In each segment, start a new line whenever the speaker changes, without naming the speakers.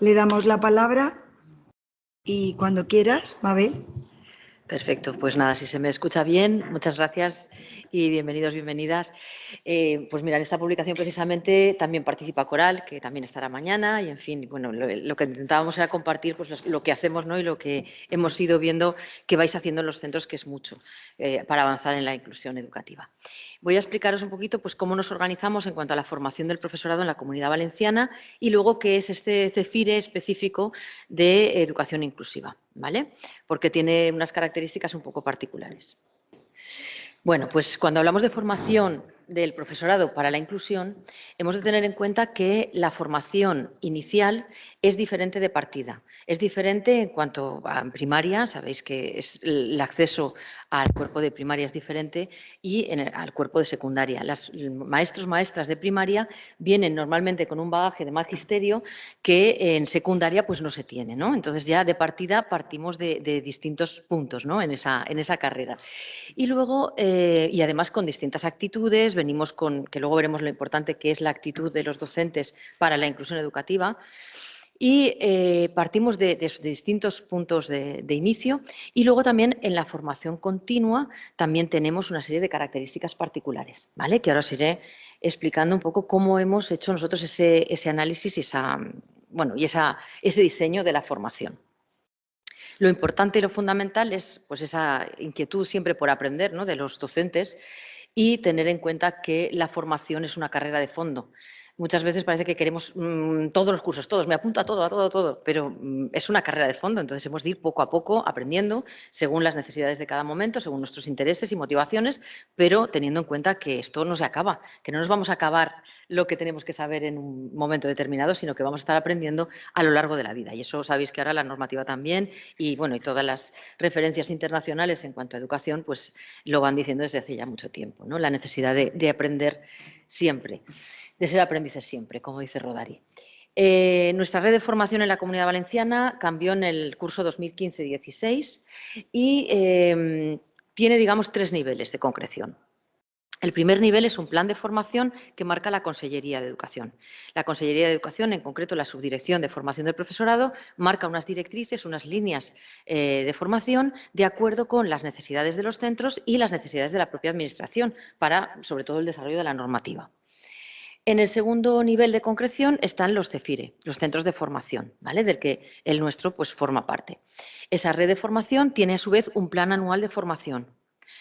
le damos la palabra y cuando quieras, Mabel.
Perfecto, pues nada, si se me escucha bien, muchas gracias y bienvenidos, bienvenidas. Eh, pues mira, en esta publicación precisamente también participa Coral, que también estará mañana y en fin, bueno, lo, que intentábamos era compartir pues lo que hacemos ¿no? y lo que hemos ido viendo que vais haciendo en los centros, que es mucho eh, para avanzar en la inclusión educativa. Voy a explicaros un poquito pues, cómo nos organizamos en cuanto a la formación del profesorado en la Comunidad Valenciana y luego qué es este CEFIRE específico de educación inclusiva, ¿vale? Porque tiene unas características un poco particulares. Bueno, pues cuando hablamos de formación del profesorado para la inclusión, hemos de tener en cuenta que la formación inicial es diferente de partida. Es diferente en cuanto a primaria, sabéis que es el acceso al cuerpo de primaria es diferente y en al cuerpo de secundaria. Los maestros, maestras de primaria vienen normalmente con un bagaje de magisterio que en secundaria pues no se tiene. ¿no? Entonces ya de partida partimos de, distintos puntos ¿no? en, esa, en esa carrera. Y luego, eh, y además con distintas actitudes, venimos con, que luego veremos lo importante que es la actitud de los docentes para la inclusión educativa, y eh, partimos de, distintos puntos de, inicio y luego también en la formación continua también tenemos una serie de características particulares, ¿vale? que ahora os iré explicando un poco cómo hemos hecho nosotros ese, análisis y, esa, bueno, y esa, ese diseño de la formación. Lo importante y lo fundamental es pues, esa inquietud siempre por aprender ¿no? de los docentes y tener en cuenta que la formación es una carrera de fondo. Muchas veces parece que queremos mm, todos los cursos, todos, me apunto a todo, a todo, a todo, pero mm, es una carrera de fondo, entonces hemos de ir poco a poco aprendiendo según las necesidades de cada momento, según nuestros intereses y motivaciones, pero teniendo en cuenta que esto no se acaba, que no nos vamos a acabar lo que tenemos que saber en un momento determinado, sino que vamos a estar aprendiendo a lo largo de la vida. Y eso sabéis que ahora la normativa también y, bueno, y todas las referencias internacionales en cuanto a educación, pues lo van diciendo desde hace ya mucho tiempo, ¿no? La necesidad de, de aprender siempre de ser aprendices siempre, como dice Rodari. Eh, nuestra red de formación en la Comunidad Valenciana cambió en el curso 2015-16 y em, tiene, digamos, tres niveles de concreción. El primer nivel es un plan de formación que marca la Consellería de Educación. La Consellería de Educación, en concreto la Subdirección de Formación del Profesorado, marca unas directrices, unas líneas eh, de formación de acuerdo con las necesidades de los centros y las necesidades de la propia Administración para, sobre todo, el desarrollo de la normativa. En el segundo nivel de concreción están los CEFIRE, los centros de formación, ¿vale? del que el nuestro pues, forma parte. Esa red de formación tiene a su vez un plan anual de formación.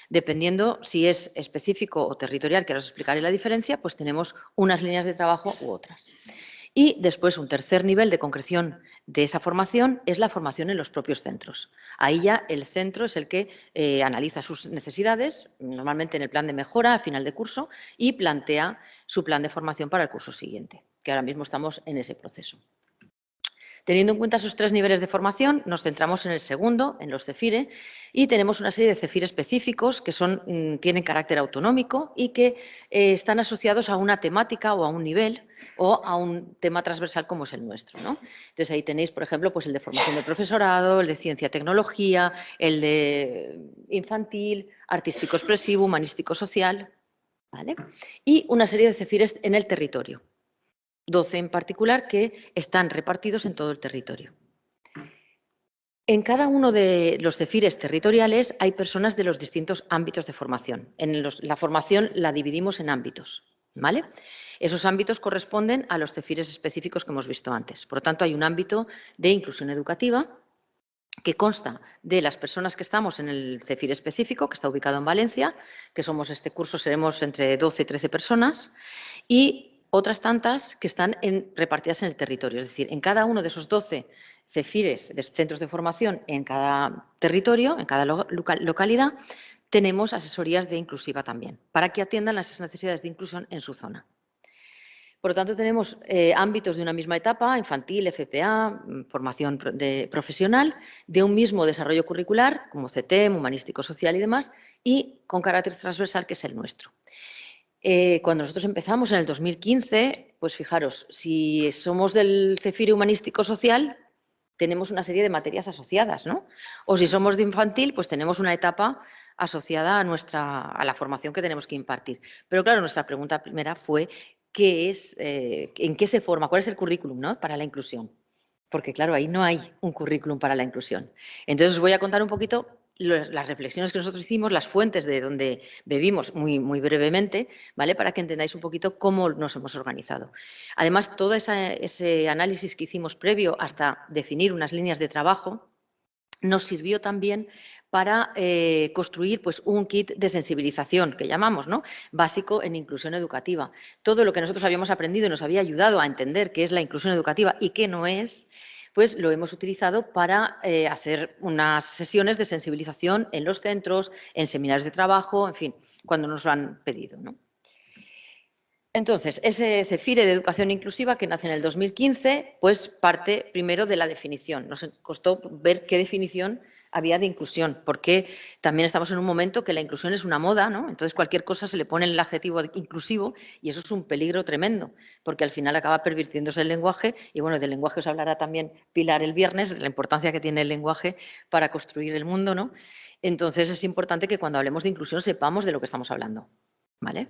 Dependiendo si es específico o territorial, que ahora os explicaré la diferencia, pues tenemos unas líneas de trabajo u otras. Y después un tercer nivel de concreción de esa formación es la formación en los propios centros. Ahí ya el centro es el que eh, analiza sus necesidades, normalmente en el plan de mejora al final de curso, y plantea su plan de formación para el curso siguiente, que ahora mismo estamos en ese proceso. Teniendo en cuenta esos tres niveles de formación, nos centramos en el segundo, en los CEFIRE, y tenemos una serie de CEFIRE específicos que mm, tienen carácter autonómico y que eh, están asociados a una temática o a un nivel o a un tema transversal como es el nuestro. Entonces ahí tenéis, por ejemplo, pues el de formación del profesorado, el de ciencia tecnología, el de infantil, artístico expresivo, humanístico social, ¿vale? y una serie de CEFIRES en el territorio. 12 en particular, que están repartidos en todo el territorio. En cada uno de los cefires territoriales hay personas de los distintos ámbitos de formación. En la formación la dividimos en ámbitos. ¿vale? Esos ámbitos corresponden a los cefires específicos que hemos visto antes. Por lo tanto, hay un ámbito de inclusión educativa que consta de las personas que estamos en el CEFIR específico, que está ubicado en Valencia, que somos este curso, seremos entre 12 y 13 personas, y otras tantas que están repartidas en el territorio. Es decir, en cada uno de esos 12 CEFIRES, de centros de formación en cada territorio, en cada localidad, tenemos asesorías de inclusiva también, para que atiendan las necesidades de inclusión en su zona. Por lo tanto, tenemos eh, ámbitos de una misma etapa, infantil, FPA, mm, formación de, profesional, de un mismo desarrollo curricular, como CTEM, humanístico, social y demás, y con carácter transversal, que es el nuestro. Eh, cuando nosotros empezamos en el 2015, pues fijaros, si somos del CEFIRE Humanístico Social, tenemos una serie de materias asociadas, ¿no? O si somos de infantil, pues tenemos una etapa asociada a, nuestra, a la formación que tenemos que impartir. Pero claro, nuestra pregunta primera fue, ¿qué es, eh, ¿en qué se forma? ¿Cuál es el currículum ¿no? para la inclusión? porque claro, ahí no hay un currículum para la inclusión. Entonces os voy a contar un poquito las reflexiones que nosotros hicimos, las fuentes de donde bebimos muy, muy brevemente, ¿vale? Para que entendáis un poquito cómo nos hemos organizado. Además, todo ese análisis que hicimos previo hasta definir unas líneas de trabajo nos sirvió también para eh, construir pues, un kit de sensibilización, que llamamos, ¿no? básico en inclusión educativa. Todo lo que nosotros habíamos aprendido y nos había ayudado a entender qué es la inclusión educativa y qué no es, pues lo hemos utilizado para eh, hacer unas sesiones de sensibilización en los centros, en seminarios de trabajo, en fin, cuando nos lo han pedido. Entonces, ese CEFIRE de Educación Inclusiva que nace en el 2015, pues parte primero de la definición. Nos costó ver qué definición había de inclusión, porque también estamos en un momento que la inclusión es una moda, ¿no? Entonces cualquier cosa se le pone el adjetivo inclusivo y eso es un peligro tremendo, porque al final acaba pervirtiéndose el lenguaje y bueno, del lenguaje os hablará también Pilar el viernes, la importancia que tiene el lenguaje para construir el mundo, ¿no? Entonces es importante que cuando hablemos de inclusión sepamos de lo que estamos hablando, ¿vale?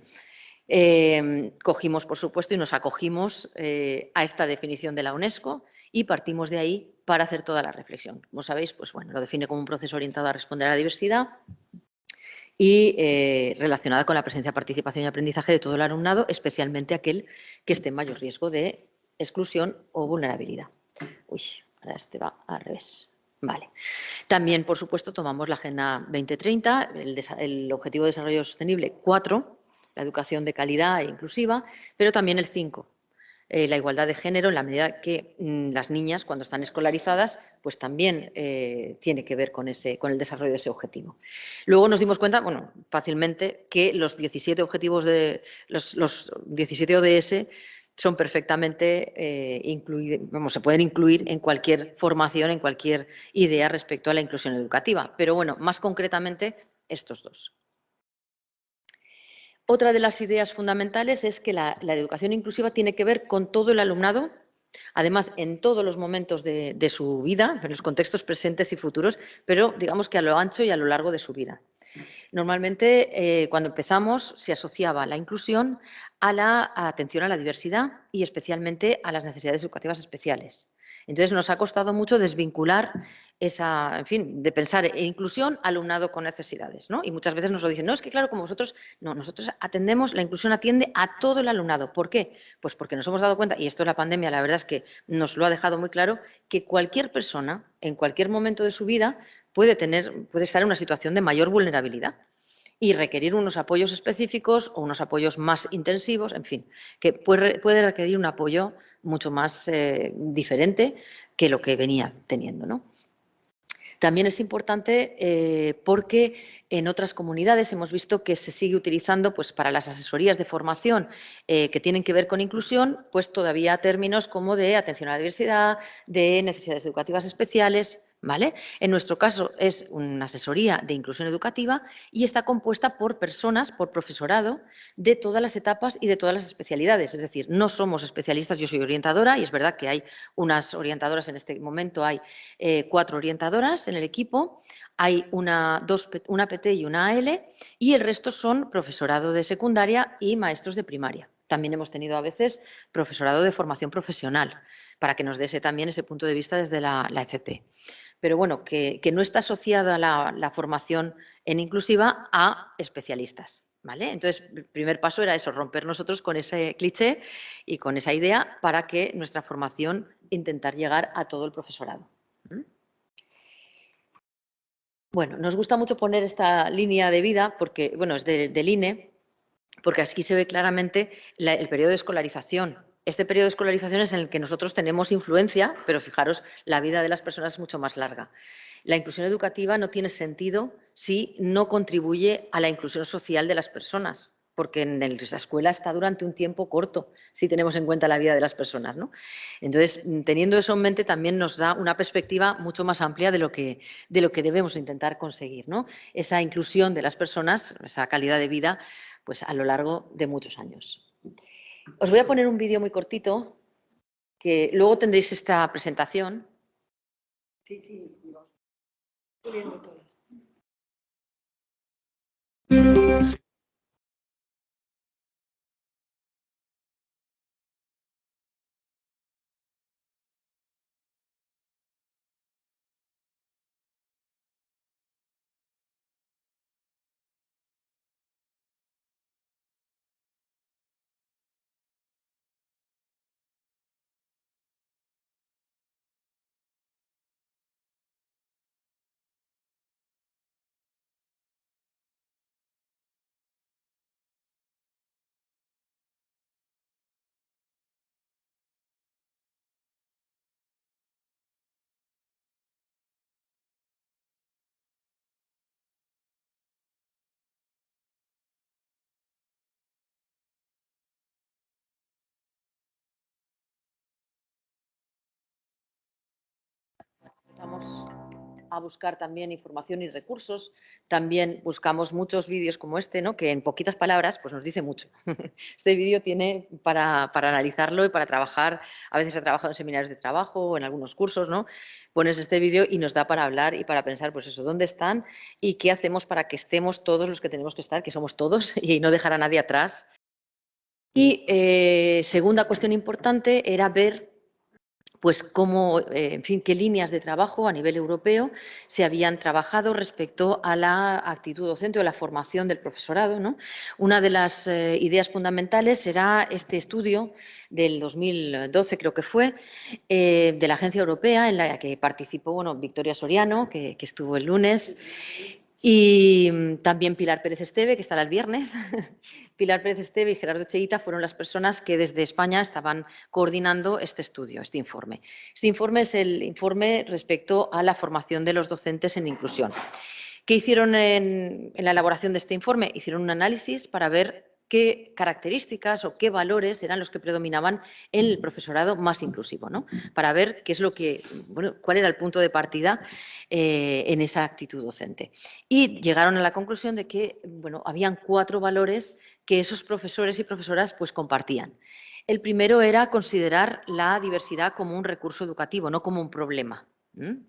Em, cogimos, por supuesto, y nos acogimos eh, a esta definición de la UNESCO y partimos de ahí para hacer toda la reflexión. Como sabéis, pues bueno, lo define como un proceso orientado a responder a la diversidad y eh, relacionada con la presencia, participación y aprendizaje de todo el alumnado, especialmente aquel que esté en mayor riesgo de exclusión o vulnerabilidad. Uy, ahora este va al revés. Vale. También, por supuesto, tomamos la Agenda 2030, el, el Objetivo de Desarrollo Sostenible 4, la educación de calidad e inclusiva, pero también el 5, eh, la igualdad de género en la medida que mm, las niñas, cuando están escolarizadas, pues también eh, tiene que ver con, ese, con el desarrollo de ese objetivo. Luego nos dimos cuenta, bueno, fácilmente, que los 17 objetivos de los, los 17 ODS son perfectamente eh, incluidos, vamos, se pueden incluir en cualquier formación, en cualquier idea respecto a la inclusión educativa. Pero bueno, más concretamente, estos dos. Otra de las ideas fundamentales es que la, educación inclusiva tiene que ver con todo el alumnado, además en todos los momentos de, su vida, en los contextos presentes y futuros, pero digamos que a lo ancho y a lo largo de su vida. Normalmente, eh, cuando empezamos, se asociaba la inclusión a la atención a la diversidad y especialmente a las necesidades educativas especiales. Entonces, nos ha costado mucho desvincular esa, en fin, de pensar en inclusión alumnado con necesidades, ¿no? Y muchas veces nos lo dicen, no, es que claro, como vosotros, no, nosotros atendemos, la inclusión atiende a todo el alumnado. ¿Por qué? Pues porque nos hemos dado cuenta, y esto de la pandemia, la verdad es que nos lo ha dejado muy claro, que cualquier persona, en cualquier momento de su vida, puede tener, puede estar en una situación de mayor vulnerabilidad y requerir unos apoyos específicos o unos apoyos más intensivos, en fin, que puede, requerir un apoyo mucho más eh, diferente que lo que venía teniendo. ¿no? También es importante eh, porque en otras comunidades hemos visto que se sigue utilizando pues, para las asesorías de formación eh, que tienen que ver con inclusión, pues todavía términos como de atención a la diversidad, de necesidades educativas especiales, en nuestro caso es una asesoría de inclusión educativa y está compuesta por personas, por profesorado, de todas las etapas y de todas las especialidades. Es decir, no somos especialistas, yo soy orientadora y es verdad que hay unas orientadoras en este momento, hay eh, cuatro orientadoras en el equipo, hay una, dos, una PT y una AL y el resto son profesorado de secundaria y maestros de primaria. También hemos tenido a veces profesorado de formación profesional, para que nos dé también ese punto de vista desde la, la FP pero bueno, que, no está asociada la, la, formación en inclusiva a especialistas. ¿Vale? Entonces, el primer paso era eso, romper nosotros con ese cliché y con esa idea para que nuestra formación intentar llegar a todo el profesorado. Bueno, nos gusta mucho poner esta línea de vida, porque, bueno, es del INE, porque aquí se ve claramente el periodo de escolarización este periodo de escolarización es en el que nosotros tenemos influencia, pero fijaros, la vida de las personas es mucho más larga. La inclusión educativa no tiene sentido si no contribuye a la inclusión social de las personas, porque en la escuela está durante un tiempo corto, si tenemos en cuenta la vida de las personas. ¿no? Entonces, teniendo eso en mente, también nos da una perspectiva mucho más amplia de lo que, de lo que debemos intentar conseguir. ¿no? Esa inclusión de las personas, esa calidad de vida, pues a lo largo de muchos años. Os voy a poner un vídeo muy cortito, que luego tendréis esta presentación.
Sí, sí, viendo todas.
A buscar también información y recursos. También buscamos muchos vídeos como este, ¿no? que en poquitas palabras pues nos dice mucho. Este vídeo tiene para, para, analizarlo y para trabajar, a veces he trabajado en seminarios de trabajo o en algunos cursos, ¿no? pones este vídeo y nos da para hablar y para pensar, pues eso, dónde están y qué hacemos para que estemos todos los que tenemos que estar, que somos todos, y no dejar a nadie atrás. Y eh, segunda cuestión importante era ver pues cómo, eh, en fin, qué líneas de trabajo a nivel europeo se habían trabajado respecto a la actitud docente o la formación del profesorado. ¿no? Una de las eh, ideas fundamentales era este estudio del 2012, creo que fue, eh, de la Agencia Europea, en la que participó bueno, Victoria Soriano, que, que estuvo el lunes, y mm, también Pilar Pérez Esteve, que estará el viernes. Pilar Pérez Esteve y Gerardo Cheita fueron las personas que desde España estaban coordinando este estudio, este informe. Este informe es el informe respecto a la formación de los docentes en inclusión. ¿Qué hicieron en, en la elaboración de este informe? Hicieron un análisis para ver qué características o qué valores eran los que predominaban en el profesorado más inclusivo, ¿no? Para ver qué es lo que, bueno, cuál era el punto de partida eh, en esa actitud docente. Y llegaron a la conclusión de que, bueno, habían cuatro valores que esos profesores y profesoras pues compartían. El primero era considerar la diversidad como un recurso educativo, no como un problema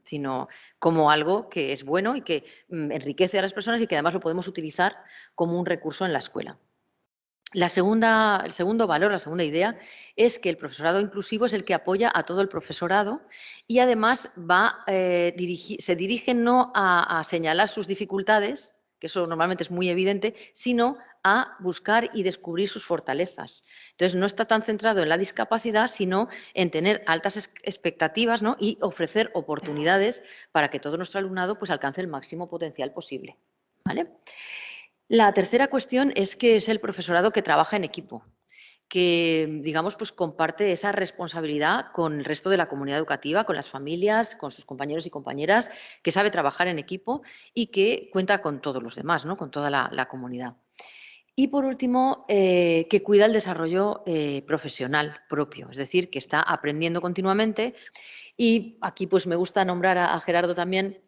sino como algo que es bueno y que mm, enriquece a las personas y que además lo podemos utilizar como un recurso en la escuela. La segunda, el segundo valor, la segunda idea, es que el profesorado inclusivo es el que apoya a todo el profesorado y además va, eh, se dirige no a, señalar sus dificultades, que eso normalmente es muy evidente, sino a buscar y descubrir sus fortalezas. Entonces, no está tan centrado en la discapacidad, sino en tener altas expectativas y ofrecer oportunidades para que todo nuestro alumnado pues, alcance el máximo potencial posible. ¿vale? La tercera cuestión es que es el profesorado que trabaja en equipo, que, digamos, pues comparte esa responsabilidad con el resto de la comunidad educativa, con las familias, con sus compañeros y compañeras, que sabe trabajar en equipo y que cuenta con todos los demás, ¿no? con toda la, comunidad. Y por último, eh, que cuida el desarrollo eh, profesional propio, es decir, que está aprendiendo continuamente. Y aquí pues me gusta nombrar a Gerardo también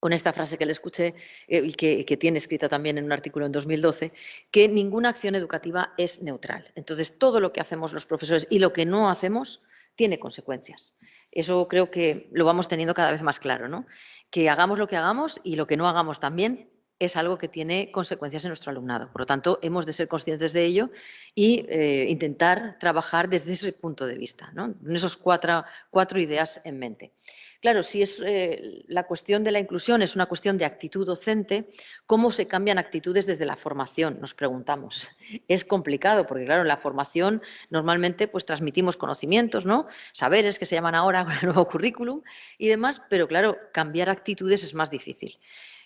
con esta frase que le escuché eh, y que, tiene escrita también en un artículo en 2012, que ninguna acción educativa es neutral. Entonces, todo lo que hacemos los profesores y lo que no hacemos tiene consecuencias. Eso creo que lo vamos teniendo cada vez más claro, ¿no? Que hagamos lo que hagamos y lo que no hagamos también es algo que tiene consecuencias en nuestro alumnado. Por lo tanto, hemos de ser conscientes de ello y eh, intentar trabajar desde ese punto de vista, ¿no? en esas cuatro, cuatro ideas en mente. Claro, si es eh, la cuestión de la inclusión es una cuestión de actitud docente, ¿cómo se cambian actitudes desde la formación? Nos preguntamos. Es complicado porque, claro, en la formación normalmente pues transmitimos conocimientos, ¿no? Saberes que se llaman ahora con el nuevo currículum y demás, pero claro, cambiar actitudes es más difícil.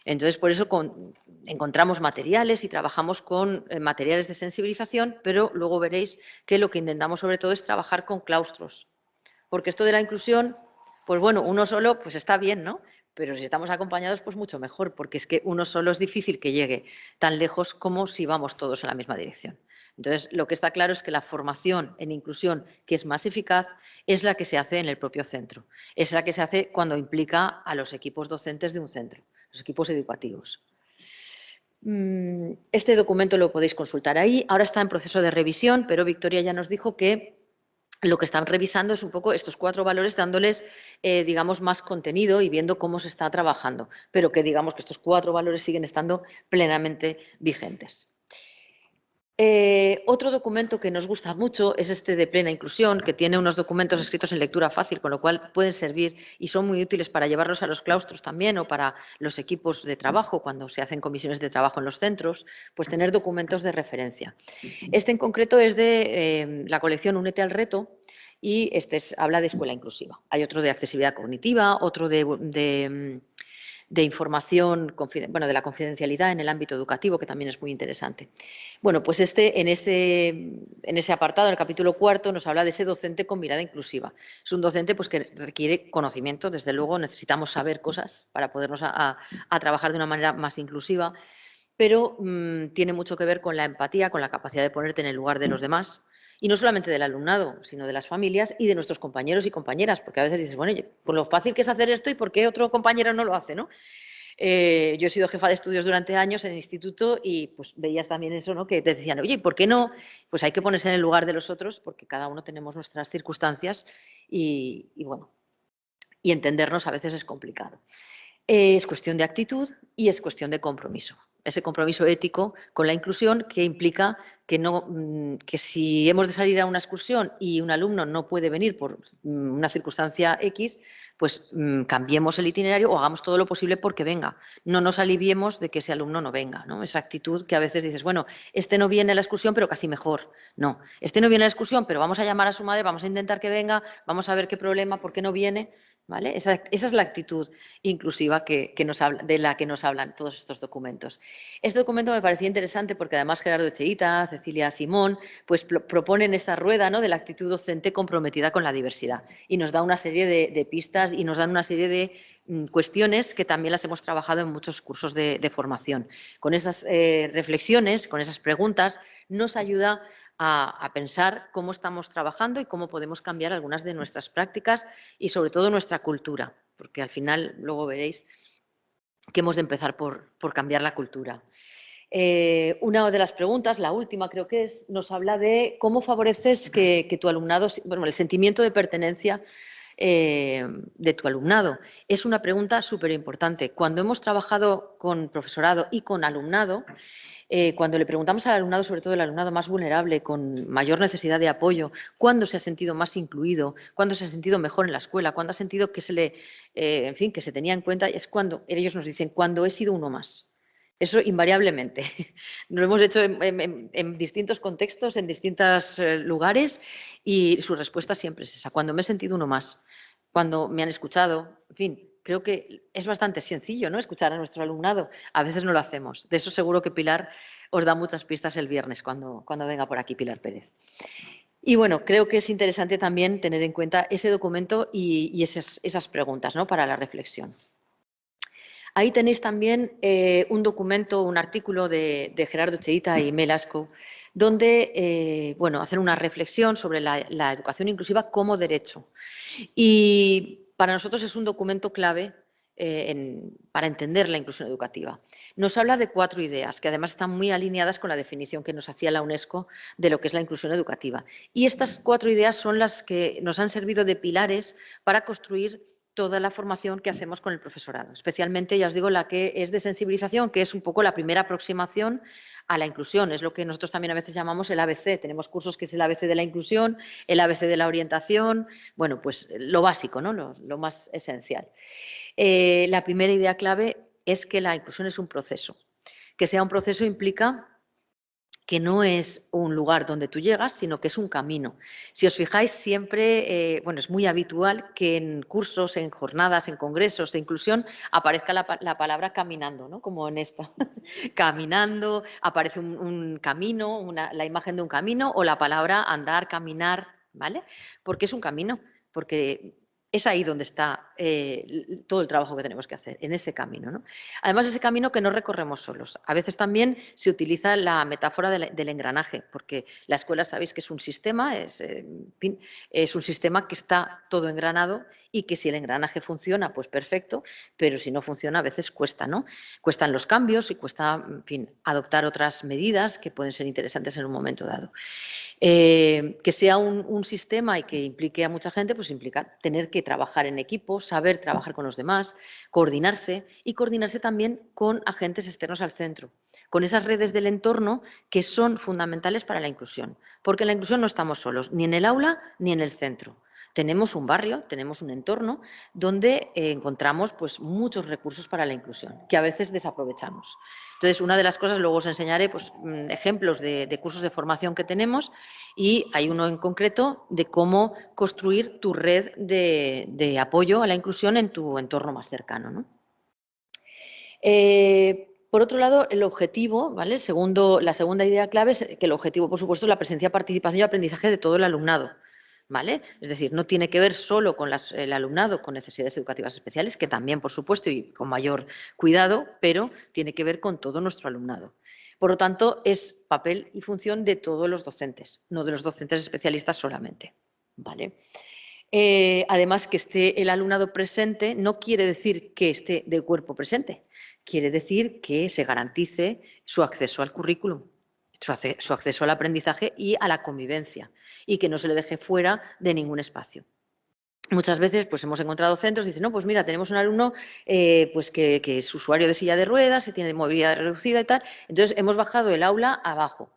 Entonces, por eso encontramos materiales y trabajamos con eh, materiales de sensibilización, pero luego veréis que lo que intentamos sobre todo es trabajar con claustros, porque esto de la inclusión pues bueno, uno solo pues está bien, ¿no? Pero si estamos acompañados, pues mucho mejor, porque es que uno solo es difícil que llegue tan lejos como si vamos todos en la misma dirección. Entonces, lo que está claro es que la formación en inclusión, que es más eficaz, es la que se hace en el propio centro. Es la que se hace cuando implica a los equipos docentes de un centro, los equipos educativos. Mm, este documento lo podéis consultar ahí. Ahora está en proceso de revisión, pero Victoria ya nos dijo que lo que están revisando es un poco estos cuatro valores, dándoles, eh, digamos, más contenido y viendo cómo se está trabajando, pero que digamos que estos cuatro valores siguen estando plenamente vigentes. Eh, otro documento que nos gusta mucho es este de plena inclusión, que tiene unos documentos escritos en lectura fácil, con lo cual pueden servir y son muy útiles para llevarlos a los claustros también o para los equipos de trabajo, cuando se hacen comisiones de trabajo en los centros, pues tener documentos de referencia. Este en concreto es de eh, la colección Únete al reto, y este habla de escuela inclusiva. Hay otro de accesibilidad cognitiva, otro de, de, de información, bueno, de la confidencialidad en el ámbito educativo, que también es muy interesante. Bueno, pues este, en, este, en ese apartado, en el capítulo cuarto, nos habla de ese docente con mirada inclusiva. Es un docente pues, que requiere conocimiento, desde luego necesitamos saber cosas para podernos a, trabajar de una manera más inclusiva, pero mm, tiene mucho que ver con la empatía, con la capacidad de ponerte en el lugar de los demás, Y no solamente del alumnado, sino de las familias y de nuestros compañeros y compañeras, porque a veces dices, bueno, por lo fácil que es hacer esto y por qué otro compañero no lo hace, ¿no? Eh, yo he sido jefa de estudios durante años en el instituto y pues veías también eso, ¿no? Que te decían, oye, ¿por qué no? Pues hay que ponerse en el lugar de los otros porque cada uno tenemos nuestras circunstancias y, bueno, y entendernos a veces es complicado. es cuestión de actitud y es cuestión de compromiso ese compromiso ético con la inclusión que implica que, no, mm, que si hemos de salir a una excursión y un alumno no puede venir por mm, una circunstancia X, pues mm, cambiemos el itinerario o hagamos todo lo posible porque venga. No nos aliviemos de que ese alumno no venga. ¿no? Esa actitud que a veces dices, bueno, este no viene a la excursión, pero casi mejor. No, este no viene a la excursión, pero vamos a llamar a su madre, vamos a intentar que venga, vamos a ver qué problema, por qué no viene. Esa, es la actitud inclusiva que, nos de la que nos hablan todos estos documentos. Este documento me parecía interesante porque además Gerardo Echeita, Cecilia Simón, pues proponen esta rueda ¿no? de la actitud docente comprometida con la diversidad y nos da una serie de, pistas y nos dan una serie de mm, cuestiones que también las hemos trabajado en muchos cursos de, formación. Con esas eh, reflexiones, con esas preguntas, nos ayuda a, pensar cómo estamos trabajando y cómo podemos cambiar algunas de nuestras prácticas y sobre todo nuestra cultura, porque al final luego veréis que hemos de empezar por, cambiar la cultura. Eh, una de las preguntas, la última creo que es, nos habla de cómo favoreces que, tu alumnado, bueno, el sentimiento de pertenencia eh, de tu alumnado. Es una pregunta súper importante. Cuando hemos trabajado con profesorado y con alumnado, eh, cuando le preguntamos al alumnado, sobre todo el alumnado más vulnerable, con mayor necesidad de apoyo, cuándo se ha sentido más incluido, cuándo se ha sentido mejor en la escuela, cuándo ha sentido que se le, eh, en fin, que se tenía en cuenta, es cuando ellos nos dicen, cuando he sido uno más. Eso invariablemente. Lo hemos hecho en, distintos contextos, en distintos eh, lugares y su respuesta siempre es esa, cuando me he sentido uno más, cuando me han escuchado, en fin, creo que es bastante sencillo, ¿no? Escuchar a nuestro alumnado. A veces no lo hacemos. De eso seguro que Pilar os da muchas pistas el viernes cuando, cuando venga por aquí Pilar Pérez. Y bueno, creo que es interesante también tener en cuenta ese documento y, esas, esas, preguntas ¿no? para la reflexión. Ahí tenéis también eh, un documento, un artículo de, Gerardo Cheita y Melasco, donde eh, bueno, hacen una reflexión sobre la, la educación inclusiva como derecho. Y para nosotros es un documento clave eh, para entender la inclusión educativa. Nos habla de cuatro ideas que además están muy alineadas con la definición que nos hacía la UNESCO de lo que es la inclusión educativa. Y estas cuatro ideas son las que nos han servido de pilares para construir toda la formación que hacemos con el profesorado, especialmente, ya os digo, la que es de sensibilización, que es un poco la primera aproximación a la inclusión. Es lo que nosotros también a veces llamamos el ABC. Tenemos cursos que es el ABC de la inclusión, el ABC de la orientación, bueno, pues lo básico, ¿no? lo, más esencial. Eh, la primera idea clave es que la inclusión es un proceso. Que sea un proceso implica que no es un lugar donde tú llegas, sino que es un camino. Si os fijáis, siempre, eh, bueno, es muy habitual que en cursos, en jornadas, en congresos de inclusión aparezca la, palabra caminando, ¿no? Como en esta. caminando, aparece un, camino, la imagen de un camino o la palabra andar, caminar, ¿vale? Porque es un camino, porque es ahí donde está eh, todo el trabajo que tenemos que hacer, en ese camino. ¿no? Además, ese camino que no recorremos solos. A veces también se utiliza la metáfora del, engranaje, porque la escuela sabéis que es un sistema, es, eh, es, un sistema que está todo engranado y que si el engranaje funciona, pues perfecto, pero si no funciona, a veces cuesta, ¿no? Cuestan los cambios y cuesta, adoptar otras medidas que pueden ser interesantes en un momento dado. Eh, que sea un, sistema y que implique a mucha gente, pues implica tener que trabajar en equipo, saber trabajar con los demás, coordinarse y coordinarse también con agentes externos al centro, con esas redes del entorno que son fundamentales para la inclusión, porque en la inclusión no estamos solos, ni en el aula ni en el centro tenemos un barrio, tenemos un entorno donde eh, encontramos pues, muchos recursos para la inclusión, que a veces desaprovechamos. Entonces, una de las cosas, luego os enseñaré pues, mm, ejemplos de, cursos de formación que tenemos y hay uno en concreto de cómo construir tu red de, apoyo a la inclusión en tu entorno más cercano. Eh, por otro lado, el objetivo, ¿vale? Segundo, la segunda idea clave es que el objetivo, por supuesto, es la presencia, participación y aprendizaje de todo el alumnado. Es decir, no tiene que ver solo con el alumnado con necesidades educativas especiales, que también, por supuesto, y con mayor cuidado, pero tiene que ver con todo nuestro alumnado. Por lo tanto, es papel y función de todos los docentes, no de los docentes especialistas solamente. ¿vale? Eh, además, que esté el alumnado presente no quiere decir que esté de cuerpo presente, quiere decir que se garantice su acceso al currículum, su acceso al aprendizaje y a la convivencia y que no se le deje fuera de ningún espacio. Muchas veces pues hemos encontrado centros y dicen, no, pues mira, tenemos un alumno eh, pues que, es usuario de silla de ruedas, y tiene movilidad reducida y tal, entonces hemos bajado el aula abajo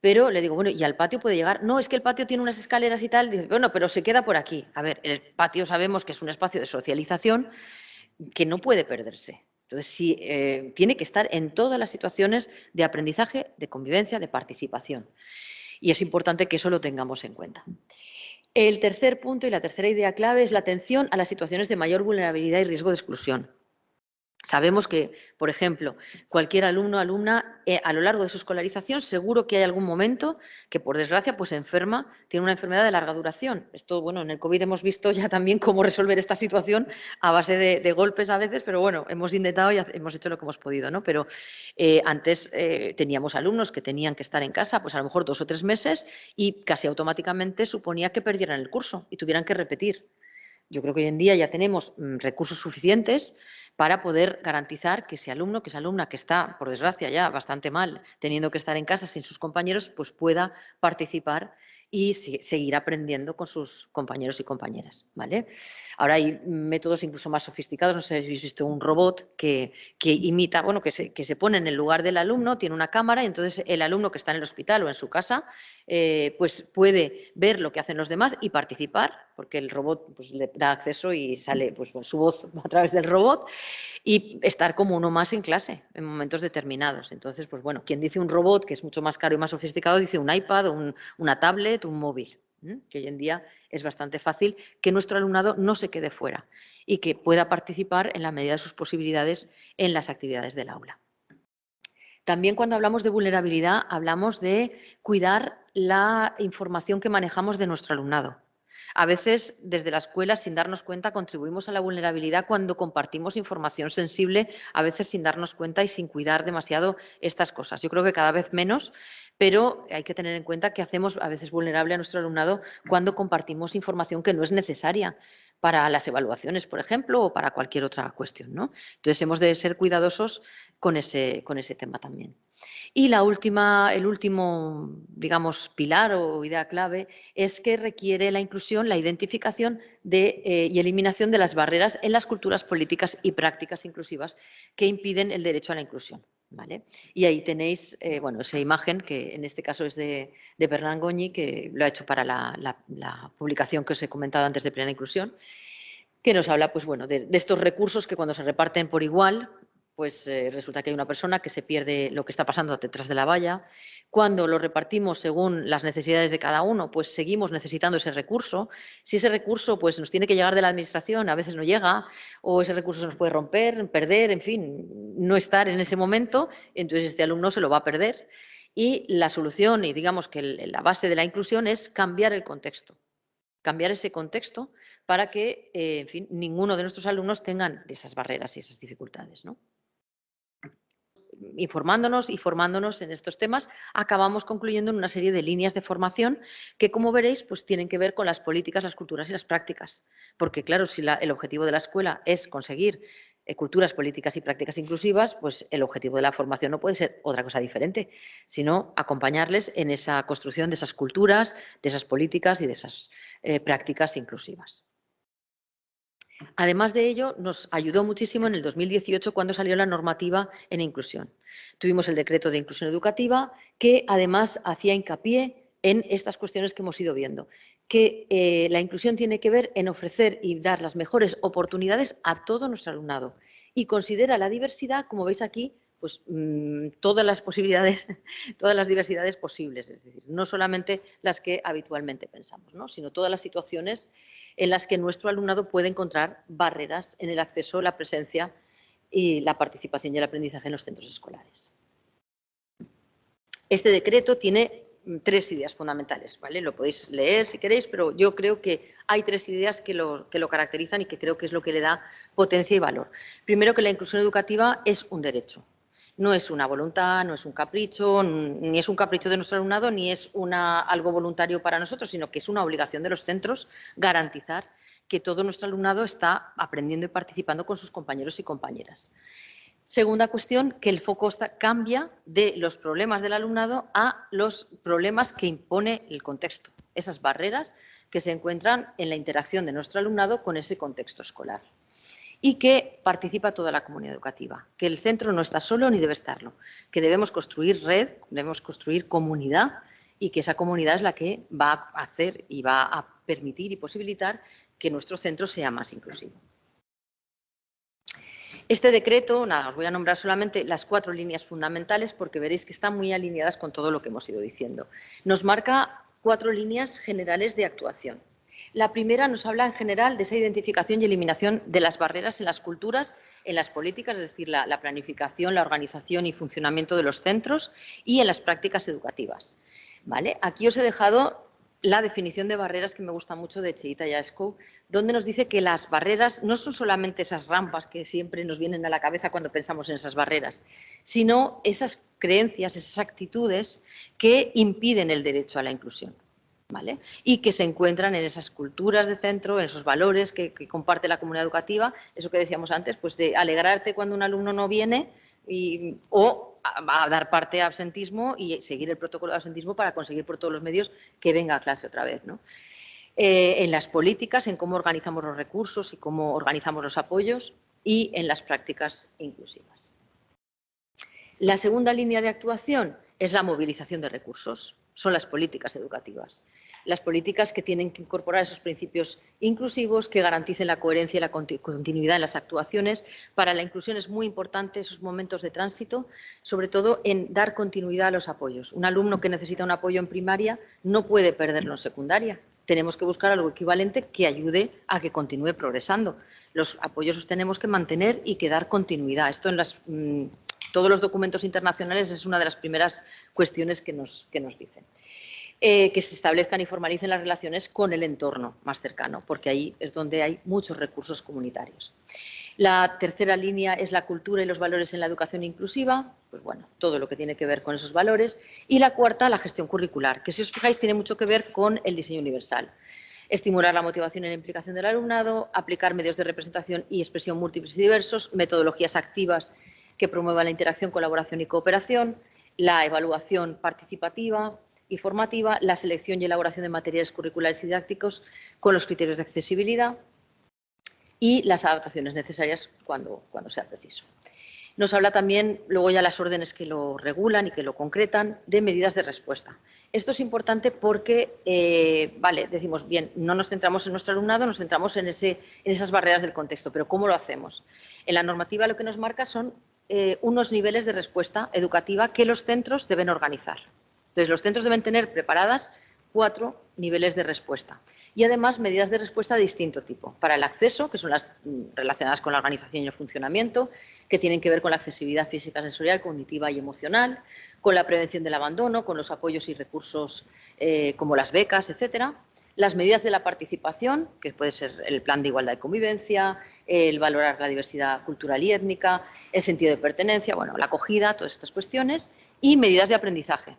pero le digo, bueno, ¿y al patio puede llegar? No, es que el patio tiene unas escaleras y tal. Bueno, pero se queda por aquí. A ver, el patio sabemos que es un espacio de socialización que no puede perderse. Entonces, sí, eh, tiene que estar en todas las situaciones de aprendizaje, de convivencia, de participación. Y es importante que eso lo tengamos en cuenta. El tercer punto y la tercera idea clave es la atención a las situaciones de mayor vulnerabilidad y riesgo de exclusión. Sabemos que, por ejemplo, cualquier alumno o alumna eh, a lo largo de su escolarización seguro que hay algún momento que, por desgracia, pues enferma, tiene una enfermedad de larga duración. Esto, bueno, en el COVID hemos visto ya también cómo resolver esta situación a base de, golpes a veces, pero bueno, hemos intentado y hemos hecho lo que hemos podido, ¿no? Pero eh, antes eh, teníamos alumnos que tenían que estar en casa, pues a lo mejor dos o tres meses y casi automáticamente suponía que perdieran el curso y tuvieran que repetir. Yo creo que hoy en día ya tenemos mm, recursos suficientes para poder garantizar que ese alumno, que esa alumna que está, por desgracia, ya bastante mal, teniendo que estar en casa sin sus compañeros, pues pueda participar y seguir aprendiendo con sus compañeros y compañeras. ¿vale? Ahora hay métodos incluso más sofisticados, no sé si habéis visto un robot que, que imita, bueno, que se, que se, pone en el lugar del alumno, tiene una cámara y entonces el alumno que está en el hospital o en su casa eh, pues puede ver lo que hacen los demás y participar, porque el robot pues, le da acceso y sale pues, su voz a través del robot y estar como uno más en clase en momentos determinados. Entonces, pues bueno, quien dice un robot que es mucho más caro y más sofisticado, dice un iPad, un, una tablet, un móvil, que hoy en día es bastante fácil que nuestro alumnado no se quede fuera y que pueda participar en la medida de sus posibilidades en las actividades del aula. También cuando hablamos de vulnerabilidad hablamos de cuidar la información que manejamos de nuestro alumnado. A veces, desde la escuela, sin darnos cuenta, contribuimos a la vulnerabilidad cuando compartimos información sensible, a veces sin darnos cuenta y sin cuidar demasiado estas cosas. Yo creo que cada vez menos, pero hay que tener en cuenta que hacemos a veces vulnerable a nuestro alumnado cuando compartimos información que no es necesaria para las evaluaciones, por ejemplo, o para cualquier otra cuestión. ¿no? Entonces, hemos de ser cuidadosos con ese, con ese tema también. Y la última, el último, digamos, pilar o idea clave es que requiere la inclusión, la identificación de, eh, y eliminación de las barreras en las culturas políticas y prácticas inclusivas que impiden el derecho a la inclusión. Y ahí tenéis eh, bueno, esa imagen que en este caso es de, de Goñi, que lo ha hecho para la, publicación que os he comentado antes de plena inclusión, que nos habla pues, bueno, de, estos recursos que cuando se reparten por igual, pues eh, resulta que hay una persona que se pierde lo que está pasando detrás de la valla. Cuando lo repartimos según las necesidades de cada uno, pues seguimos necesitando ese recurso. Si ese recurso pues, nos tiene que llegar de la administración, a veces no llega, o ese recurso se nos puede romper, perder, en fin, no estar en ese momento, entonces este alumno se lo va a perder. Y la solución, y digamos que la base de la inclusión es cambiar el contexto cambiar ese contexto para que, eh, en fin, ninguno de nuestros alumnos tengan esas barreras y esas dificultades. ¿no? Informándonos y formándonos en estos temas, acabamos concluyendo en una serie de líneas de formación que, como veréis, pues tienen que ver con las políticas, las culturas y las prácticas. Porque, claro, si el objetivo de la escuela es conseguir eh, culturas, políticas y prácticas inclusivas, pues el objetivo de la formación no puede ser otra cosa diferente, sino acompañarles en esa construcción de esas culturas, de esas políticas y de esas eh, prácticas inclusivas. Además de ello, nos ayudó muchísimo en el 2018 cuando salió la normativa en inclusión. Tuvimos el decreto de inclusión educativa que además hacía hincapié en estas cuestiones que hemos ido viendo, que eh, la inclusión tiene que ver en ofrecer y dar las mejores oportunidades a todo nuestro alumnado y considera la diversidad, como veis aquí, pues mm, todas las posibilidades, todas las diversidades posibles, es decir, no solamente las que habitualmente pensamos, sino todas las situaciones en las que nuestro alumnado puede encontrar barreras en el acceso, la presencia y la participación y el aprendizaje en los centros escolares. Este decreto tiene tres ideas fundamentales, ¿vale? Lo podéis leer si queréis, pero yo creo que hay tres ideas que lo, que lo caracterizan y que creo que es lo que le da potencia y valor. Primero, que la inclusión educativa es un derecho. No es una voluntad, no es un capricho, ni es un capricho de nuestro alumnado, ni es algo voluntario para nosotros, sino que es una obligación de los centros garantizar que todo nuestro alumnado está aprendiendo y participando con sus compañeros y compañeras. Segunda cuestión, que el foco cambia de los problemas del alumnado a los problemas que impone el contexto, esas barreras que se encuentran en la interacción de nuestro alumnado con ese contexto escolar y que participa toda la comunidad educativa, que el centro no está solo ni debe estarlo, que debemos construir red, debemos construir comunidad y que esa comunidad es la que va a hacer y va a permitir y posibilitar que nuestro centro sea más inclusivo. Este decreto, nada, os voy a nombrar solamente las cuatro líneas fundamentales porque veréis que están muy alineadas con todo lo que hemos ido diciendo. Nos marca cuatro líneas generales de actuación. La primera nos habla en general de esa identificación y eliminación de las barreras en las culturas, en las políticas, es decir, la, la planificación, la organización y funcionamiento de los centros y en las prácticas educativas. ¿Vale? Aquí os he dejado la definición de barreras que me gusta mucho de Cheita Yasko, donde nos dice que las barreras no son solamente esas rampas que siempre nos vienen a la cabeza cuando pensamos en esas barreras, sino esas creencias, esas actitudes que impiden el derecho a la inclusión. Y que se encuentran en esas culturas de centro, en esos valores que, comparte la comunidad educativa, eso que decíamos antes, pues de alegrarte cuando un alumno no viene y, o a, dar parte a absentismo y seguir el protocolo de absentismo para conseguir por todos los medios que venga a clase otra vez. Eh, en las políticas, en cómo organizamos los recursos y cómo organizamos los apoyos y en las prácticas inclusivas. La segunda línea de actuación es la movilización de recursos, son las políticas educativas las políticas que tienen que incorporar esos principios inclusivos que garanticen la coherencia y la continuidad en las actuaciones. Para la inclusión es muy importante esos momentos de tránsito, sobre todo en dar continuidad a los apoyos. Un alumno que necesita un apoyo en primaria no puede perderlo en secundaria. Tenemos que buscar algo equivalente que ayude a que continúe progresando. Los apoyos los tenemos que mantener y que dar continuidad. Esto en mm, todos los documentos internacionales es una de las primeras cuestiones que nos, que nos dicen. Eh, que se establezcan y formalicen las relaciones con el entorno más cercano, porque ahí es donde hay muchos recursos comunitarios. La tercera línea es la cultura y los valores en la educación inclusiva, pues bueno, todo lo que tiene que ver con esos valores. Y la cuarta, la gestión curricular, que si os fijáis tiene mucho que ver con el diseño universal. Estimular la motivación y la implicación del alumnado, aplicar medios de representación y expresión múltiples y diversos, metodologías activas que promuevan la interacción, colaboración y cooperación, la evaluación participativa, y formativa, la selección y elaboración de materiales curriculares y didácticos con los criterios de accesibilidad y las adaptaciones necesarias cuando, cuando sea preciso. Nos habla también, luego ya las órdenes que lo regulan y que lo concretan, de medidas de respuesta. Esto es importante porque, eh, vale, decimos, bien, no nos centramos en nuestro alumnado, nos centramos en, ese, en esas barreras del contexto, pero ¿cómo lo hacemos? En la normativa lo que nos marca son eh, unos niveles de respuesta educativa que los centros deben organizar. Entonces, los centros deben tener preparadas cuatro niveles de respuesta y además medidas de respuesta de distinto tipo. Para el acceso, que son las mm, relacionadas con la organización y el funcionamiento, que tienen que ver con la accesibilidad física, sensorial, cognitiva y emocional, con la prevención del abandono, con los apoyos y recursos eh, como las becas, etcétera. Las medidas de la participación, que puede ser el plan de igualdad y convivencia, el valorar la diversidad cultural y étnica, el sentido de pertenencia, bueno, la acogida, todas estas cuestiones, y medidas de aprendizaje,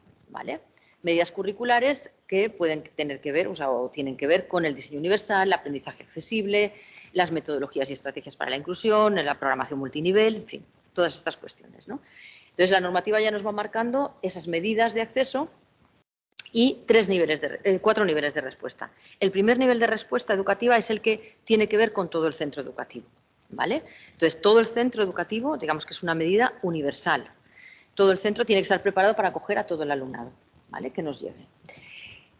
Medidas curriculares que pueden tener que ver, o, tienen que ver con el diseño universal, el aprendizaje accesible, las metodologías y estrategias para la inclusión, la programación multinivel, en fin, todas estas cuestiones. Entonces, la normativa ya nos va marcando esas medidas de acceso y tres niveles de, eh, cuatro niveles de respuesta. El primer nivel de respuesta educativa es el que tiene que ver con todo el centro educativo. ¿vale? Entonces, todo el centro educativo, digamos que es una medida universal, todo el centro tiene que estar preparado para acoger a todo el alumnado ¿vale? que nos lleve.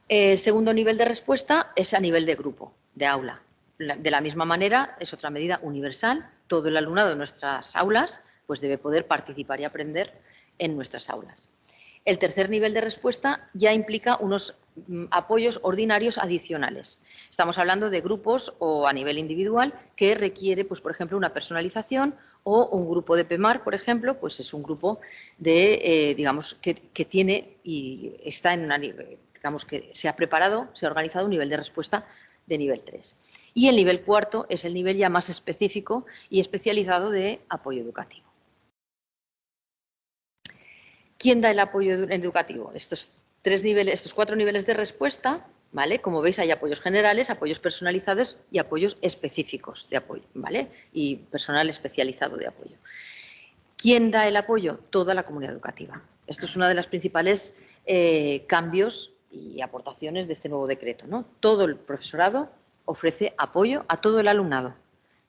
El segundo nivel de respuesta es a nivel de grupo, de aula. De la misma manera, es otra medida universal. Todo el alumnado de nuestras aulas pues debe poder participar y aprender en nuestras aulas. El tercer nivel de respuesta ya implica unos mm, apoyos ordinarios adicionales. Estamos hablando de grupos o a nivel individual que requiere, pues, por ejemplo, una personalización o un grupo de PEMAR, por ejemplo, pues es un grupo de, eh, digamos, que, tiene y está en una, digamos que se ha preparado, se ha organizado un nivel de respuesta de nivel 3. Y el nivel cuarto es el nivel ya más específico y especializado de apoyo educativo. ¿Quién da el apoyo educativo? Estos, tres niveles, estos cuatro niveles de respuesta, ¿vale? Como veis, hay apoyos generales, apoyos personalizados y apoyos específicos de apoyo, ¿vale? Y personal especializado de apoyo. ¿Quién da el apoyo? Toda la comunidad educativa. Esto es uno de los principales eh, cambios y aportaciones de este nuevo decreto. ¿no? Todo el profesorado ofrece apoyo a todo el alumnado.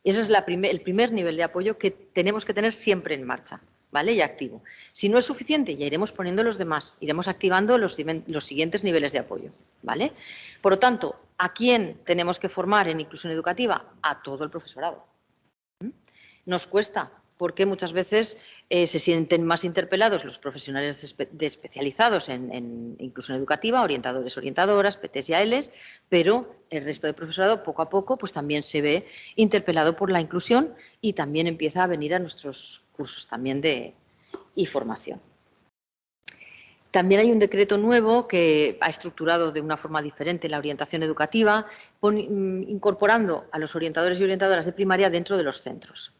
Ese es el primer nivel de apoyo que tenemos que tener siempre en marcha. ¿Vale? Y activo. Si no es suficiente, ya iremos poniendo los demás, iremos activando los, siguientes niveles de apoyo, ¿vale? Por lo tanto, ¿a quién tenemos que formar en inclusión educativa? A todo el profesorado. ¿Mm? Nos cuesta, porque muchas veces eh, se sienten más interpelados los profesionales especializados en, inclusión educativa, orientadores, orientadoras, PTs y ALs, pero el resto del profesorado poco a poco pues también se ve interpelado por la inclusión y también empieza a venir a nuestros cursos también de y formación. También hay un decreto nuevo que ha estructurado de una forma diferente la orientación educativa, mm, incorporando a los orientadores y orientadoras de primaria dentro de los centros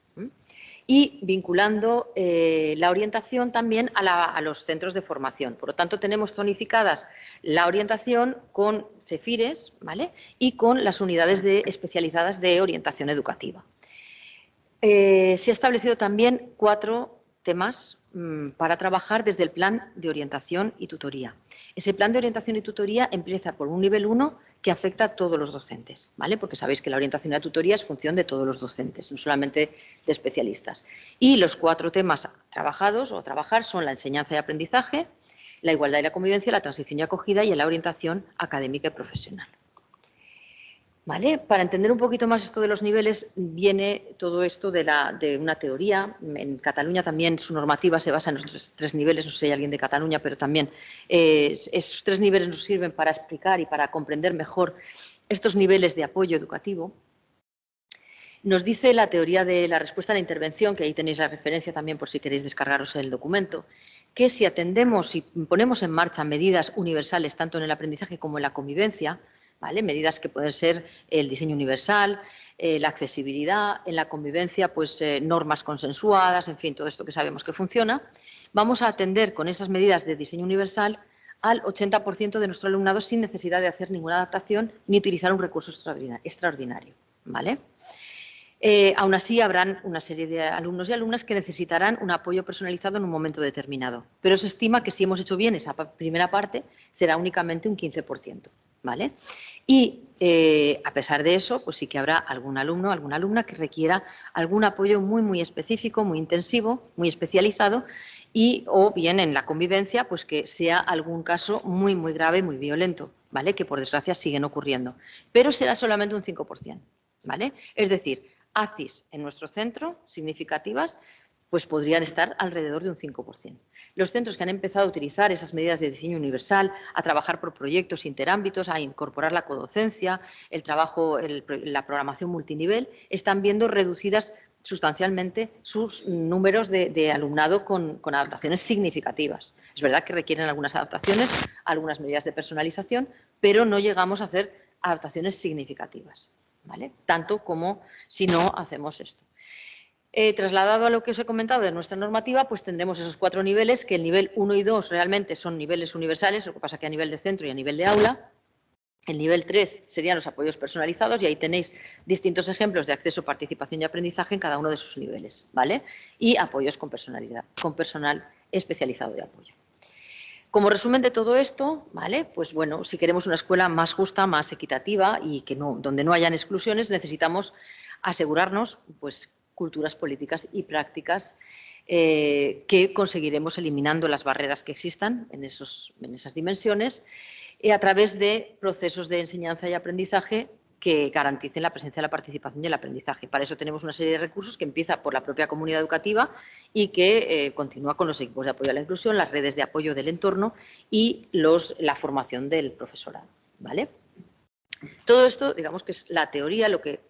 y vinculando eh, la orientación también a, los centros de formación. Por lo tanto, tenemos zonificadas la orientación con CEFIRES ¿vale? y con las unidades de, especializadas de orientación educativa. Eh, se ha establecido también cuatro temas mm, para trabajar desde el plan de orientación y tutoría. Ese plan de orientación y tutoría empieza por un nivel 1 que afecta a todos los docentes, ¿vale? Porque sabéis que la orientación y la tutoría es función de todos los docentes, no solamente de especialistas. Y los cuatro temas trabajados o trabajar son la enseñanza y aprendizaje, la igualdad y la convivencia, la transición y acogida y la orientación académica y profesional. Para entender un poquito más esto de los niveles, viene todo esto de, una teoría. En Cataluña también su normativa se basa en estos tres niveles, no sé si hay alguien de Cataluña, pero también eh, esos tres niveles nos sirven para explicar y para comprender mejor estos niveles de apoyo educativo. Nos dice la teoría de la respuesta a la intervención, que ahí tenéis la referencia también por si queréis descargaros el documento, que si atendemos y ponemos en marcha medidas universales tanto en el aprendizaje como en la convivencia, Medidas que pueden ser el diseño universal, eh, la accesibilidad, en la convivencia, pues eh, normas consensuadas, en fin, todo esto que sabemos que funciona. Vamos a atender con esas medidas de diseño universal al 80% de nuestro alumnado sin necesidad de hacer ninguna adaptación ni utilizar un recurso extraordinario. ¿vale? Eh, aún así, habrán una serie de alumnos y alumnas que necesitarán un apoyo personalizado en un momento determinado, pero se estima que si hemos hecho bien esa primera parte, será únicamente un 15%. ¿Vale? Y eh, a pesar de eso, pues sí que habrá algún alumno, alguna alumna que requiera algún apoyo muy, muy específico, muy intensivo, muy especializado y o bien en la convivencia, pues que sea algún caso muy, muy grave, muy violento, ¿vale? Que por desgracia siguen ocurriendo. Pero será solamente un 5%, ¿vale? Es decir, ACIS en nuestro centro, significativas, pues podrían estar alrededor de un 5%. Los centros que han empezado a utilizar esas medidas de diseño universal, a trabajar por proyectos interámbitos, a incorporar la codocencia, el trabajo, la programación multinivel, están viendo reducidas sustancialmente sus números de, alumnado con, adaptaciones significativas. Es verdad que requieren algunas adaptaciones, algunas medidas de personalización, pero no llegamos a hacer adaptaciones significativas, ¿vale? Tanto como si no hacemos esto. Eh, trasladado a lo que os he comentado de nuestra normativa, pues tendremos esos cuatro niveles, que el nivel 1 y 2 realmente son niveles universales, lo que pasa que a nivel de centro y a nivel de aula. El nivel 3 serían los apoyos personalizados y ahí tenéis distintos ejemplos de acceso, participación y aprendizaje en cada uno de sus niveles, ¿vale? Y apoyos con personalidad, con personal especializado de apoyo. Como resumen de todo esto, ¿vale? Pues bueno, si queremos una escuela más justa, más equitativa y que no, donde no hayan exclusiones, necesitamos asegurarnos pues, culturas políticas y prácticas eh, que conseguiremos eliminando las barreras que existan en, esos, en esas dimensiones eh, a través de procesos de enseñanza y aprendizaje que garanticen la presencia, la participación y el aprendizaje. Para eso tenemos una serie de recursos que empieza por la propia comunidad educativa y que eh, continúa con los equipos de apoyo a la inclusión, las redes de apoyo del entorno y los, la formación del profesorado. ¿vale? Todo esto, digamos que es la teoría, lo que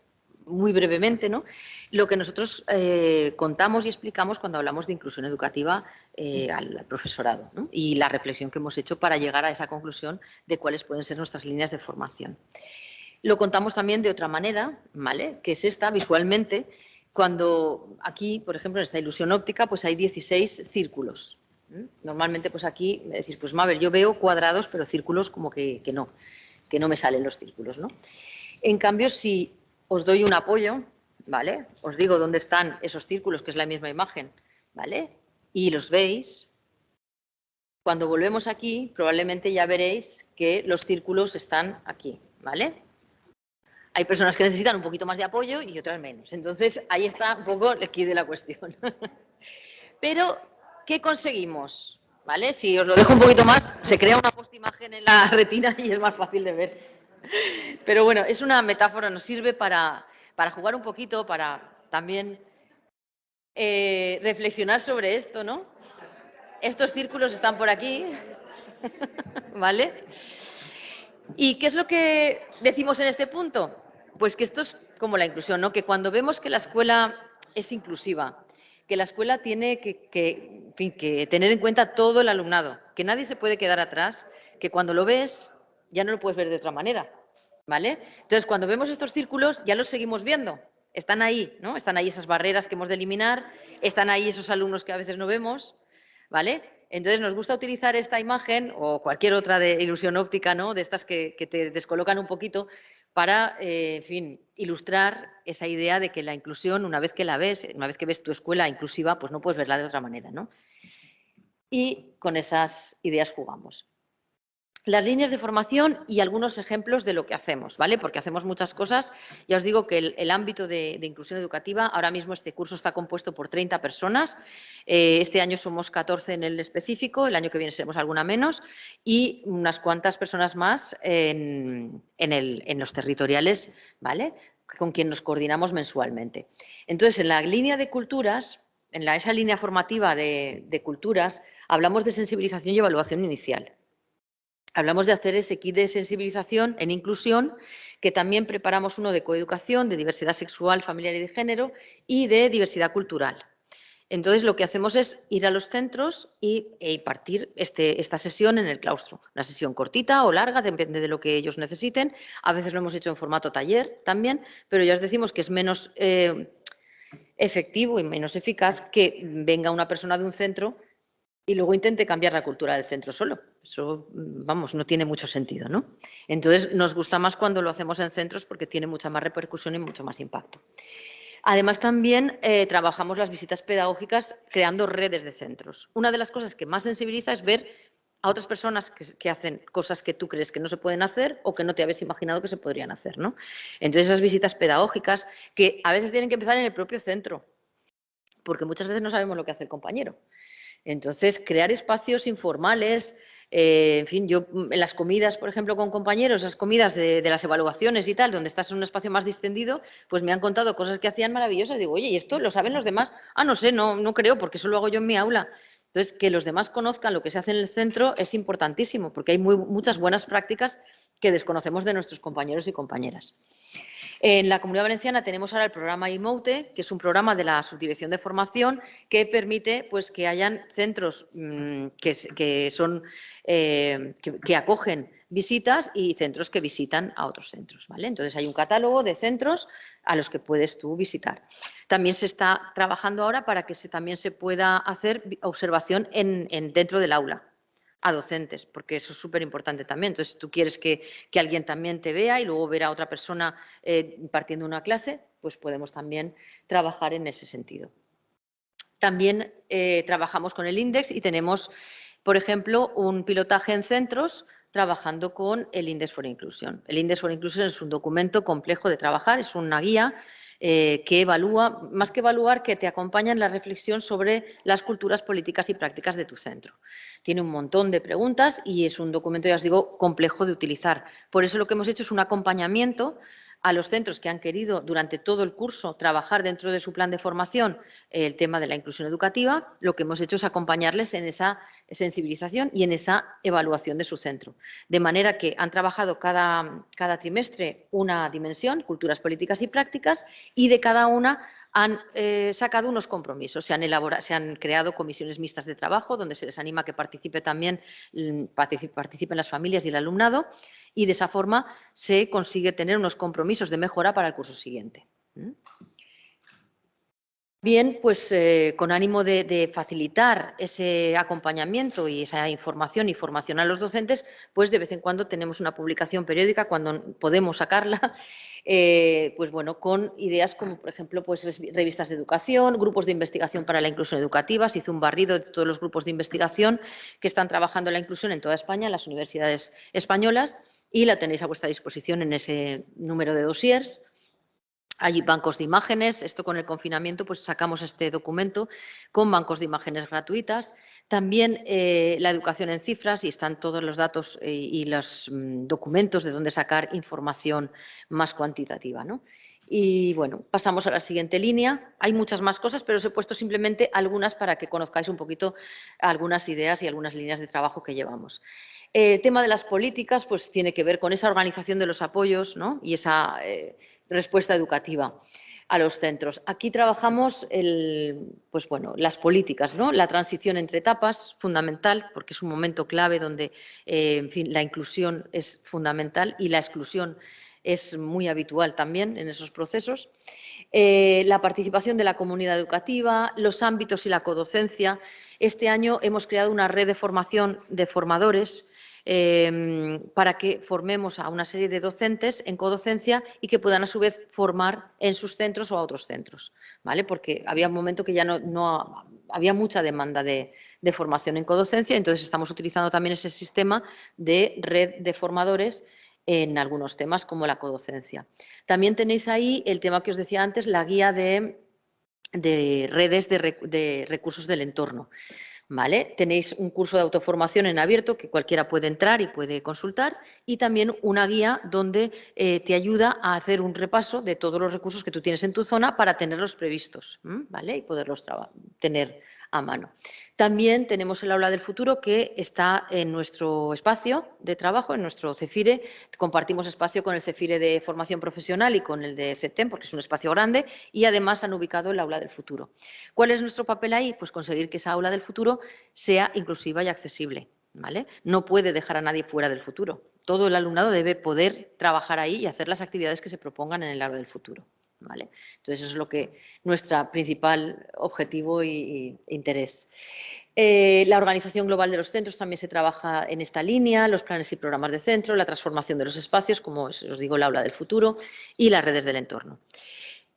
muy brevemente, ¿no? lo que nosotros eh, contamos y explicamos cuando hablamos de inclusión educativa eh, al, profesorado y la reflexión que hemos hecho para llegar a esa conclusión de cuáles pueden ser nuestras líneas de formación. Lo contamos también de otra manera, ¿vale? que es esta, visualmente, cuando aquí, por ejemplo, en esta ilusión óptica, pues hay 16 círculos. Normalmente, pues aquí me decís, pues Mabel, yo veo cuadrados, pero círculos como que, no, que no me salen los círculos, ¿no? En cambio, si os doy un apoyo, ¿vale? Os digo dónde están esos círculos, que es la misma imagen, ¿vale? Y los veis, cuando volvemos aquí, probablemente ya veréis que los círculos están aquí, ¿vale? Hay personas que necesitan un poquito más de apoyo y otras menos. Entonces, ahí está un poco el quid de la cuestión. Pero ¿qué conseguimos? ¿Vale? Si os lo dejo un poquito más, se crea una postimagen en la retina y es más fácil de ver. Pero bueno, es una metáfora, nos sirve para, jugar un poquito, para también eh, reflexionar sobre esto, ¿no? Estos círculos están por aquí, ¿vale? ¿Y qué es lo que decimos en este punto? Pues que esto es como la inclusión, ¿no? Que cuando vemos que la escuela es inclusiva, que la escuela tiene que, tener en cuenta todo el alumnado, que nadie se puede quedar atrás, que cuando lo ves ya no lo puedes ver de otra manera, ¿vale? Entonces, cuando vemos estos círculos ya los seguimos viendo, están ahí, ¿no? Están ahí esas barreras que hemos de eliminar, están ahí esos alumnos que a veces no vemos, ¿vale? Entonces nos gusta utilizar esta imagen o cualquier otra de ilusión óptica, ¿no? De estas que, te descolocan un poquito, para, eh, en fin, ilustrar esa idea de que la inclusión, una vez que la ves, una vez que ves tu escuela inclusiva, pues no puedes verla de otra manera, ¿no? Y con esas ideas jugamos las líneas de formación y algunos ejemplos de lo que hacemos, ¿vale? Porque hacemos muchas cosas. Ya os digo que el, ámbito de, inclusión educativa, ahora mismo este curso está compuesto por 30 personas. Eh, este año somos 14 en el específico, el año que viene seremos alguna menos y unas cuantas personas más en, los territoriales, ¿vale? Con quien nos coordinamos mensualmente. Entonces, en la línea de culturas, en esa línea formativa de culturas, hablamos de sensibilización y evaluación inicial hablamos de hacer ese kit de sensibilización en inclusión, que también preparamos uno de coeducación, de diversidad sexual, familiar y de género y de diversidad cultural. Entonces, lo que hacemos es ir a los centros y e impartir este, esta sesión en el claustro. Una sesión cortita o larga, depende de lo que ellos necesiten. A veces lo hemos hecho en formato taller también, pero ya os decimos que es menos eh, efectivo y menos eficaz que venga una persona de un centro y luego intente cambiar la cultura del centro solo. Eso, vamos, no tiene mucho sentido, ¿no? Entonces, nos gusta más cuando lo hacemos en centros porque tiene mucha más repercusión y mucho más impacto. Además, también eh, trabajamos las visitas pedagógicas creando redes de centros. Una de las cosas que más sensibiliza es ver a otras personas que, hacen cosas que tú crees que no se pueden hacer o que no te habías imaginado que se podrían hacer, ¿no? Entonces, esas visitas pedagógicas que a veces tienen que empezar en el propio centro, porque muchas veces no sabemos lo que hace el compañero. Entonces, crear espacios informales, eh, en fin, yo mm, en las comidas, por ejemplo, con compañeros, las comidas de, las evaluaciones y tal, donde estás en un espacio más distendido, pues me han contado cosas que hacían maravillosas. Digo, oye, ¿y esto lo saben los demás? Ah, no sé, no, no creo, porque eso lo hago yo en mi aula. Entonces, que los demás conozcan lo que se hace en el centro es importantísimo, porque hay muchas buenas prácticas que desconocemos de nuestros compañeros y compañeras. En la Comunidad Valenciana tenemos ahora el programa IMOUTE, que es un programa de la Subdirección de Formación que permite pues, que hayan centros mm, eh, que, acogen visitas y centros que visitan a otros centros. ¿vale? Entonces hay un catálogo de centros a los que puedes tú visitar. También se está trabajando ahora para que se, también se pueda hacer observación en, dentro del aula a docentes, porque eso es súper importante también. Entonces, tú quieres que, alguien también te vea y luego ver a otra persona eh, impartiendo una clase, pues podemos también trabajar en ese sentido. También eh, trabajamos con el INDEX y tenemos, por ejemplo, un pilotaje en centros trabajando con el Index for Inclusion. El Index for Inclusion es un documento complejo de trabajar, es una guía eh, que evalúa, más que evaluar, que te acompaña en la reflexión sobre las culturas políticas y prácticas de tu centro. Tiene un montón de preguntas y es un documento, ya os digo, complejo de utilizar. Por eso lo que hemos hecho es un acompañamiento a los centros que han querido durante todo el curso trabajar dentro de su plan de formación el tema de la inclusión educativa, lo que hemos hecho es acompañarles en esa sensibilización y en esa evaluación de su centro. De manera que han trabajado cada, cada trimestre una dimensión, culturas políticas y prácticas, y de cada una han eh, sacado unos compromisos, se han, elaborado, se han creado comisiones mixtas de trabajo donde se les anima a que participe también, mm, participen las familias y el alumnado y de esa forma se consigue tener unos compromisos de mejora para el curso siguiente. Bien, pues eh, con ánimo de, facilitar ese acompañamiento y esa información y formación a los docentes, pues de vez en cuando tenemos una publicación periódica cuando podemos sacarla, eh, pues bueno, con ideas como por ejemplo pues revistas de educación, grupos de investigación para la inclusión educativa, se hizo un barrido de todos los grupos de investigación que están trabajando en la inclusión en toda España, en las universidades españolas, y la tenéis a vuestra disposición en ese número de dossiers. Hay bancos de imágenes, esto con el confinamiento pues sacamos este documento con bancos de imágenes gratuitas. También eh, la educación en cifras y están todos los datos eh, y los mm, documentos de dónde sacar información más cuantitativa. Y bueno, pasamos a la siguiente línea. Hay muchas más cosas, pero os he puesto simplemente algunas para que conozcáis un poquito algunas ideas y algunas líneas de trabajo que llevamos. El tema de las políticas pues, tiene que ver con esa organización de los apoyos y esa eh, respuesta educativa a los centros. Aquí trabajamos pues bueno, las políticas, ¿no? la transición entre etapas, fundamental, porque es un momento clave donde eh, la inclusión es fundamental y la exclusión es muy habitual también en esos procesos. Eh, la participación de la comunidad educativa, los ámbitos y la codocencia. Este año hemos creado una red de formación de formadores Em, para que formemos a una serie de docentes en codocencia y que puedan a su vez formar en sus centros o a otros centros, ¿vale? Porque había un momento que ya no, había mucha demanda de, formación en codocencia, entonces estamos utilizando también ese sistema de red de formadores en algunos temas como la codocencia. También tenéis ahí el tema que os decía antes, la guía de, redes de recursos del entorno. ¿Vale? Tenéis un curso de autoformación en abierto que cualquiera puede entrar y puede consultar y también una guía donde eh, te ayuda a hacer un repaso de todos los recursos que tú tienes en tu zona para tenerlos previstos ¿vale? y poderlos tener a mano. También tenemos el aula del futuro que está en nuestro espacio de trabajo, en nuestro CEFIRE. Compartimos espacio con el CEFIRE de formación profesional y con el de CETEM porque es un espacio grande y además han ubicado el aula del futuro. ¿Cuál es nuestro papel ahí? Pues conseguir que esa aula del futuro sea inclusiva y accesible. ¿vale? No puede dejar a nadie fuera del futuro. Todo el alumnado debe poder trabajar ahí y hacer las actividades que se propongan en el aula del futuro. Entonces, eso es lo que nuestro principal objetivo e interés. Eh, la organización global de los centros también se trabaja en esta línea, los planes y programas de centro, la transformación de los espacios, como os digo, el aula del futuro y las redes del entorno.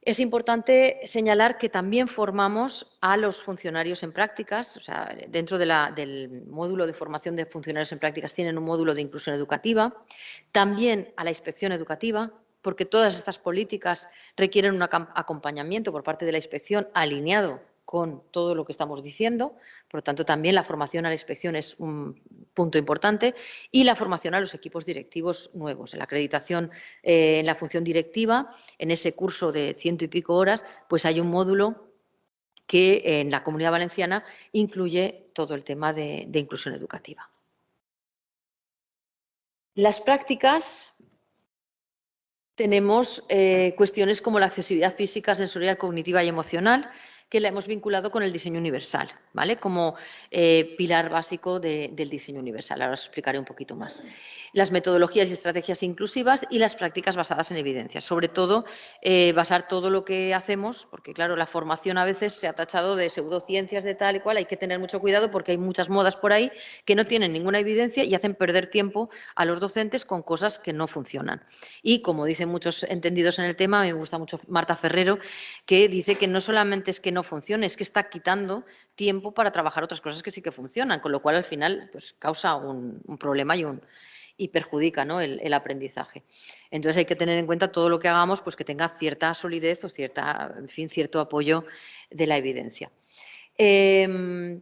Es importante señalar que también formamos a los funcionarios en prácticas, o sea, dentro del módulo de formación de funcionarios en prácticas tienen un módulo de inclusión educativa, también a la inspección educativa, porque todas estas políticas requieren un acompañamiento por parte de la inspección alineado con todo lo que estamos diciendo, por lo tanto también la formación a la inspección es un punto importante y la formación a los equipos directivos nuevos. En la acreditación eh, en la función directiva, en ese curso de ciento y pico horas, pues hay un módulo que en la Comunidad Valenciana incluye todo el tema de inclusión educativa. Las prácticas tenemos eh, cuestiones como la accesibilidad física, sensorial, cognitiva y emocional, que la hemos vinculado con el diseño universal, ¿vale? Como eh, pilar básico del diseño universal. Ahora os explicaré un poquito más. Las metodologías y estrategias inclusivas y las prácticas basadas en evidencia. Sobre todo, eh, basar todo lo que hacemos, porque claro, la formación a veces se ha tachado de pseudociencias, de tal y cual, hay que tener mucho cuidado porque hay muchas modas por ahí que no tienen ninguna evidencia y hacen perder tiempo a los docentes con cosas que no funcionan. Y como dicen muchos entendidos en el tema, me gusta mucho Marta Ferrero, que dice que no solamente es que no funcione, es que está quitando tiempo para trabajar otras cosas que sí que funcionan, con lo cual al final pues, causa un, problema y, un, y perjudica ¿no? el, aprendizaje. Entonces hay que tener en cuenta todo lo que hagamos pues que tenga cierta solidez o cierta, en fin, cierto apoyo de la evidencia. Em,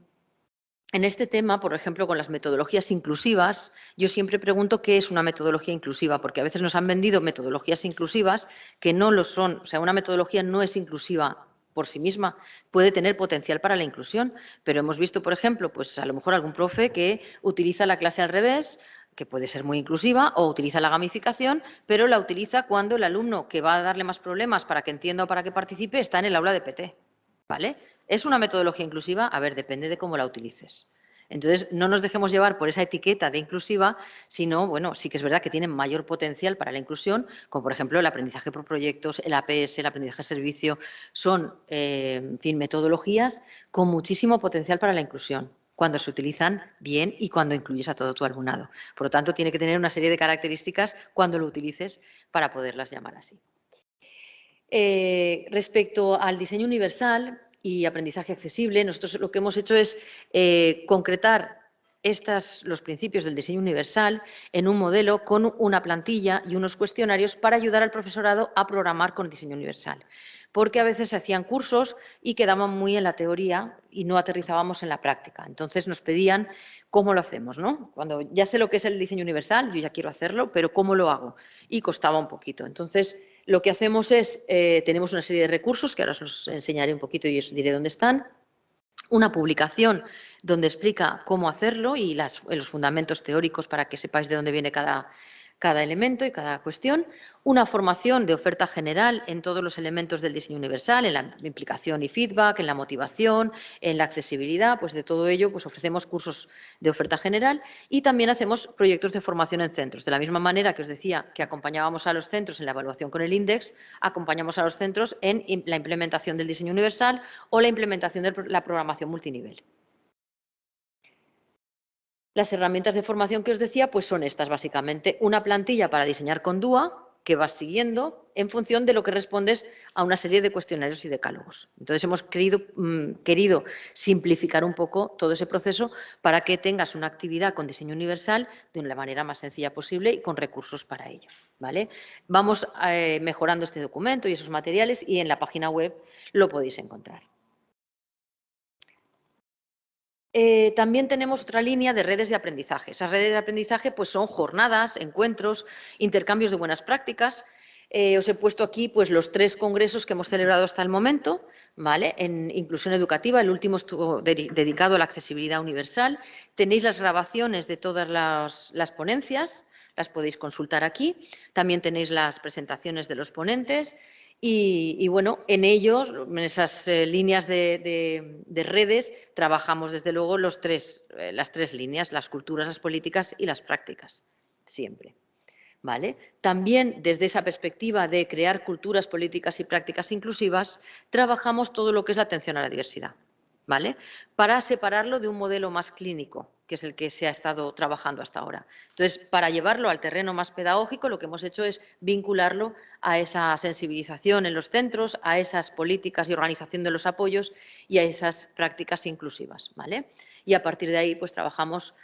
en este tema, por ejemplo, con las metodologías inclusivas, yo siempre pregunto qué es una metodología inclusiva, porque a veces nos han vendido metodologías inclusivas que no lo son. O sea, una metodología no es inclusiva por sí misma puede tener potencial para la inclusión, pero hemos visto, por ejemplo, pues a lo mejor algún profe que utiliza la clase al revés, que puede ser muy inclusiva, o utiliza la gamificación, pero la utiliza cuando el alumno que va a darle más problemas para que entienda o para que participe está en el aula de PT. ¿Vale? ¿Es una metodología inclusiva? A ver, depende de cómo la utilices. Entonces, no nos dejemos llevar por esa etiqueta de inclusiva, sino, bueno, sí que es verdad que tienen mayor potencial para la inclusión, como por ejemplo el aprendizaje por proyectos, el APS, el aprendizaje servicio, son, eh, en fin, metodologías con muchísimo potencial para la inclusión cuando se utilizan bien y cuando incluyes a todo tu alumnado. Por lo tanto, tiene que tener una serie de características cuando lo utilices para poderlas llamar así. Eh, respecto al diseño universal y aprendizaje accesible, nosotros lo que hemos hecho es eh, concretar estas, los principios del diseño universal en un modelo con una plantilla y unos cuestionarios para ayudar al profesorado a programar con diseño universal porque a veces se hacían cursos y quedaban muy en la teoría y no aterrizábamos en la práctica. Entonces nos pedían cómo lo hacemos, ¿no? Cuando ya sé lo que es el diseño universal, yo ya quiero hacerlo, pero ¿cómo lo hago? Y costaba un poquito. Entonces, lo que hacemos es, eh, tenemos una serie de recursos, que ahora os enseñaré un poquito y os diré dónde están, una publicación donde explica cómo hacerlo y los fundamentos teóricos para que sepáis de dónde viene cada, cada elemento y cada cuestión, una formación de oferta general en todos los elementos del diseño universal, en la implicación y feedback, en la motivación, en la accesibilidad, pues de todo ello pues ofrecemos cursos de oferta general y también hacemos proyectos de formación en centros. De la misma manera que os decía que acompañábamos a los centros en la evaluación con el INDEX, acompañamos a los centros en la implementación del diseño universal o la implementación de la programación multinivel. Las herramientas de formación que os decía pues son estas básicamente. Una plantilla para diseñar con DUA que vas siguiendo en función de lo que respondes a una serie de cuestionarios y decálogos. Entonces hemos querido, mm, querido simplificar un poco todo ese proceso para que tengas una actividad con diseño universal de la manera más sencilla posible y con recursos para ello. ¿vale? Vamos eh, mejorando este documento y esos materiales y en la página web lo podéis encontrar. Eh, también tenemos otra línea de redes de aprendizaje. Esas redes de aprendizaje pues, son jornadas, encuentros, intercambios de buenas prácticas. Eh, os he puesto aquí pues, los tres congresos que hemos celebrado hasta el momento, ¿vale? En inclusión educativa, el último estuvo dedicado a la accesibilidad universal. Tenéis las grabaciones de todas las ponencias, las podéis consultar aquí. También tenéis las presentaciones de los ponentes y, bueno, en ellos, en esas eh, líneas de, redes, trabajamos desde luego eh, las tres líneas, las culturas, las políticas y las prácticas, siempre. ¿Vale? También desde esa perspectiva de crear culturas, políticas y prácticas inclusivas, trabajamos todo lo que es la atención a la diversidad. ¿Vale? Para separarlo de un modelo más clínico, que es el que se ha estado trabajando hasta ahora. Entonces, para llevarlo al terreno más pedagógico, lo que hemos hecho es vincularlo a esa sensibilización en los centros, a esas políticas y organización de los apoyos y a esas prácticas inclusivas. ¿vale? Y a partir de ahí, pues trabajamos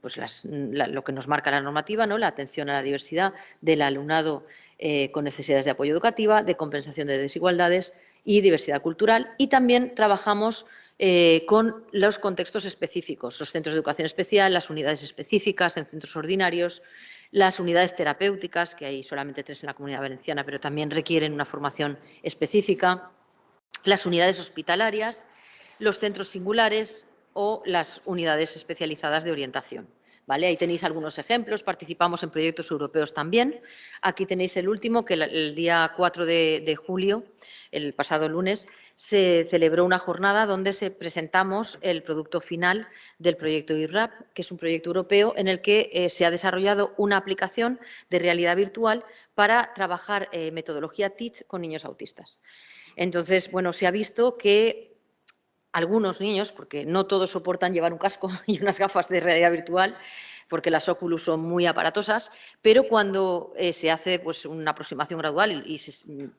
pues, lo que nos marca la normativa, ¿no? la atención a la diversidad del alumnado eh, con necesidades de apoyo educativa, de compensación de desigualdades y diversidad cultural. Y también trabajamos eh, con los contextos específicos, los centros de educación especial, las unidades específicas en centros ordinarios, las unidades terapéuticas, que hay solamente tres en la comunidad valenciana, pero también requieren una formación específica, las unidades hospitalarias, los centros singulares o las unidades especializadas de orientación. ¿Vale? Ahí tenéis algunos ejemplos, participamos en proyectos europeos también. Aquí tenéis el último, que el, día 4 de julio, el pasado lunes, se celebró una jornada donde se presentamos el producto final del proyecto IRAP, que es un proyecto europeo en el que eh, se ha desarrollado una aplicación de realidad virtual para trabajar eh, metodología TEACH con niños autistas. Entonces, bueno, se ha visto que algunos niños, porque no todos soportan llevar un casco y unas gafas de realidad virtual, porque las Oculus son muy aparatosas, pero cuando eh, se hace pues, una aproximación gradual y,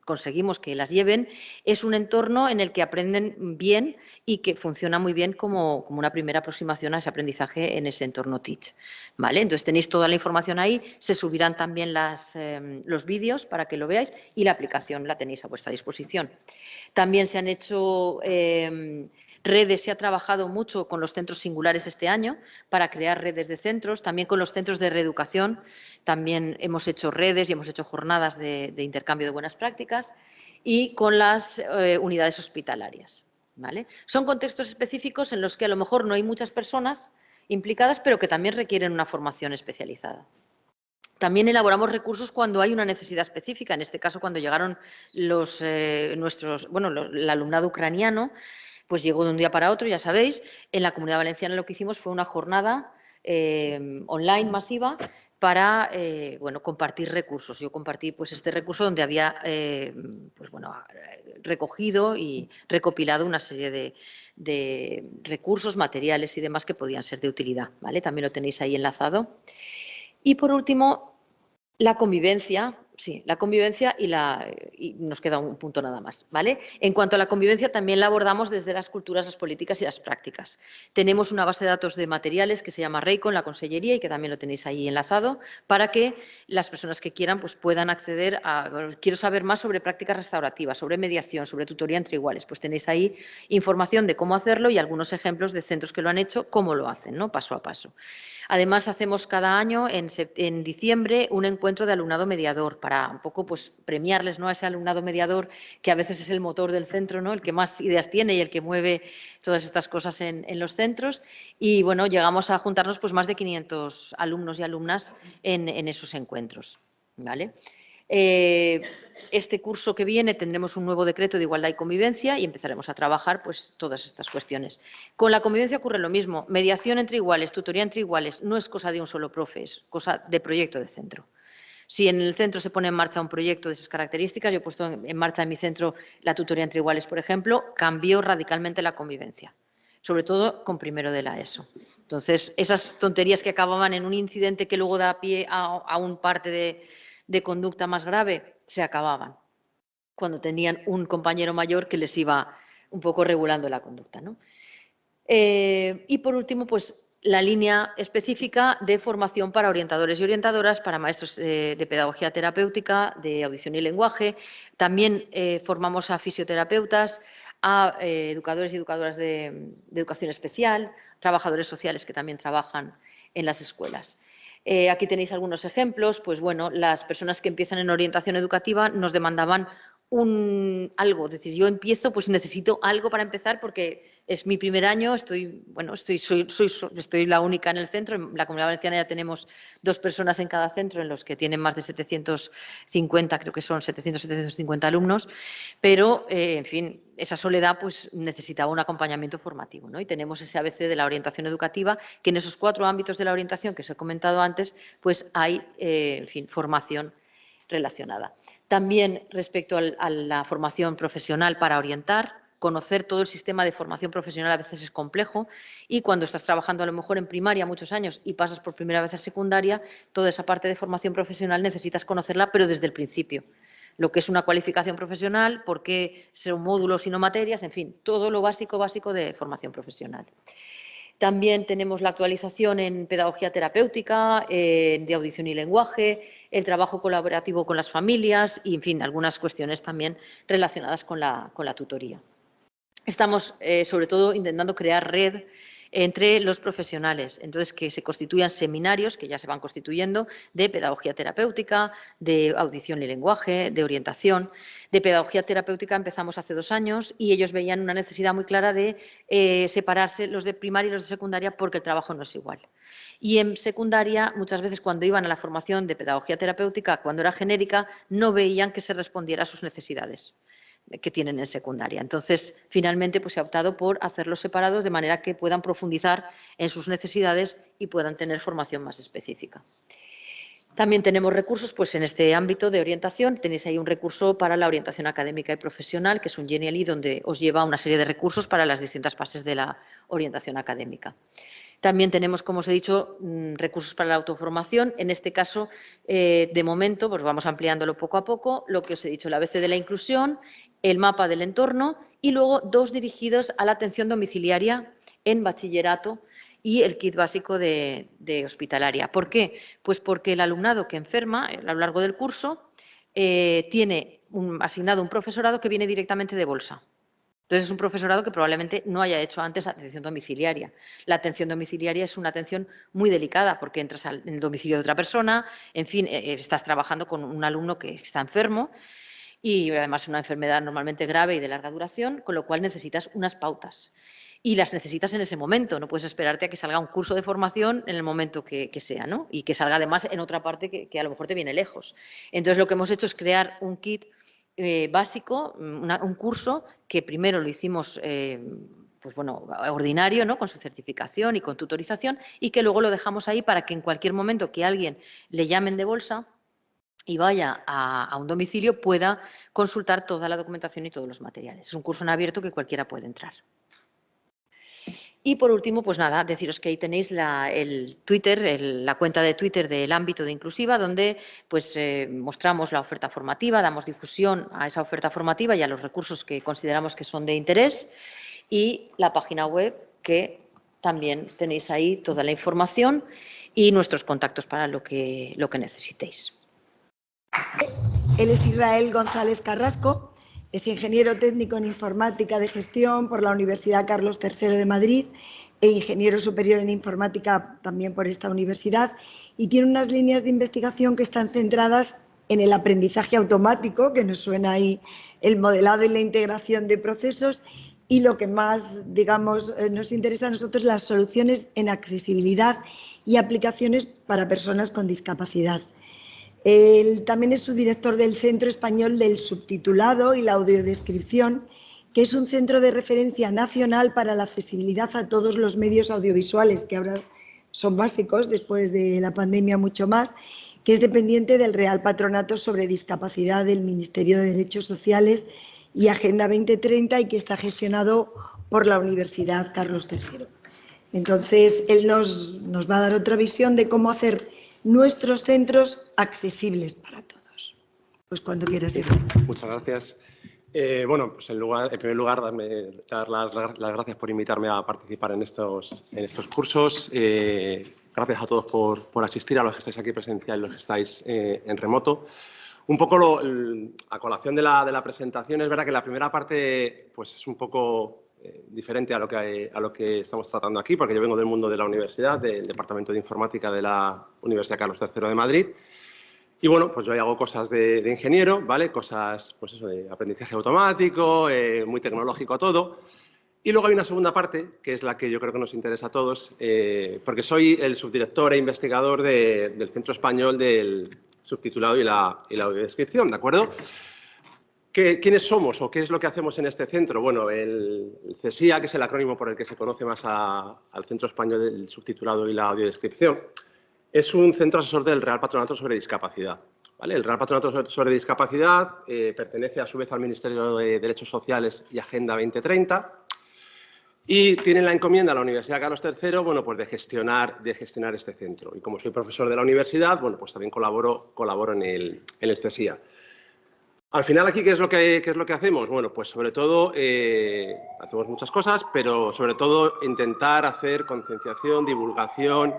conseguimos que las lleven, es un entorno en el que aprenden bien y que funciona muy bien como, una primera aproximación a ese aprendizaje en ese entorno Teach. ¿vale? Entonces tenéis toda la información ahí, se subirán también em, los vídeos para que lo veáis y la aplicación la tenéis a vuestra disposición. También se han hecho... Em, Redes se ha trabajado mucho con los centros singulares este año para crear redes de centros, también con los centros de reeducación, también hemos hecho redes y hemos hecho jornadas de, intercambio de buenas prácticas y con las eh, unidades hospitalarias. ¿vale? Son contextos específicos en los que a lo mejor no hay muchas personas implicadas, pero que también requieren una formación especializada. También elaboramos recursos cuando hay una necesidad específica, en este caso cuando llegaron los, eh, nuestros, bueno, el alumnado ucraniano, pues llegó de un día para otro, ya sabéis. En la Comunidad Valenciana lo que hicimos fue una jornada eh, online masiva para eh, bueno, compartir recursos. Yo compartí pues, este recurso donde había eh, pues, bueno, recogido y recopilado una serie de, de, recursos, materiales y demás que podían ser de utilidad. ¿vale? También lo tenéis ahí enlazado. Y por último, la convivencia, Sí, la convivencia y, la, y nos queda un punto nada más. ¿vale? En cuanto a la convivencia, también la abordamos desde las culturas, las políticas y las prácticas. Tenemos una base de datos de materiales que se llama REICO en la Consellería y que también lo tenéis ahí enlazado para que las personas que quieran pues, puedan acceder a... quiero saber más sobre prácticas restaurativas, sobre mediación, sobre tutoría entre iguales. Pues tenéis ahí información de cómo hacerlo y algunos ejemplos de centros que lo han hecho, cómo lo hacen, ¿no? paso a paso. Además, hacemos cada año, en, en diciembre, un encuentro de alumnado mediador para un poco pues, premiarles ¿no? a ese alumnado mediador que a veces es el motor del centro, ¿no? el que más ideas tiene y el que mueve todas estas cosas en, los centros. Y bueno, llegamos a juntarnos pues, más de 500 alumnos y alumnas en, esos encuentros. ¿vale? Eh, este curso que viene tendremos un nuevo decreto de igualdad y convivencia y empezaremos a trabajar pues, todas estas cuestiones. Con la convivencia ocurre lo mismo. Mediación entre iguales, tutoría entre iguales, no es cosa de un solo profe, es cosa de proyecto de centro. Si en el centro se pone en marcha un proyecto de esas características, yo he puesto en marcha en mi centro la tutoría entre iguales, por ejemplo, cambió radicalmente la convivencia sobre todo con primero de la ESO. Entonces, esas tonterías que acababan en un incidente que luego da pie a un parte de, conducta más grave se acababan cuando tenían un compañero mayor que les iba un poco regulando la conducta. Eh, y por último, pues la línea específica de formación para orientadores y orientadoras, para maestros eh, de pedagogía terapéutica, de audición y lenguaje. También eh, formamos a fisioterapeutas, a educadores y educadoras de educación especial, trabajadores sociales que también trabajan en las escuelas. Eh, aquí tenéis algunos ejemplos. Pues bueno, las personas que empiezan en orientación educativa nos demandaban un algo, es decir, yo empiezo, pues necesito algo para empezar porque es mi primer año, estoy, bueno, estoy, soy, soy, estoy la única en el centro, en la Comunidad Valenciana ya tenemos dos personas en cada centro, en los que tienen más de 750, creo que son 700, 750 alumnos, pero, eh, en fin, esa soledad pues necesitaba un acompañamiento formativo, ¿no? Y tenemos ese ABC de la orientación educativa, que en esos cuatro ámbitos de la orientación que os he comentado antes, pues hay, eh, en fin, formación relacionada. También respecto a la formación profesional para orientar, conocer todo el sistema de formación profesional a veces es complejo y cuando estás trabajando a lo mejor en primaria muchos años y pasas por primera vez a secundaria, toda esa parte de formación profesional necesitas conocerla, pero desde el principio. Lo que es una cualificación profesional, por qué son módulos y no materias, en fin, todo lo básico, básico de formación profesional. También tenemos la actualización en pedagogía terapéutica, de audición y lenguaje, el trabajo colaborativo con las familias y, en fin, algunas cuestiones también relacionadas con la, con la tutoría. Estamos, eh, sobre todo, intentando crear red entre los profesionales. Entonces, que se constituyan seminarios, que ya se van constituyendo, de pedagogía terapéutica, de audición y lenguaje, de orientación. De pedagogía terapéutica empezamos hace dos años y ellos veían una necesidad muy clara de eh, separarse los de primaria y los de secundaria porque el trabajo no es igual. Y en secundaria, muchas veces cuando iban a la formación de pedagogía terapéutica, cuando era genérica, no veían que se respondiera a sus necesidades que tienen en secundaria. Entonces, finalmente, pues, se ha optado por hacerlos separados de manera que puedan profundizar en sus necesidades y puedan tener formación más específica. También tenemos recursos pues, en este ámbito de orientación. Tenéis ahí un recurso para la orientación académica y profesional, que es un Genially, donde os lleva una serie de recursos para las distintas fases de la orientación académica. También tenemos, como os he dicho, mm, recursos para la autoformación. En este caso, eh, de momento, pues vamos ampliándolo poco a poco, lo que os he dicho, la ABC de la inclusión, el mapa del entorno y luego dos dirigidos a la atención domiciliaria en bachillerato y el kit básico de, hospitalaria. ¿Por qué? Pues porque el alumnado que enferma a lo largo del curso eh, tiene asignado un profesorado que viene directamente de bolsa. Entonces, es un profesorado que probablemente no haya hecho antes atención domiciliaria. La atención domiciliaria es una atención muy delicada porque entras en el domicilio de otra persona, en fin, eh, estás trabajando con un alumno que está enfermo y además una enfermedad normalmente grave y de larga duración, con lo cual necesitas unas pautas. Y las necesitas en ese momento, no puedes esperarte a que salga un curso de formación en el momento que, sea, ¿no? Y que salga además en otra parte que a lo mejor te viene lejos. Entonces, lo que hemos hecho es crear un kit eh, básico, mm, un curso que primero lo hicimos eh, pues bueno, ordinario, ¿no? con su certificación y con tutorización, y que luego lo dejamos ahí para que en cualquier momento que alguien le llamen de bolsa y vaya a, un domicilio pueda consultar toda la documentación y todos los materiales. Es un curso en abierto que cualquiera puede entrar. Y por último, pues nada, deciros que ahí tenéis la, el Twitter, la cuenta de Twitter del ámbito de Inclusiva, donde pues eh, mostramos la oferta formativa, damos difusión a esa oferta formativa y a los recursos que consideramos que son de interés y la página web que también tenéis ahí toda la información y nuestros contactos para lo que, lo que necesitéis.
Él es Israel González Carrasco, es ingeniero técnico en informática de gestión por la Universidad Carlos III de Madrid e ingeniero superior en informática también por esta universidad y tiene unas líneas de investigación que están centradas en el aprendizaje automático, que nos suena ahí el modelado y la integración de procesos y lo que más, digamos, eh, nos interesa a nosotros, las soluciones en accesibilidad y aplicaciones para personas con discapacidad. Él también es su director del Centro Español del Subtitulado y la Audiodescripción, que es un centro de referencia nacional para la accesibilidad a todos los medios audiovisuales, que ahora son básicos, después de la pandemia mucho más, que es dependiente del Real Patronato sobre Discapacidad del Ministerio de Derechos Sociales y Agenda 2030 y que está gestionado por la Universidad Carlos III. Entonces, él nos, nos va a dar otra visión de cómo hacer nuestros centros accesibles para todos. Pues cuando quieras ir.
Muchas gracias. Eh, bueno, pues en, primer lugar, dar las, gracias por invitarme a participar en estos, en estos cursos. Eh, gracias a todos por, por, asistir, a los que estáis aquí presencial y los que estáis eh, en remoto. Un poco lo, a colación de la, de la presentación, es verdad que la primera parte pues es un poco eh, diferente a lo, que, a lo que estamos tratando aquí, porque yo vengo del mundo de la universidad, del Departamento de Informática de la Universidad Carlos III de Madrid. Y bueno, pues yo hago cosas de, ingeniero, ¿vale? Cosas, pues eso, de aprendizaje automático, eh, muy tecnológico todo. Y luego hay una segunda parte, que es la que yo creo que nos interesa a todos, eh, porque soy el subdirector e investigador del Centro Español del Subtitulado y la, y la Audiodescripción, ¿de acuerdo? ¿Quiénes somos o qué es lo que hacemos en este centro? Bueno, el, CESIA, que es el acrónimo por el que se conoce más al Centro Español del Subtitulado y la Audiodescripción, es un centro asesor del Real Patronato sobre Discapacidad. El Real Patronato sobre Discapacidad eh, pertenece a su vez al Ministerio de Derechos Sociales y Agenda 2030 y tiene la encomienda a la Universidad Carlos III bueno, pues de, gestionar, de gestionar este centro. Y como soy profesor de la universidad, bueno, pues también colaboro, en el CESIA. Al final aquí, ¿qué es lo que, es lo que hacemos? Bueno, pues sobre todo eh, hacemos muchas cosas, pero sobre todo intentar hacer concienciación, divulgación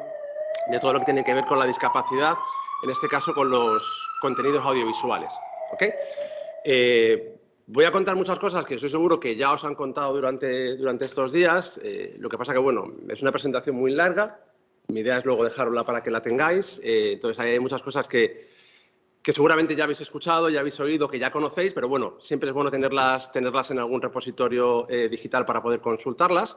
de todo lo que tiene que ver con la discapacidad, en este caso con los contenidos audiovisuales. Eh, voy a contar muchas cosas que estoy seguro que ya os han contado durante, durante estos días. Eh, lo que pasa que, bueno, es una presentación muy larga. Mi idea es luego dejarla para que la tengáis. entonces, hay muchas cosas que, que seguramente ya habéis escuchado, ya habéis oído, que ya conocéis, pero bueno, siempre es bueno tenerlas, tenerlas en algún repositorio eh, digital para poder consultarlas.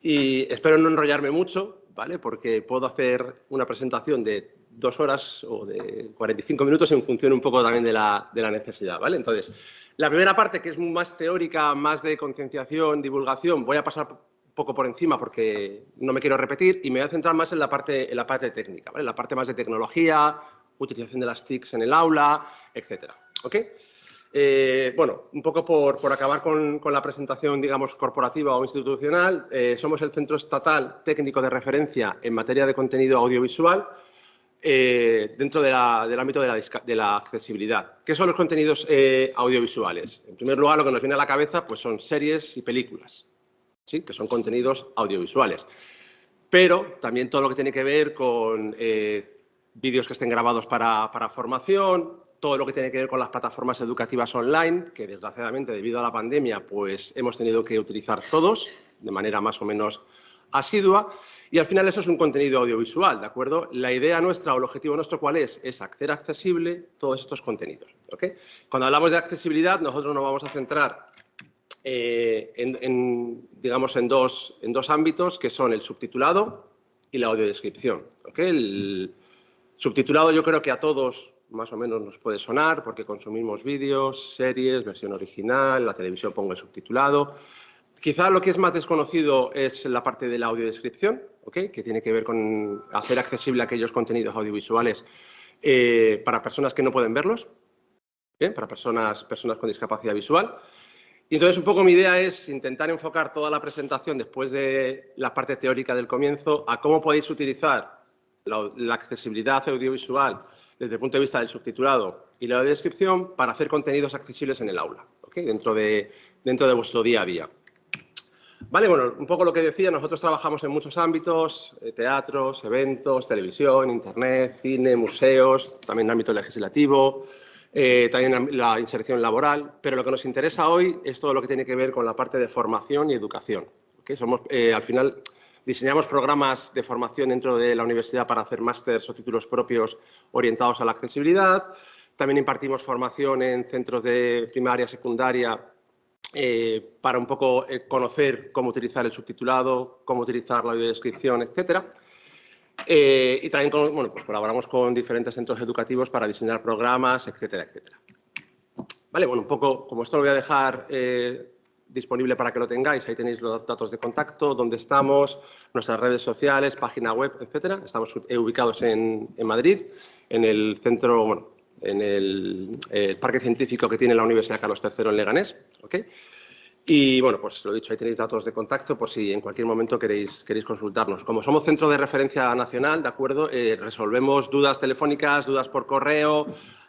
Y espero no enrollarme mucho, ¿vale? Porque puedo hacer una presentación de dos horas o de 45 minutos en función un poco también de la, de la necesidad, ¿vale? Entonces, la primera parte, que es más teórica, más de concienciación, divulgación, voy a pasar poco por encima porque no me quiero repetir y me voy a centrar más en la parte, en la parte técnica, ¿vale? La parte más de tecnología, utilización de las TICs en el aula. ¿ok? Eh, bueno, un poco por, por acabar con, con, la presentación, digamos, corporativa o institucional, eh, somos el Centro Estatal Técnico de Referencia en materia de contenido audiovisual eh, dentro del ámbito de la, de la, accesibilidad. ¿Qué son los contenidos audiovisuales? En primer lugar, lo que nos viene a la cabeza pues son series y películas, ¿sí? que son contenidos audiovisuales. Pero también todo lo que tiene que ver con vídeos que estén grabados para, formación, todo lo que tiene que ver con las plataformas educativas online, que desgraciadamente debido a la pandemia pues hemos tenido que utilizar todos de manera más o menos asidua. Y al final eso es un contenido audiovisual, ¿de acuerdo? La idea nuestra o el objetivo nuestro cuál es, es hacer accesible todos estos contenidos. Cuando hablamos de accesibilidad nosotros nos vamos a centrar eh, en, digamos, en dos, en dos ámbitos que son el subtitulado y la audiodescripción. El, Subtitulado yo creo que a todos más o menos nos puede sonar porque consumimos vídeos, series, versión original, la televisión pongo el subtitulado. Quizá lo que es más desconocido es la parte de la audiodescripción, ¿okay? que tiene que ver con hacer accesible aquellos contenidos audiovisuales eh, para personas que no pueden verlos, para personas, personas con discapacidad visual. Y entonces un poco mi idea es intentar enfocar toda la presentación después de la parte teórica del comienzo a cómo podéis utilizar la, accesibilidad audiovisual desde el punto de vista del subtitulado y la descripción para hacer contenidos accesibles en el aula, dentro, de, vuestro día a día. Vale, bueno, un poco lo que decía, nosotros trabajamos en muchos ámbitos, eh, teatros, eventos, televisión, internet, cine, museos, también en ámbito legislativo, eh, también la inserción laboral, pero lo que nos interesa hoy es todo lo que tiene que ver con la parte de formación y educación. Somos, eh, al final, diseñamos programas de formación dentro de la universidad para hacer másteres o títulos propios orientados a la accesibilidad. También impartimos formación en centros de primaria, secundaria eh, para un poco eh, conocer cómo utilizar el subtitulado, cómo utilizar la audiodescripción, etcétera. Eh, y también pues colaboramos con diferentes centros educativos para diseñar programas, etcétera, etcétera. Vale, bueno, un poco, como esto lo voy a dejar disponible para que lo tengáis, ahí tenéis los datos de contacto, dónde estamos, nuestras redes sociales, página web, etcétera. Estamos ubicados en, en Madrid, en el centro, bueno, en el, parque científico que tiene la Universidad Carlos III en Leganés. Y bueno, pues lo dicho, ahí tenéis datos de contacto por si en cualquier momento queréis, queréis consultarnos. Como somos centro de referencia nacional, ¿de acuerdo? Eh, resolvemos dudas telefónicas, dudas por correo,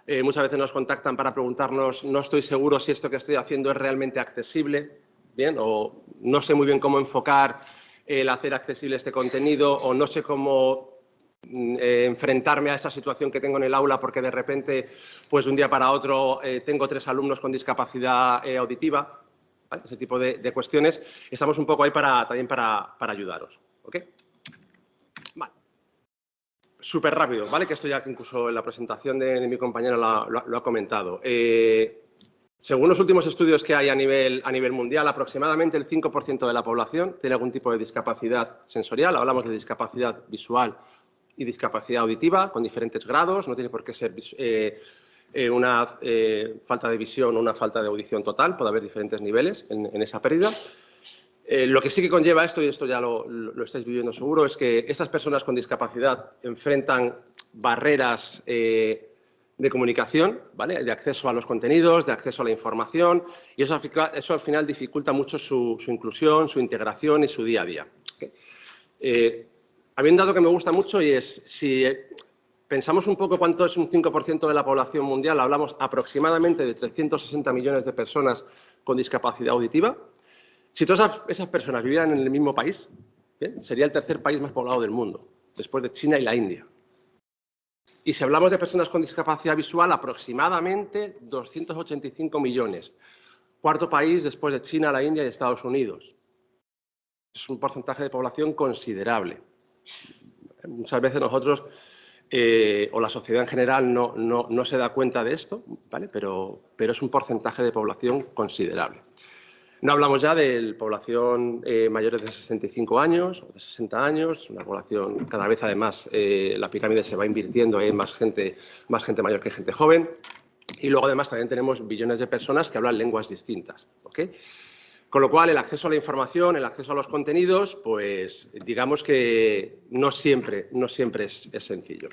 eh, muchas veces nos contactan para preguntarnos, no estoy seguro si esto que estoy haciendo es realmente accesible, ¿bien? O no sé muy bien cómo enfocar el hacer accesible este contenido, o no sé cómo Mm, eh, enfrentarme a esa situación que tengo en el aula porque de repente, pues de un día para otro, eh, tengo tres alumnos con discapacidad auditiva, ese tipo de, cuestiones. Estamos un poco ahí para, también para, ayudaros. ¿ok? Súper rápido, ¿vale? Que esto ya incluso en la presentación de, mi compañero lo, ha comentado. según los últimos estudios que hay a nivel, a nivel mundial, aproximadamente el 5% de la población tiene algún tipo de discapacidad sensorial. Hablamos de discapacidad visual y discapacidad auditiva con diferentes grados, no tiene por qué ser eh, eh, una eh, falta de visión o una falta de audición total, puede haber diferentes niveles en, esa pérdida. Lo que sí que conlleva esto, y esto ya lo, estáis viviendo seguro, es que estas personas con discapacidad enfrentan barreras de comunicación, ¿vale? de acceso a los contenidos, de acceso a la información, y eso, eso al final dificulta mucho su, inclusión, su integración y su día a día. Había un dato que me gusta mucho y es, si pensamos un poco cuánto es un 5% de la población mundial, hablamos aproximadamente de 360 millones de personas con discapacidad auditiva. Si todas esas personas vivieran en el mismo país, sería el tercer país más poblado del mundo, después de China y la India. Y si hablamos de personas con discapacidad visual, aproximadamente 285 millones. Cuarto país después de China, la India y Estados Unidos. Es un porcentaje de población considerable. Muchas veces nosotros eh, o la sociedad en general no, se da cuenta de esto, ¿vale? pero es un porcentaje de población considerable. No hablamos ya de población eh, mayores de 65 años o de 60 años, una población cada vez además eh, la pirámide se va invirtiendo, hay más gente, más gente mayor que gente joven. Y luego además también tenemos billones de personas que hablan lenguas distintas. Con lo cual, el acceso a la información, el acceso a los contenidos, pues digamos que no siempre, no siempre es, sencillo.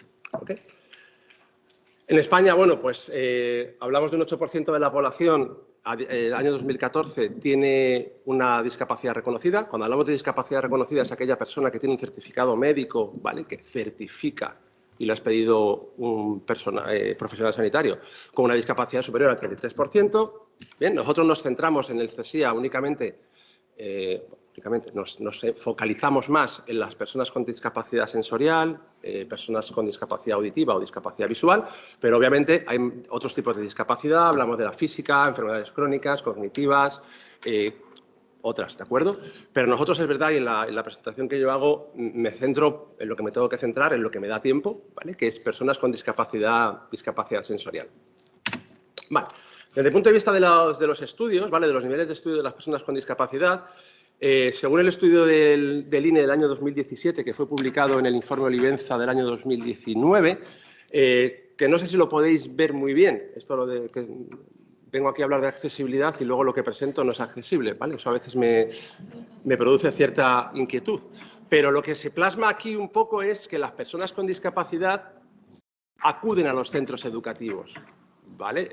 En España, bueno, pues eh, hablamos de un 8% de la población el año 2014 tiene una discapacidad reconocida. Cuando hablamos de discapacidad reconocida es aquella persona que tiene un certificado médico, ¿vale? Que certifica y lo has pedido un eh, profesional sanitario con una discapacidad superior al 33%. Bien, nosotros nos centramos en el CESIA únicamente, eh, únicamente nos, focalizamos más en las personas con discapacidad sensorial, eh, personas con discapacidad auditiva o discapacidad visual, pero obviamente hay otros tipos de discapacidad, hablamos de la física, enfermedades crónicas, cognitivas, otras, ¿de acuerdo? Pero nosotros es verdad y en la, presentación que yo hago me centro en lo que me tengo que centrar, en lo que me da tiempo, ¿vale? Que es personas con discapacidad, discapacidad sensorial. Vale. Desde el punto de vista de los, de los estudios, ¿vale? De los niveles de estudio de las personas con discapacidad, eh, según el estudio del, INE del año 2017, que fue publicado en el informe Olivenza del año 2019, eh, que no sé si lo podéis ver muy bien, esto lo de, que vengo aquí a hablar de accesibilidad y luego lo que presento no es accesible, ¿vale? Eso a veces me, produce cierta inquietud. Pero lo que se plasma aquí un poco es que las personas con discapacidad acuden a los centros educativos, ¿vale?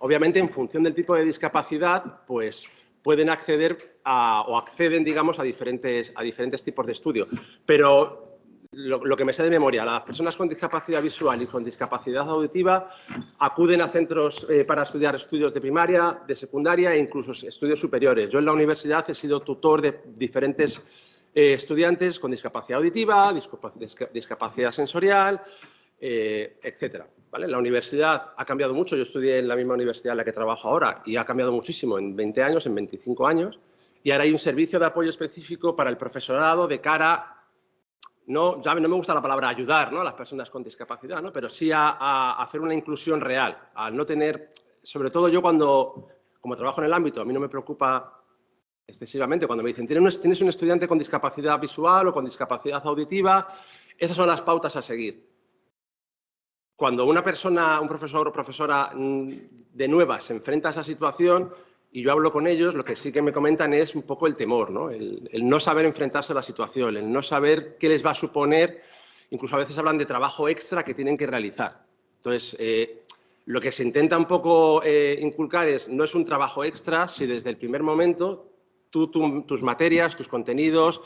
obviamente, en función del tipo de discapacidad, pues pueden acceder a, o acceden, digamos, a diferentes, a diferentes tipos de estudio. Pero lo, que me sé de memoria, las personas con discapacidad visual y con discapacidad auditiva acuden a centros eh, para estudiar estudios de primaria, de secundaria e incluso estudios superiores. Yo en la universidad he sido tutor de diferentes eh, estudiantes con discapacidad auditiva, discapacidad sensorial, eh, etcétera. ¿Vale? La universidad ha cambiado mucho, yo estudié en la misma universidad en la que trabajo ahora y ha cambiado muchísimo en 20 años, en 25 años, y ahora hay un servicio de apoyo específico para el profesorado de cara no, ya no me gusta la palabra ayudar ¿no? a las personas con discapacidad, ¿no? pero sí a, hacer una inclusión real, al no tener, sobre todo yo cuando, como trabajo en el ámbito, a mí no me preocupa excesivamente cuando me dicen, tienes un estudiante con discapacidad visual o con discapacidad auditiva, esas son las pautas a seguir. Cuando una persona, un profesor o profesora mm, de nueva se enfrenta a esa situación, y yo hablo con ellos, lo que sí que me comentan es un poco el temor, ¿no? El, no saber enfrentarse a la situación, el no saber qué les va a suponer, incluso a veces hablan de trabajo extra que tienen que realizar. Entonces, eh, lo que se intenta un poco eh, inculcar es, no es un trabajo extra si desde el primer momento tú, tus materias, tus contenidos,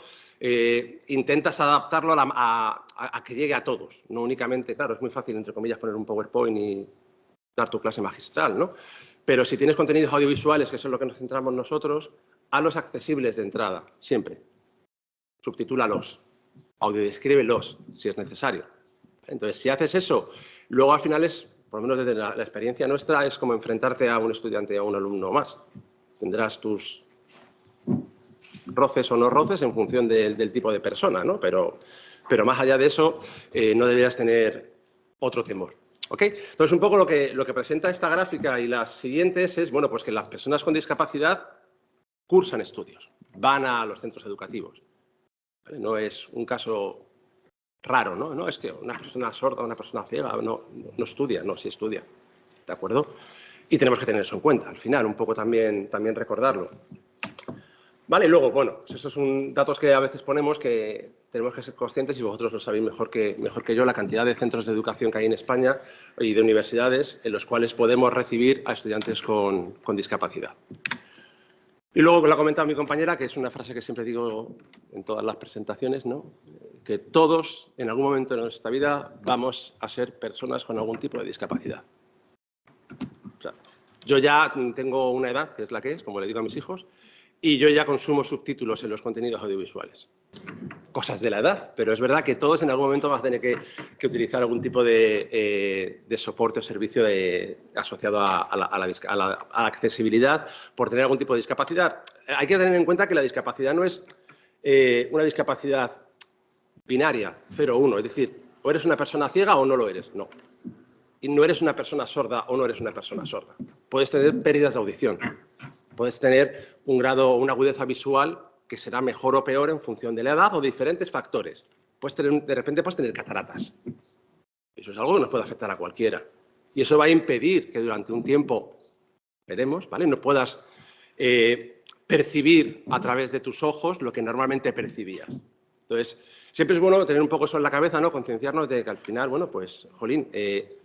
eh, intentas adaptarlo a, que llegue a todos, no únicamente, claro, es muy fácil, entre comillas, poner un PowerPoint y dar tu clase magistral, ¿no? Pero si tienes contenidos audiovisuales, que es en lo que nos centramos nosotros, a los accesibles de entrada, siempre. Subtitúlalos, audiodescríbelos, si es necesario. Entonces, si haces eso, luego al final es, por lo menos desde la, experiencia nuestra, es como enfrentarte a un estudiante o a un alumno más. Tendrás tus roces o no roces en función del tipo de persona, ¿no? Pero, pero más allá de eso, eh, no deberías tener otro temor. Entonces, un poco lo que, lo que presenta esta gráfica y las siguientes es bueno, pues que las personas con discapacidad cursan estudios, van a los centros educativos. No es un caso raro, ¿no? No es que una persona sorda, una persona ciega no, no estudia, no, sí estudia. ¿De acuerdo? Y tenemos que tener eso en cuenta, al final, un poco también, también recordarlo. Vale, luego, bueno, pues esos son datos que a veces ponemos que tenemos que ser conscientes y vosotros lo sabéis mejor que, mejor que yo, la cantidad de centros de educación que hay en España y de universidades en los cuales podemos recibir a estudiantes con, discapacidad. Y luego lo ha comentado mi compañera, que es una frase que siempre digo en todas las presentaciones, ¿no? que todos en algún momento de nuestra vida vamos a ser personas con algún tipo de discapacidad. yo ya tengo una edad, que es la que es, como le digo a mis hijos, y yo ya consumo subtítulos en los contenidos audiovisuales. Cosas de la edad, pero es verdad que todos en algún momento vamos a tener que, utilizar algún tipo de, eh, soporte o servicio asociado a, la, accesibilidad por tener algún tipo de discapacidad. Hay que tener en cuenta que la discapacidad no es eh, una discapacidad binaria, 0 o 1, es decir, o eres una persona ciega o no lo eres, no. Y no eres una persona sorda o no eres una persona sorda. Puedes tener pérdidas de audición, puedes tener un grado una agudeza visual que será mejor o peor en función de la edad o diferentes factores. Puedes tener, de repente puedes tener cataratas. Eso es algo que nos puede afectar a cualquiera. Y eso va a impedir que durante un tiempo, veremos, ¿vale? no puedas eh, percibir a través de tus ojos lo que normalmente percibías. Entonces, siempre es bueno tener un poco eso en la cabeza, ¿no? concienciarnos de que al final, bueno, pues, jolín, eh,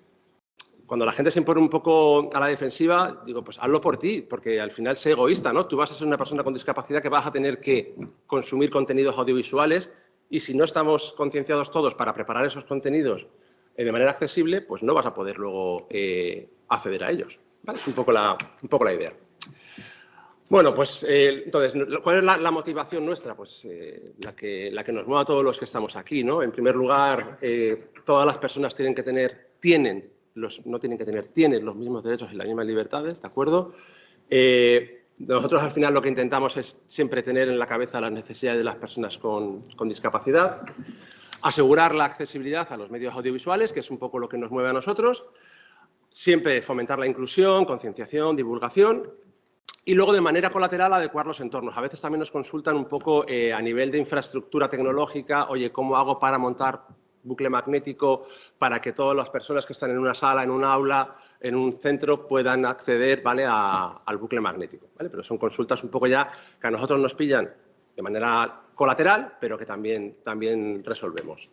cuando la gente se impone un poco a la defensiva, digo, pues hazlo por ti, porque al final sé egoísta, ¿no? Tú vas a ser una persona con discapacidad que vas a tener que consumir contenidos audiovisuales y si no estamos concienciados todos para preparar esos contenidos eh, de manera accesible, pues no vas a poder luego eh, acceder a ellos. Es un poco la, un poco la idea. Bueno, pues eh, entonces, ¿cuál es la, motivación nuestra? Pues la, que, la que nos mueve a todos los que estamos aquí, ¿no? En primer lugar, todas las personas tienen que tener, tienen no tienen que tener, tienen los mismos derechos y las mismas libertades, ¿de acuerdo? Eh, nosotros al final lo que intentamos es siempre tener en la cabeza las necesidades de las personas con, discapacidad, asegurar la accesibilidad a los medios audiovisuales, que es un poco lo que nos mueve a nosotros, siempre fomentar la inclusión, concienciación, divulgación y luego de manera colateral adecuar los entornos. A veces también nos consultan un poco eh, a nivel de infraestructura tecnológica, oye, ¿cómo hago para montar bucle magnético para que todas las personas que están en una sala, en un aula, en un centro puedan acceder ¿vale? al bucle magnético. Pero son consultas un poco ya que a nosotros nos pillan de manera colateral, pero que también, también resolvemos.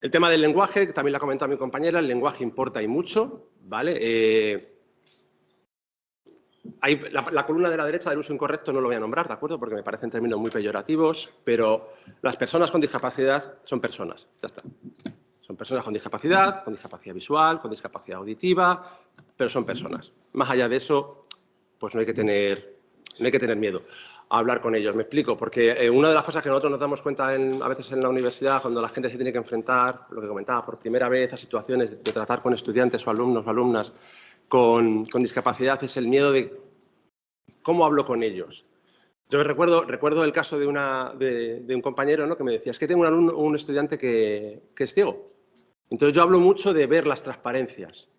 El tema del lenguaje, que también lo ha comentado mi compañera, el lenguaje importa y mucho, ¿vale? Eh, la, columna de la derecha del uso incorrecto no lo voy a nombrar, ¿de acuerdo? Porque me parecen términos muy peyorativos, pero las personas con discapacidad son personas, ya está. Son personas con discapacidad, con discapacidad visual, con discapacidad auditiva, pero son personas. Más allá de eso, pues no hay que tener, no hay que tener miedo hablar con ellos. Me explico, porque eh, una de las cosas que nosotros nos damos cuenta a veces en la universidad, cuando la gente se tiene que enfrentar, lo que comentaba, por primera vez a situaciones de, tratar con estudiantes o alumnos o alumnas con, discapacidad, es el miedo de cómo hablo con ellos. Yo recuerdo, recuerdo el caso de, un compañero ¿no? que me decía, es que tengo un, un estudiante que, que es ciego. Entonces yo hablo mucho de ver las transparencias.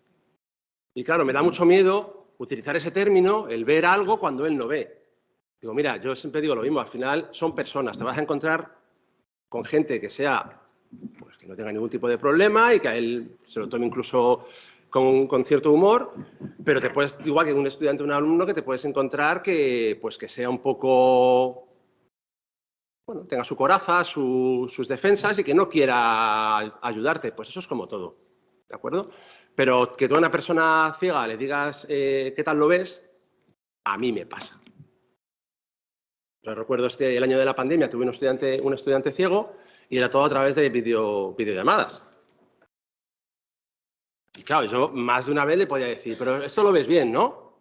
Y claro, me da mucho miedo utilizar ese término, el ver algo cuando él no ve. Digo, mira, yo siempre digo lo mismo, al final son personas, te vas a encontrar con gente que sea, pues que no tenga ningún tipo de problema y que a él se lo tome incluso con, cierto humor, pero te puedes, igual que un estudiante o un alumno, que te puedes encontrar que, pues que sea un poco, bueno, tenga su coraza, sus defensas y que no quiera ayudarte, pues eso es como todo, ¿de acuerdo? Pero que tú a una persona ciega le digas eh, qué tal lo ves, a mí me pasa recuerdo este, el año de la pandemia, tuve un estudiante, un estudiante ciego y era todo a través de video, videollamadas. Y claro, yo más de una vez le podía decir, pero esto lo ves bien, ¿no?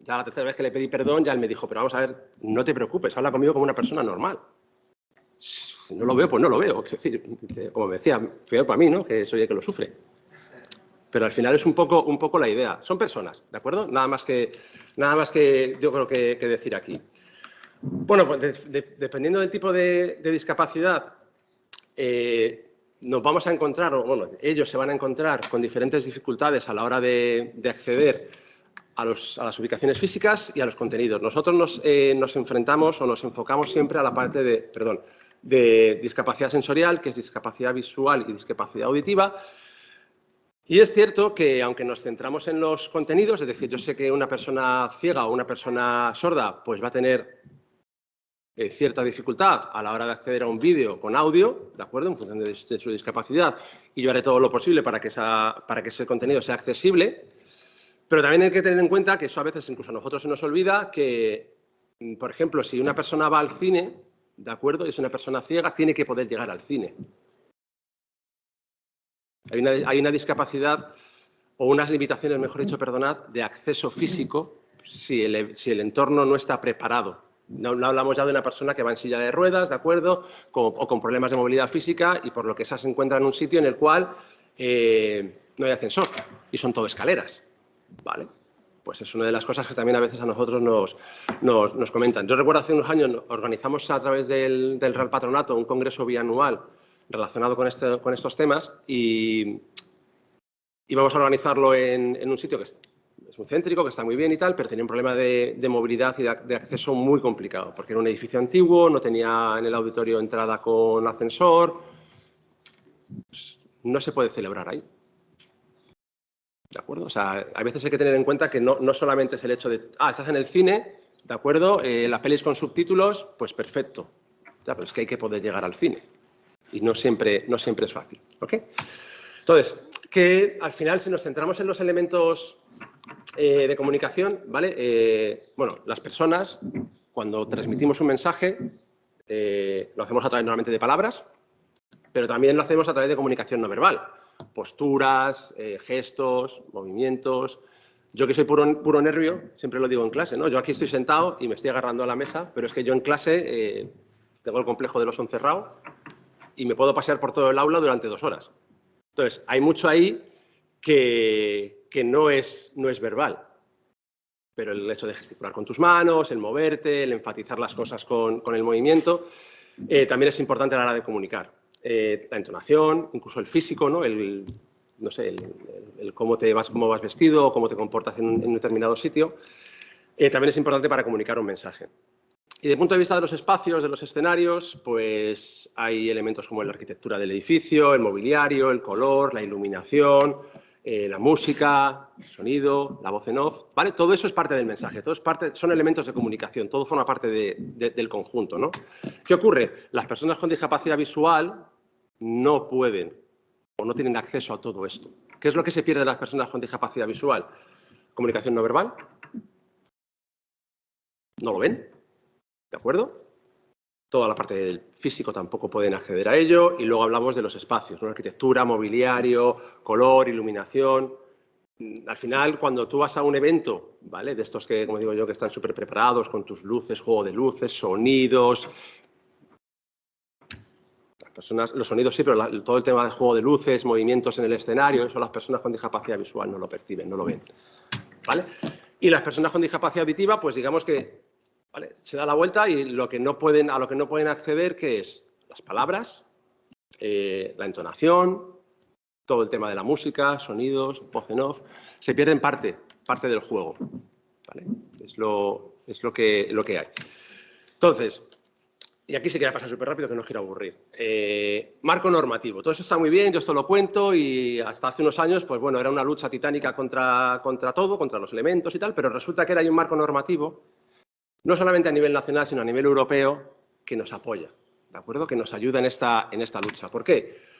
Ya la tercera vez que le pedí perdón, ya él me dijo, pero vamos a ver, no te preocupes, habla conmigo como una persona normal. Si no lo veo, pues no lo veo. como me decía, peor para mí, ¿no? Que soy el que lo sufre. Pero al final es un poco, un poco la idea. Son personas, ¿de acuerdo? Nada más que, nada más que yo creo que, decir aquí. Bueno, pues dependiendo del tipo de, discapacidad, eh, nos vamos a encontrar, bueno, ellos se van a encontrar con diferentes dificultades a la hora de, acceder a, las ubicaciones físicas y a los contenidos. Nosotros nos, eh, nos, enfrentamos o nos enfocamos siempre a la parte de, perdón, de discapacidad sensorial, que es discapacidad visual y discapacidad auditiva, y es cierto que, aunque nos centramos en los contenidos, es decir, yo sé que una persona ciega o una persona sorda pues va a tener eh, cierta dificultad a la hora de acceder a un vídeo con audio, ¿de acuerdo?, en función de, su discapacidad, y yo haré todo lo posible para que, esa, para que ese contenido sea accesible, pero también hay que tener en cuenta que eso a veces incluso a nosotros se nos olvida que, por ejemplo, si una persona va al cine, ¿de acuerdo?, y es una persona ciega, tiene que poder llegar al cine. Hay una, discapacidad o unas limitaciones, mejor dicho, perdonad, de acceso físico si el, entorno no está preparado. No, hablamos ya de una persona que va en silla de ruedas, ¿de acuerdo? o con problemas de movilidad física y por lo que esa se encuentra en un sitio en el cual eh, no hay ascensor y son todo escaleras, ¿vale? Pues es una de las cosas que también a veces a nosotros nos, comentan. Yo recuerdo hace unos años organizamos a través del, del Real Patronato un congreso bianual relacionado con, este, con estos temas y, vamos a organizarlo en, un sitio que muy céntrico, que está muy bien y tal, pero tenía un problema de, movilidad y de, acceso muy complicado, porque era un edificio antiguo, no tenía en el auditorio entrada con ascensor, pues, no se puede celebrar ahí. ¿De acuerdo? O sea, a veces hay que tener en cuenta que no, no solamente es el hecho de, ah, estás en el cine, ¿de acuerdo? Eh, las pelis con subtítulos, pues perfecto. Ya, pero es que hay que poder llegar al cine y no siempre, no siempre es fácil. ¿ok? Entonces, que al final si nos centramos en los elementos eh, de comunicación, ¿vale? Eh, bueno, las personas, cuando transmitimos un mensaje, eh, lo hacemos a través normalmente de palabras, pero también lo hacemos a través de comunicación no verbal. Posturas, gestos, movimientos. Yo que soy puro, puro nervio, siempre lo digo en clase, ¿no? Yo aquí estoy sentado y me estoy agarrando a la mesa, pero es que yo en clase tengo el complejo de los encerrados y me puedo pasear por todo el aula durante dos horas. Entonces, hay mucho ahí que, no, es, no es verbal, pero el hecho de gesticular con tus manos, el moverte, el enfatizar las cosas con, el movimiento, eh, también es importante a la hora de comunicar. Eh, la entonación, incluso el físico, ¿no? El, no sé, el, cómo, te vas, cómo vas vestido, cómo te comportas en un, determinado sitio, eh, también es importante para comunicar un mensaje. Y desde el punto de vista de los espacios, de los escenarios, pues hay elementos como la arquitectura del edificio, el mobiliario, el color, la iluminación, eh, la música, el sonido, la voz en off, ¿vale? Todo eso es parte del mensaje, todo es parte, son elementos de comunicación, todo forma parte del conjunto, ¿no? ¿Qué ocurre? Las personas con discapacidad visual no pueden o no tienen acceso a todo esto. ¿Qué es lo que se pierde de las personas con discapacidad visual? Comunicación no verbal. No lo ven. ¿De acuerdo? Toda la parte del físico tampoco pueden acceder a ello. Y luego hablamos de los espacios, ¿no? arquitectura, mobiliario, color, iluminación. Al final, cuando tú vas a un evento, ¿vale? De estos que, como digo yo, que están súper preparados con tus luces, juego de luces, sonidos, personas, los sonidos sí, pero todo el tema de juego de luces, movimientos en el escenario, eso las personas con discapacidad visual no lo perciben, no lo ven. ¿vale? Y las personas con discapacidad auditiva, pues digamos que se da la vuelta y lo que no pueden, a lo que no pueden acceder, que es las palabras, eh, la entonación, todo el tema de la música, sonidos, voz en off, se pierden parte, parte del juego. Es, lo, es lo, que, hay. Entonces, y aquí se queda pasar súper rápido que no os quiero aburrir. Eh, marco normativo. Todo eso está muy bien, yo esto lo cuento y hasta hace unos años, pues bueno, era una lucha titánica contra, todo, contra los elementos y tal, pero resulta que era un marco normativo, no solamente a nivel nacional, sino a nivel europeo, que nos apoya, ¿de acuerdo? Que nos ayuda en esta, en esta lucha. ¿Por qué?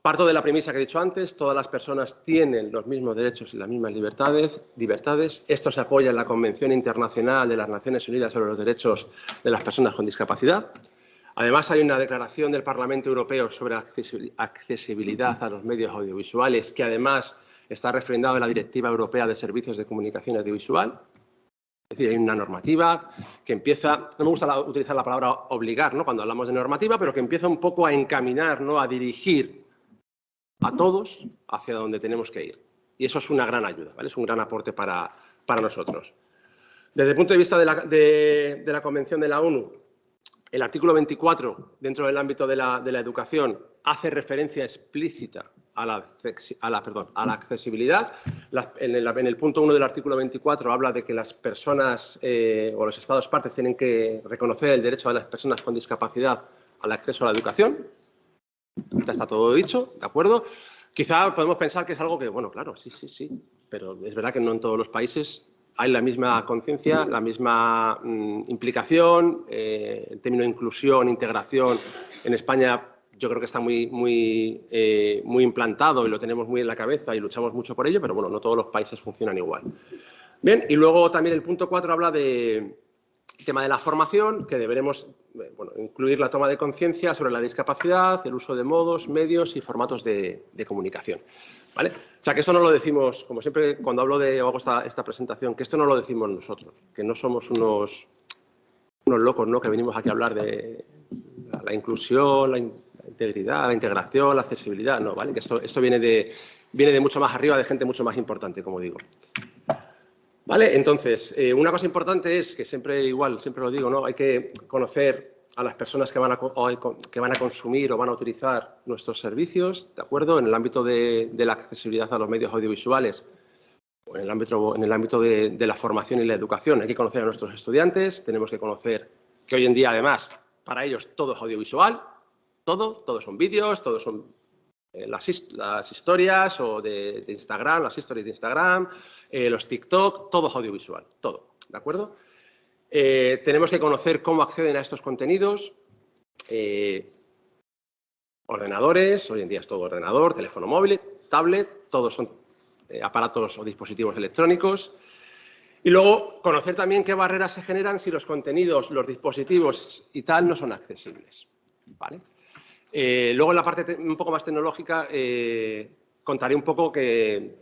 Parto de la premisa que he dicho antes, todas las personas tienen los mismos derechos y las mismas libertades. libertades. Esto se apoya en la Convención Internacional de las Naciones Unidas sobre los Derechos de las Personas con Discapacidad. Además, hay una declaración del Parlamento Europeo sobre accesibilidad a los medios audiovisuales que además está refrendado en la Directiva Europea de Servicios de Comunicación Audiovisual. Hay una normativa que empieza, no me gusta utilizar la palabra obligar ¿no? cuando hablamos de normativa, pero que empieza un poco a encaminar, ¿no? a dirigir a todos hacia donde tenemos que ir. Y eso es una gran ayuda, ¿vale? es un gran aporte para, para nosotros. Desde el punto de vista de la, de, la, Convención de la ONU, el artículo 24, dentro del ámbito de la, de la educación, hace referencia explícita a la, perdón, a la accesibilidad. en, el, en, el, punto 1 del artículo 24 habla de que las personas eh, o los Estados partes tienen que reconocer el derecho de las personas con discapacidad al acceso a la educación. Ya está todo dicho, ¿de acuerdo? Quizá podemos pensar que es algo que, bueno, claro, sí, sí, sí, pero es verdad que no en todos los países hay la misma conciencia, la misma mm, implicación, eh, el término inclusión, integración, en España yo creo que está muy, muy, eh, muy implantado y lo tenemos muy en la cabeza y luchamos mucho por ello, pero bueno, no todos los países funcionan igual. Bien, y luego también el punto 4 habla de, tema de la formación, que deberemos eh, incluir la toma de conciencia sobre la discapacidad, el uso de modos, medios y formatos de, comunicación. ¿vale? O sea, que esto no lo decimos, como siempre cuando hablo de o hago esta, presentación, que esto no lo decimos nosotros, que no somos unos, unos locos ¿no? que venimos aquí a hablar de la, inclusión, la, integridad, la integración, la accesibilidad, no, ¿vale? Que esto, esto viene, de, viene de mucho más arriba, de gente mucho más importante, como digo. ¿Vale? Entonces, eh, una cosa importante es que siempre, igual, siempre lo digo, ¿no? Hay que conocer a las personas que van a, que van a consumir o van a utilizar nuestros servicios, ¿de acuerdo? En el ámbito de, la accesibilidad a los medios audiovisuales o en el ámbito, en el ámbito de, de, la formación y la educación. Hay que conocer a nuestros estudiantes, tenemos que conocer que hoy en día, además, para ellos todo es audiovisual, todo, todos son vídeos, todos son eh, las, historias o de, Instagram, las historias de Instagram, eh, los TikTok, todo es audiovisual, todo, ¿de acuerdo? Eh, tenemos que conocer cómo acceden a estos contenidos, ordenadores, hoy en día es todo ordenador, teléfono móvil, tablet, todos son aparatos o dispositivos electrónicos. Y luego conocer también qué barreras se generan si los contenidos, los dispositivos y tal no son accesibles. ¿vale? Eh, luego en la parte un poco más tecnológica eh, contaré un poco que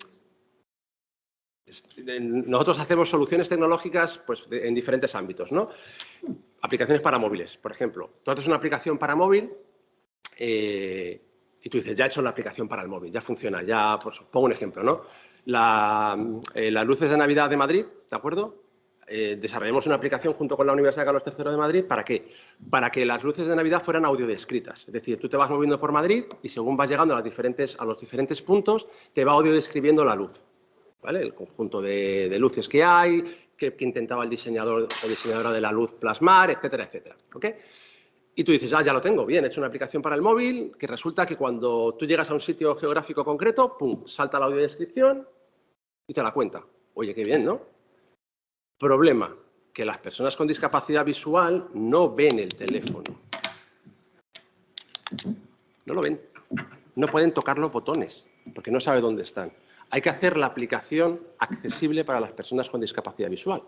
nosotros hacemos soluciones tecnológicas pues, en diferentes ámbitos. ¿no? Aplicaciones para móviles, por ejemplo. Tú haces una aplicación para móvil eh, y tú dices, ya he hecho la aplicación para el móvil, ya funciona, ya, pues pongo un ejemplo, ¿no? las luces de Navidad de Madrid, ¿de acuerdo? Eh, desarrollamos una aplicación junto con la Universidad Carlos III de Madrid. ¿Para qué? Para que las luces de Navidad fueran audiodescritas. Es decir, tú te vas moviendo por Madrid y según vas llegando a, los diferentes puntos, te va audiodescribiendo la luz. ¿Vale? El conjunto de, luces que hay, que, intentaba el diseñador o diseñadora de la luz plasmar, etcétera, etcétera. ¿ok? Y tú dices, ah, ya lo tengo, bien, he hecho una aplicación para el móvil, que resulta que cuando tú llegas a un sitio geográfico concreto, pum, salta la audiodescripción y te la cuenta. Oye, qué bien, ¿no? Problema, que las personas con discapacidad visual no ven el teléfono. No lo ven. No pueden tocar los botones, porque no sabe dónde están. Hay que hacer la aplicación accesible para las personas con discapacidad visual.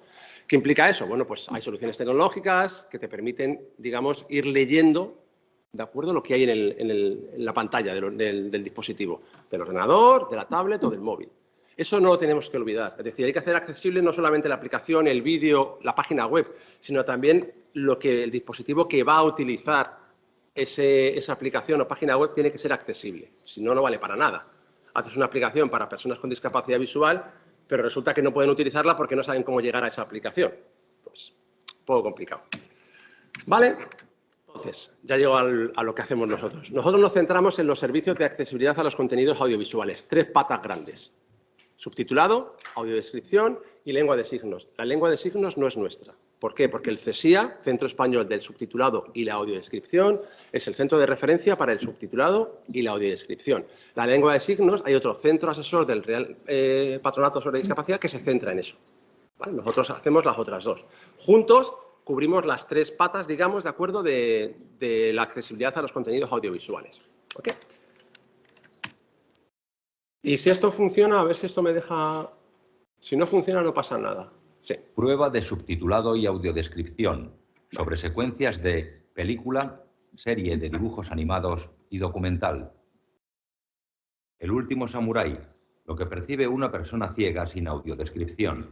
¿Qué implica eso? Bueno, pues hay soluciones tecnológicas que te permiten, digamos, ir leyendo ¿de acuerdo? Lo que hay en, la pantalla del, dispositivo, del ordenador, de la tablet o del móvil. Eso no lo tenemos que olvidar. Es decir, hay que hacer accesible no solamente la aplicación, el vídeo, la página web, sino también lo que el dispositivo que va a utilizar esa aplicación o página web tiene que ser accesible. Si no, no vale para nada haces una aplicación para personas con discapacidad visual, pero resulta que no pueden utilizarla porque no saben cómo llegar a esa aplicación. Pues, un poco complicado. ¿Vale? Entonces, ya llego a lo que hacemos nosotros. Nosotros nos centramos en los servicios de accesibilidad a los contenidos audiovisuales. Tres patas grandes. Subtitulado, audiodescripción y lengua de signos. La lengua de signos no es nuestra. ¿Por qué? Porque el CESIA, Centro Español del Subtitulado y la Audiodescripción, es el centro de referencia para el subtitulado y la audiodescripción. La lengua de signos, hay otro centro asesor del Real eh, Patronato sobre Discapacidad que se centra en eso. Nosotros hacemos las otras dos. Juntos cubrimos las tres patas, digamos, de acuerdo, de, la accesibilidad a los contenidos audiovisuales. Y si esto funciona, a ver si esto me deja... Si no funciona, no pasa nada.
Prueba de subtitulado y audiodescripción sobre secuencias de película, serie de dibujos animados y documental. El último samurái, lo que percibe una persona ciega sin audiodescripción.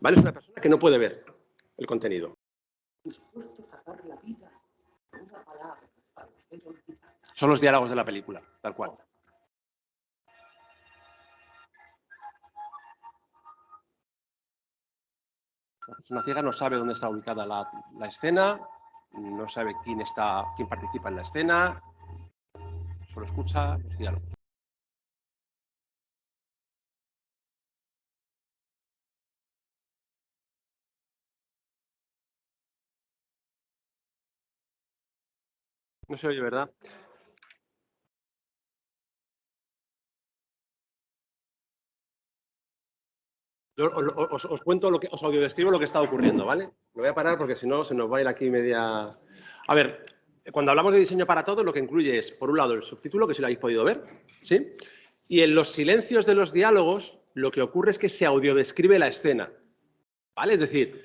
Vale, es una persona que no puede ver el contenido. Son los diálogos de la película, tal cual. La persona ciega no sabe dónde está ubicada la, escena, no sabe quién, está, quién participa en la escena, solo escucha los diálogos. No se oye, ¿verdad? Os, cuento, lo que, os audiodescribo lo que está ocurriendo, ¿vale? Lo voy a parar porque si no se nos va a ir aquí media... A ver, cuando hablamos de diseño para todos, lo que incluye es, por un lado, el subtítulo, que si lo habéis podido ver, ¿sí? Y en los silencios de los diálogos, lo que ocurre es que se audiodescribe la escena, ¿vale? Es decir,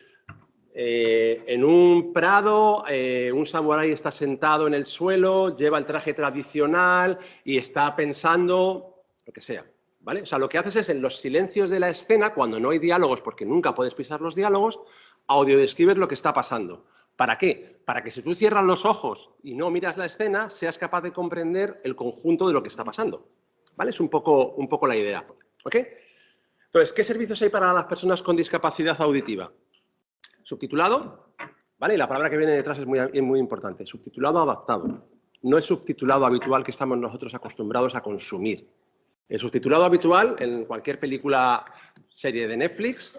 eh, en un prado, eh, un samurái está sentado en el suelo, lleva el traje tradicional y está pensando, lo que sea, O sea, lo que haces es en los silencios de la escena, cuando no hay diálogos, porque nunca puedes pisar los diálogos, audiodescribes lo que está pasando. ¿Para qué? Para que si tú cierras los ojos y no miras la escena, seas capaz de comprender el conjunto de lo que está pasando. ¿Vale? Es un poco, un poco la idea. ¿Ok? Entonces, ¿qué servicios hay para las personas con discapacidad auditiva? Subtitulado, ¿vale? Y la palabra que viene detrás es muy, es muy importante. Subtitulado adaptado. No es subtitulado habitual que estamos nosotros acostumbrados a consumir. El subtitulado habitual, en cualquier película, serie de Netflix,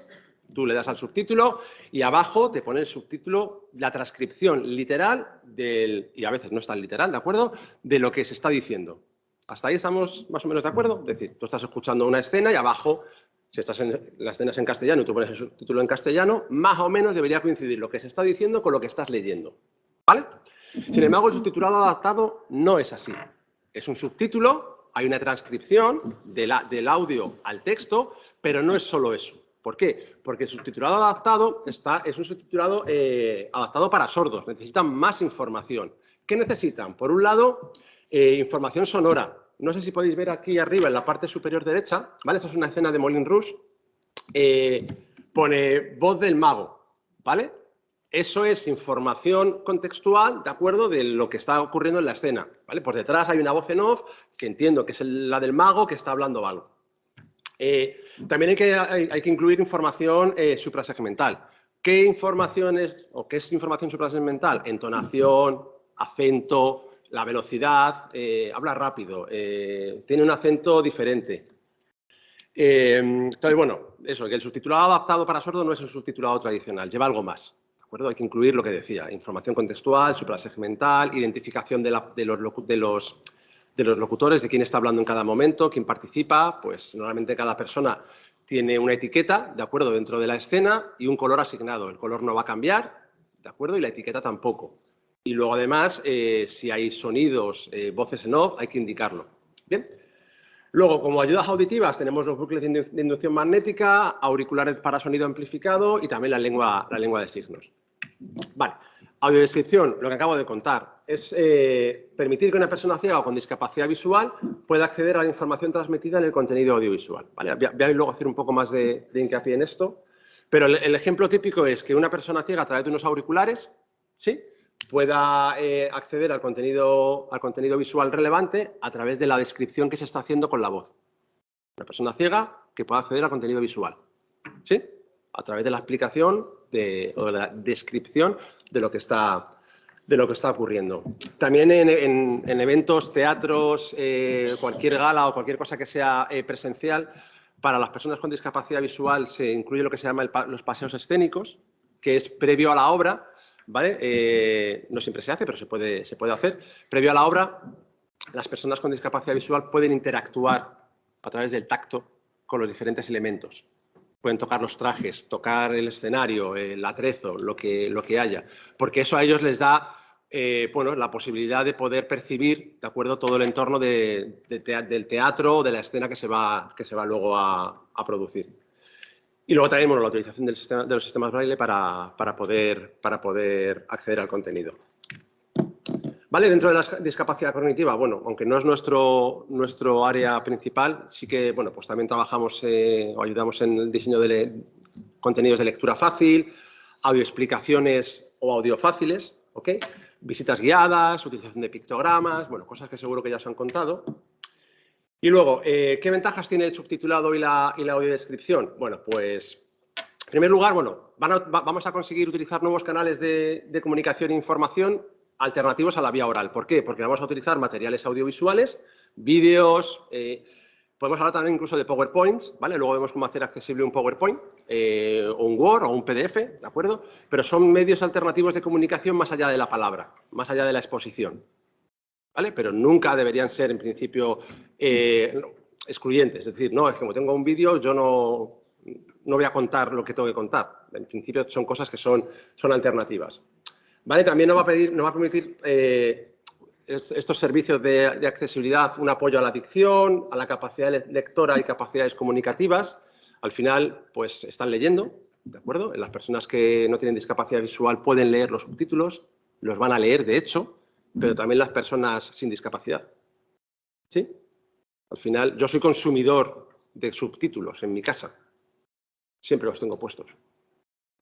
tú le das al subtítulo y abajo te pone el subtítulo, la transcripción literal del, y a veces no es tan literal, ¿de acuerdo?, de lo que se está diciendo. ¿Hasta ahí estamos más o menos de acuerdo? Es decir, tú estás escuchando una escena y abajo, si estás en la escena en castellano y tú pones el subtítulo en castellano, más o menos debería coincidir lo que se está diciendo con lo que estás leyendo. ¿Vale? Sin embargo, el subtitulado adaptado no es así. Es un subtítulo hay una transcripción del audio al texto, pero no es solo eso. ¿Por qué? Porque el subtitulado adaptado está, es un subtitulado eh, adaptado para sordos, necesitan más información. ¿Qué necesitan? Por un lado, eh, información sonora. No sé si podéis ver aquí arriba en la parte superior derecha, ¿vale? Esta es una escena de Molin Rouge. Eh, pone voz del mago, ¿vale? Eso es información contextual, ¿de acuerdo?, de lo que está ocurriendo en la escena. ¿vale? Por detrás hay una voz en off, que entiendo que es la del mago que está hablando algo. Eh, también hay que, incluir información eh, suprasegmental. ¿Qué información es, o qué es información suprasegmental? Entonación, acento, la velocidad, eh, habla rápido, tiene un acento diferente. Entonces, bueno, eso, que el subtitulado adaptado para sordo no es un subtitulado tradicional, lleva algo más. ¿De acuerdo? Hay que incluir lo que decía, información contextual, suprasegmental, identificación de, de, los, de, los, de los locutores, de quién está hablando en cada momento, quién participa, pues normalmente cada persona tiene una etiqueta, ¿de acuerdo?, dentro de la escena y un color asignado. El color no va a cambiar, ¿de acuerdo?, y la etiqueta tampoco. Y luego, además, eh, si hay sonidos, eh, voces en off, hay que indicarlo. Bien. Luego, como ayudas auditivas, tenemos los bucles de inducción magnética, auriculares para sonido amplificado y también la lengua, la lengua de signos. Vale. Audiodescripción, lo que acabo de contar, es eh, permitir que una persona ciega o con discapacidad visual pueda acceder a la información transmitida en el contenido audiovisual. ¿vale? Voy a luego hacer un poco más de, hincapié en esto, pero el, el, ejemplo típico es que una persona ciega a través de unos auriculares, ¿sí? pueda eh, acceder al contenido, al contenido visual relevante a través de la descripción que se está haciendo con la voz. Una persona ciega que pueda acceder al contenido visual. ¿Sí? A través de la explicación de, o la descripción de lo que está, de lo que está ocurriendo. También en, eventos, teatros, eh, cualquier gala o cualquier cosa que sea eh, presencial, para las personas con discapacidad visual se incluye lo que se llama los paseos escénicos, que es previo a la obra, ¿vale? Eh, no siempre se hace, pero se puede, se puede hacer. Previo a la obra, las personas con discapacidad visual pueden interactuar a través del tacto con los diferentes elementos. Pueden tocar los trajes, tocar el escenario, el atrezo, lo que, lo que haya, porque eso a ellos les da eh, bueno, la posibilidad de poder percibir, de acuerdo, todo el entorno del teatro o de la escena que se va, que se va luego a producir. Y luego también la utilización del sistema, de los sistemas braille para, poder, para poder acceder al contenido. Dentro de la discapacidad cognitiva, bueno, aunque no es nuestro, nuestro área principal, sí que, bueno, pues también trabajamos eh, o ayudamos en el diseño de contenidos de lectura fácil, audioexplicaciones o audio fáciles, ¿ok? Visitas guiadas, utilización de pictogramas, bueno, cosas que seguro que ya os han contado. Y luego, eh, ¿qué ventajas tiene el subtitulado y la, y la audiodescripción? Bueno, pues, en primer lugar, bueno, vamos a conseguir utilizar nuevos canales de, comunicación e información alternativos a la vía oral. ¿Por qué? Porque vamos a utilizar materiales audiovisuales, vídeos, eh, podemos hablar también incluso de PowerPoints, ¿vale? Luego vemos cómo hacer accesible un PowerPoint, eh, o un Word, o un PDF, ¿de acuerdo? Pero son medios alternativos de comunicación más allá de la palabra, más allá de la exposición, ¿vale? Pero nunca deberían ser, en principio, eh, excluyentes. Es decir, no, es que como tengo un vídeo, yo no, no voy a contar lo que tengo que contar. En principio, son cosas que son, son alternativas. ¿Vale? También nos va a, pedir, va a permitir eh, estos servicios de, accesibilidad un apoyo a la dicción, a la capacidad lectora y capacidades comunicativas. Al final, pues están leyendo, ¿de acuerdo? Las personas que no tienen discapacidad visual pueden leer los subtítulos, los van a leer, de hecho, pero también las personas sin discapacidad. ¿Sí? Al final, yo soy consumidor de subtítulos en mi casa. Siempre los tengo puestos.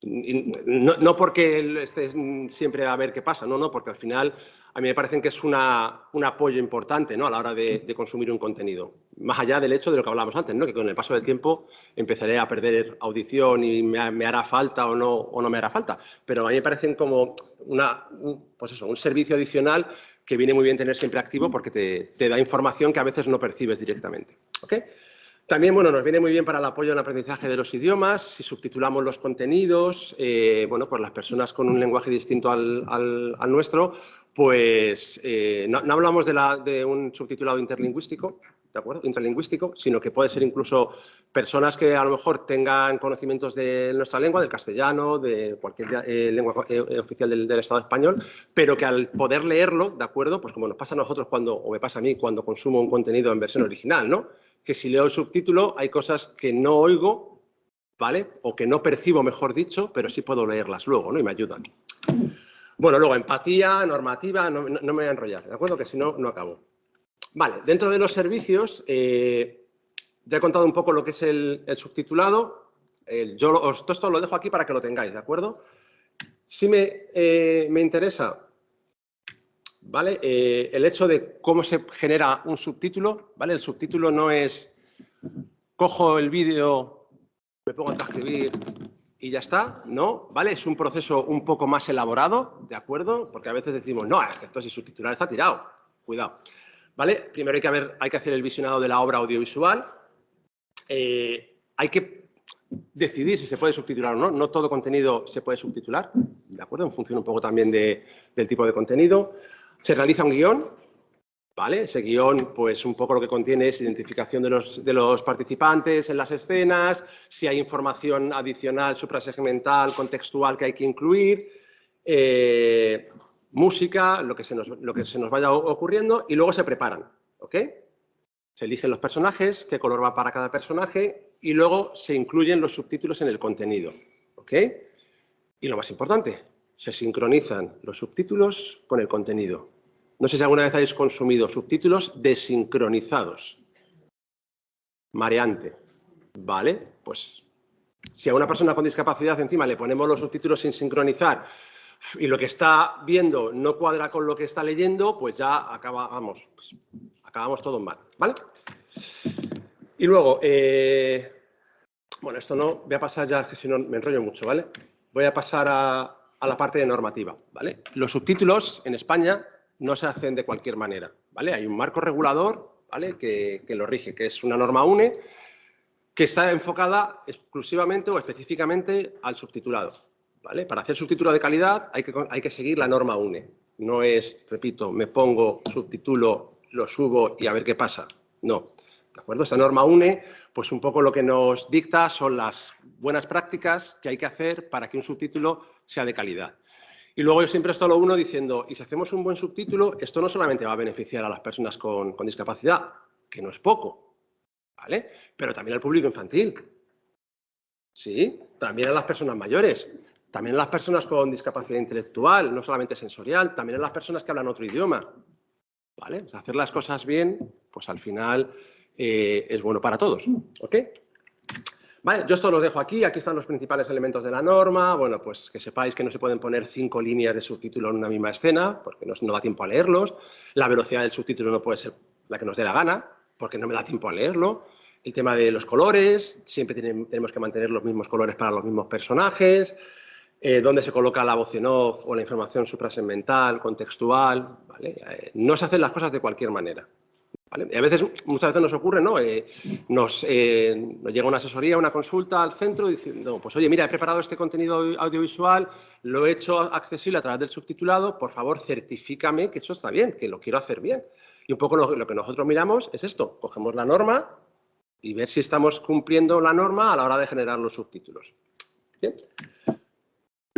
No, porque esté siempre a ver qué pasa, no, no, porque al final a mí me parece que es un apoyo importante ¿no? a la hora de, consumir un contenido. Más allá del hecho de lo que hablábamos antes, ¿no? que con el paso del tiempo empezaré a perder audición y me, hará falta o no, me hará falta. Pero a mí me parecen como pues un servicio adicional que viene muy bien tener siempre activo porque te, da información que a veces no percibes directamente. ¿okay? También bueno, nos viene muy bien para el apoyo en el aprendizaje de los idiomas, si subtitulamos los contenidos, eh, bueno, pues las personas con un lenguaje distinto al, nuestro pues eh, no, hablamos de, un subtitulado interlingüístico, ¿de acuerdo? Interlingüístico, sino que puede ser incluso personas que a lo mejor tengan conocimientos de nuestra lengua, del castellano, de cualquier eh, lengua oficial del, Estado español, pero que al poder leerlo, ¿de acuerdo? Pues como nos pasa a nosotros cuando, o me pasa a mí cuando consumo un contenido en versión original, ¿no? Que si leo el subtítulo hay cosas que no oigo, ¿vale? O que no percibo, mejor dicho, pero sí puedo leerlas luego, ¿no? Y me ayudan. Bueno, luego empatía, normativa, no, me voy a enrollar, ¿de acuerdo? Que si no, no acabo. Vale, dentro de los servicios, eh, ya he contado un poco lo que es el, subtitulado. yo os, todo esto lo dejo aquí para que lo tengáis, ¿de acuerdo? Si me, eh, me interesa, ¿vale? Eh, el hecho de cómo se genera un subtítulo, ¿vale? El subtítulo no es cojo el vídeo, me pongo a transcribir, y ya está, ¿no? ¿Vale? Es un proceso un poco más elaborado, ¿de acuerdo? Porque a veces decimos, no, es si subtitular está tirado, cuidado. ¿Vale? Primero hay que, hay que hacer el visionado de la obra audiovisual, eh, hay que decidir si se puede subtitular o no. No todo contenido se puede subtitular, ¿de acuerdo? En función un poco también del tipo de contenido. Se realiza un guion, ¿vale? Ese guion, pues un poco lo que contiene es identificación de los, de los participantes en las escenas, si hay información adicional, suprasegmental, contextual que hay que incluir, eh, música, lo que, se nos, lo que se nos vaya ocurriendo y luego se preparan, ¿ok? Se eligen los personajes, qué color va para cada personaje y luego se incluyen los subtítulos en el contenido, ¿ok? Y lo más importante, se sincronizan los subtítulos con el contenido. No sé si alguna vez habéis consumido subtítulos desincronizados. Mareante. ¿Vale? Pues si a una persona con discapacidad encima le ponemos los subtítulos sin sincronizar y lo que está viendo no cuadra con lo que está leyendo, pues ya acabamos, pues, acabamos todo mal, ¿vale? Y luego, eh, bueno, esto no, voy a pasar ya, que si no me enrollo mucho, ¿vale? Voy a pasar a, la parte de normativa, ¿vale? Los subtítulos en España no se hacen de cualquier manera, ¿vale? Hay un marco regulador, ¿vale? Que, que lo rige, que es una norma UNE, que está enfocada exclusivamente o específicamente al subtitulado, ¿vale? Para hacer subtítulo de calidad hay que, hay que seguir la norma UNE. No es, repito, me pongo subtítulo, lo subo y a ver qué pasa. No, ¿de acuerdo? Esta norma UNE, pues un poco lo que nos dicta son las buenas prácticas que hay que hacer para que un subtítulo sea de calidad. Y luego yo siempre esto lo uno diciendo, y si hacemos un buen subtítulo, esto no solamente va a beneficiar a las personas con, discapacidad, que no es poco, ¿vale? Pero también al público infantil, ¿sí? También a las personas mayores, también a las personas con discapacidad intelectual, no solamente sensorial, también a las personas que hablan otro idioma, ¿vale? hacer las cosas bien, pues al final eh, es bueno para todos. ¿Ok? Vale, yo esto lo dejo aquí, aquí están los principales elementos de la norma, bueno, pues que sepáis que no se pueden poner cinco líneas de subtítulo en una misma escena, porque no, da tiempo a leerlos, la velocidad del subtítulo no puede ser la que nos dé la gana, porque no me da tiempo a leerlo, el tema de los colores, siempre tenemos que mantener los mismos colores para los mismos personajes, eh, dónde se coloca la voz en off o la información suprasegmental, contextual, ¿vale? Eh, no se hacen las cosas de cualquier manera. Y a veces, muchas veces nos ocurre, ¿no? Eh, nos, nos, llega una asesoría, una consulta al centro diciendo, pues oye, mira, he preparado este contenido audiovisual, lo he hecho accesible a través del subtitulado, por favor, certifícame que eso está bien, que lo quiero hacer bien. Y un poco lo, lo que nosotros miramos es esto, cogemos la norma y ver si estamos cumpliendo la norma a la hora de generar los subtítulos. ¿Bien?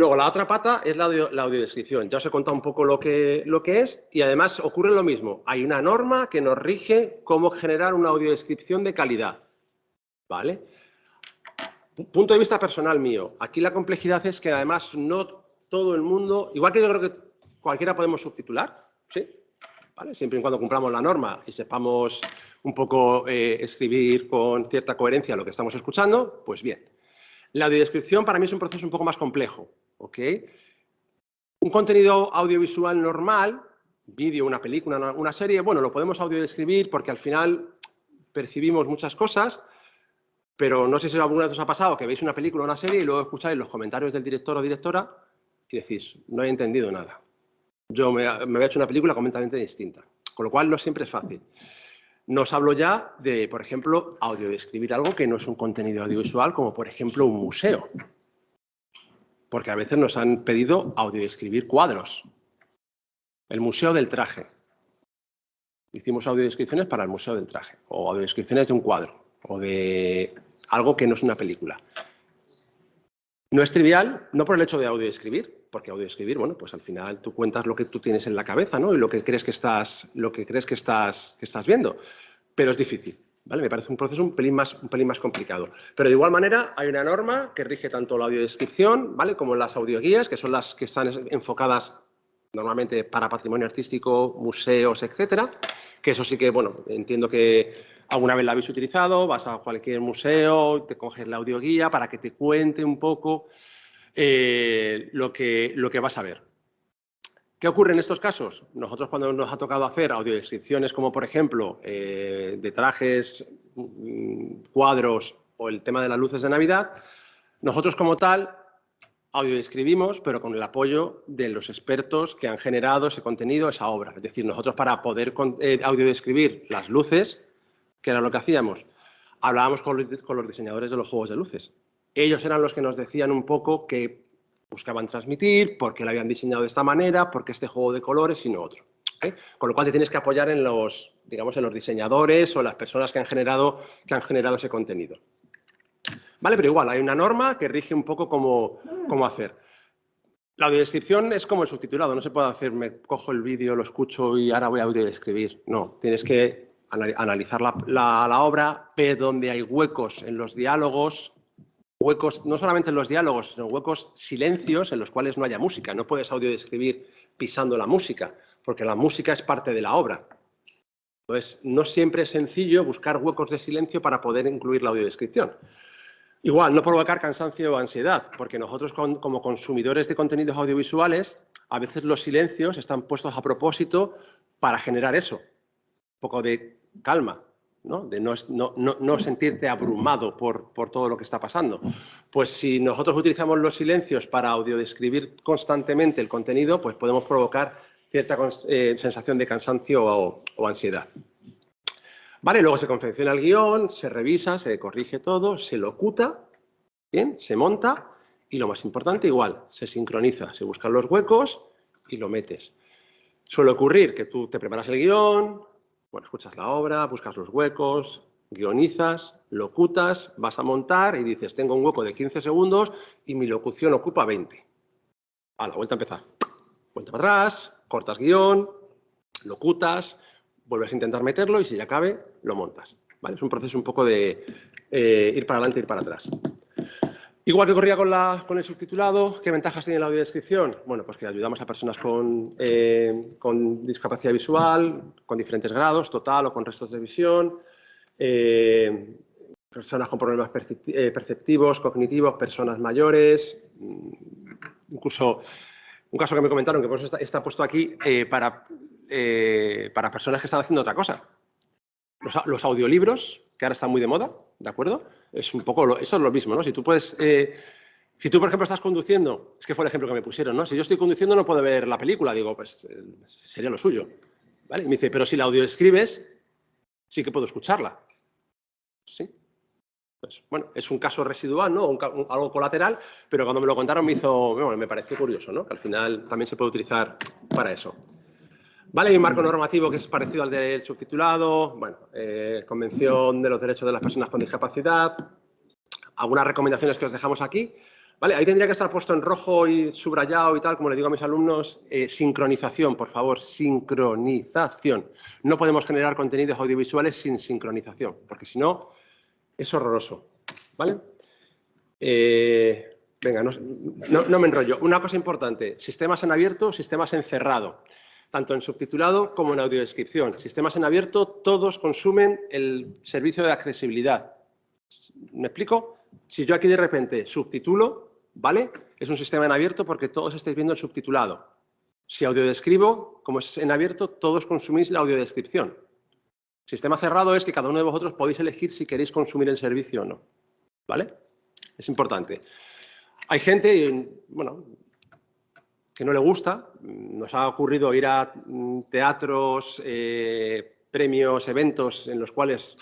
Luego, la otra pata es la, audiodescripción. Ya os he contado un poco lo que, lo que es y además ocurre lo mismo. Hay una norma que nos rige cómo generar una audiodescripción de calidad. ¿Vale? Punto de vista personal mío. Aquí la complejidad es que además no todo el mundo, igual que yo creo que cualquiera podemos subtitular, ¿sí? ¿Vale? Siempre y cuando cumplamos la norma y sepamos un poco eh, escribir con cierta coherencia lo que estamos escuchando, pues bien. La audiodescripción para mí es un proceso un poco más complejo. ¿Ok? Un contenido audiovisual normal, vídeo, una película, una, serie, bueno, lo podemos audiodescribir porque al final percibimos muchas cosas, pero no sé si alguna vez os ha pasado que veis una película o una serie y luego escucháis los comentarios del director o directora y decís, no he entendido nada. Yo me, me había hecho una película completamente distinta, con lo cual no siempre es fácil. Nos hablo ya de, por ejemplo, audiodescribir algo que no es un contenido audiovisual, como por ejemplo un museo porque a veces nos han pedido audiodescribir cuadros. El Museo del Traje. Hicimos audiodescripciones para el Museo del Traje, o audiodescripciones de un cuadro, o de algo que no es una película. No es trivial, no por el hecho de audiodescribir, porque audiodescribir, bueno, pues al final tú cuentas lo que tú tienes en la cabeza, ¿no? Y lo que crees que estás, lo que crees que estás, que estás viendo. Pero es difícil. Me parece un proceso un pelín, más, un pelín más complicado. Pero de igual manera hay una norma que rige tanto la audiodescripción ¿vale? como las audioguías, que son las que están enfocadas normalmente para patrimonio artístico, museos, etcétera, que eso sí que, bueno, entiendo que alguna vez la habéis utilizado, vas a cualquier museo, te coges la audioguía para que te cuente un poco eh, lo, que, lo que vas a ver. ¿Qué ocurre en estos casos? Nosotros cuando nos ha tocado hacer audiodescripciones como por ejemplo eh, de trajes, mm, cuadros o el tema de las luces de Navidad, nosotros como tal audiodescribimos pero con el apoyo de los expertos que han generado ese contenido, esa obra. Es decir, nosotros para poder eh, audiodescribir las luces, que era lo que hacíamos, hablábamos con, los diseñadores de los juegos de luces. Ellos eran los que nos decían un poco que buscaban transmitir, por qué lo habían diseñado de esta manera, por qué este juego de colores y no otro. Con lo cual te tienes que apoyar en los, digamos, en los diseñadores o las personas que han generado, que han generado ese contenido. ¿Vale? Pero igual, hay una norma que rige un poco cómo, cómo hacer. La audiodescripción es como el subtitulado, no se puede hacer, me cojo el vídeo, lo escucho y ahora voy a audiodescribir. No, tienes que analizar la, la, obra, ver dónde hay huecos en los diálogos, huecos no solamente en los diálogos, sino huecos silencios en los cuales no haya música. No puedes audiodescribir pisando la música, porque la música es parte de la obra. Entonces, no siempre es sencillo buscar huecos de silencio para poder incluir la audiodescripción. Igual, no provocar cansancio o ansiedad, porque nosotros como consumidores de contenidos audiovisuales, a veces los silencios están puestos a propósito para generar eso, un poco de calma, ¿no? de no, sentirte abrumado por, todo lo que está pasando. Pues si nosotros utilizamos los silencios para audiodescribir constantemente el contenido, pues podemos provocar cierta eh, sensación de cansancio o ansiedad. Vale, luego se confecciona el guion, se revisa, se corrige todo, se locuta, bien, se monta y lo más importante igual, se sincroniza, se buscan los huecos y lo metes. Suele ocurrir que tú te preparas el guion, bueno, escuchas la obra, buscas los huecos, guionizas, locutas, vas a montar y dices, tengo un hueco de 15 segundos y mi locución ocupa 20. A la vuelta a empezar. Vuelta para atrás, cortas guion, locutas, vuelves a intentar meterlo y si ya cabe, lo montas. ¿vale? Es un proceso un poco de eh, ir para adelante ir para atrás. Igual que corría con, el subtitulado, ¿qué ventajas tiene la audiodescripción? Bueno, pues que ayudamos a personas con, eh, discapacidad visual, con diferentes grados, total o con restos de visión, eh, personas con problemas perceptivos, cognitivos, personas mayores, mm, incluso un caso que me comentaron, que pues está, está puesto aquí, eh, para personas que están haciendo otra cosa. Los, audiolibros, que ahora están muy de moda, ¿de acuerdo? Es un poco, eso es lo mismo, ¿no? Si tú puedes, eh, si tú, por ejemplo, estás conduciendo, es que fue el ejemplo que me pusieron, ¿no? Si yo estoy conduciendo no puedo ver la película, digo, pues eh, sería lo suyo, ¿vale? Y me dice, pero si la audio escribes, sí que puedo escucharla. ¿Sí? Pues, bueno, es un caso residual, ¿no? algo colateral, pero cuando me lo contaron me hizo, bueno, me pareció curioso, ¿no? Que al final también se puede utilizar para eso. Vale, hay un marco normativo que es parecido al del subtitulado, bueno, eh, Convención de los Derechos de las Personas con Discapacidad, algunas recomendaciones que os dejamos aquí. Vale, ahí tendría que estar puesto en rojo y subrayado y tal, como le digo a mis alumnos, eh, sincronización, por favor, sincronización. No podemos generar contenidos audiovisuales sin sincronización, porque si no, es horroroso. ¿Vale? Eh, venga, no, no me enrollo. Una cosa importante, sistemas en abierto, sistemas en cerrado tanto en subtitulado como en audiodescripción. Sistemas en abierto, todos consumen el servicio de accesibilidad. ¿Me explico? Si yo aquí de repente subtitulo, ¿vale? Es un sistema en abierto porque todos estáis viendo el subtitulado. Si audiodescribo, como es en abierto, todos consumís la audiodescripción. Sistema cerrado es que cada uno de vosotros podéis elegir si queréis consumir el servicio o no. ¿Vale? Es importante. Hay gente, bueno, que no le gusta. Nos ha ocurrido ir a mm, teatros, eh, premios, eventos en los cuales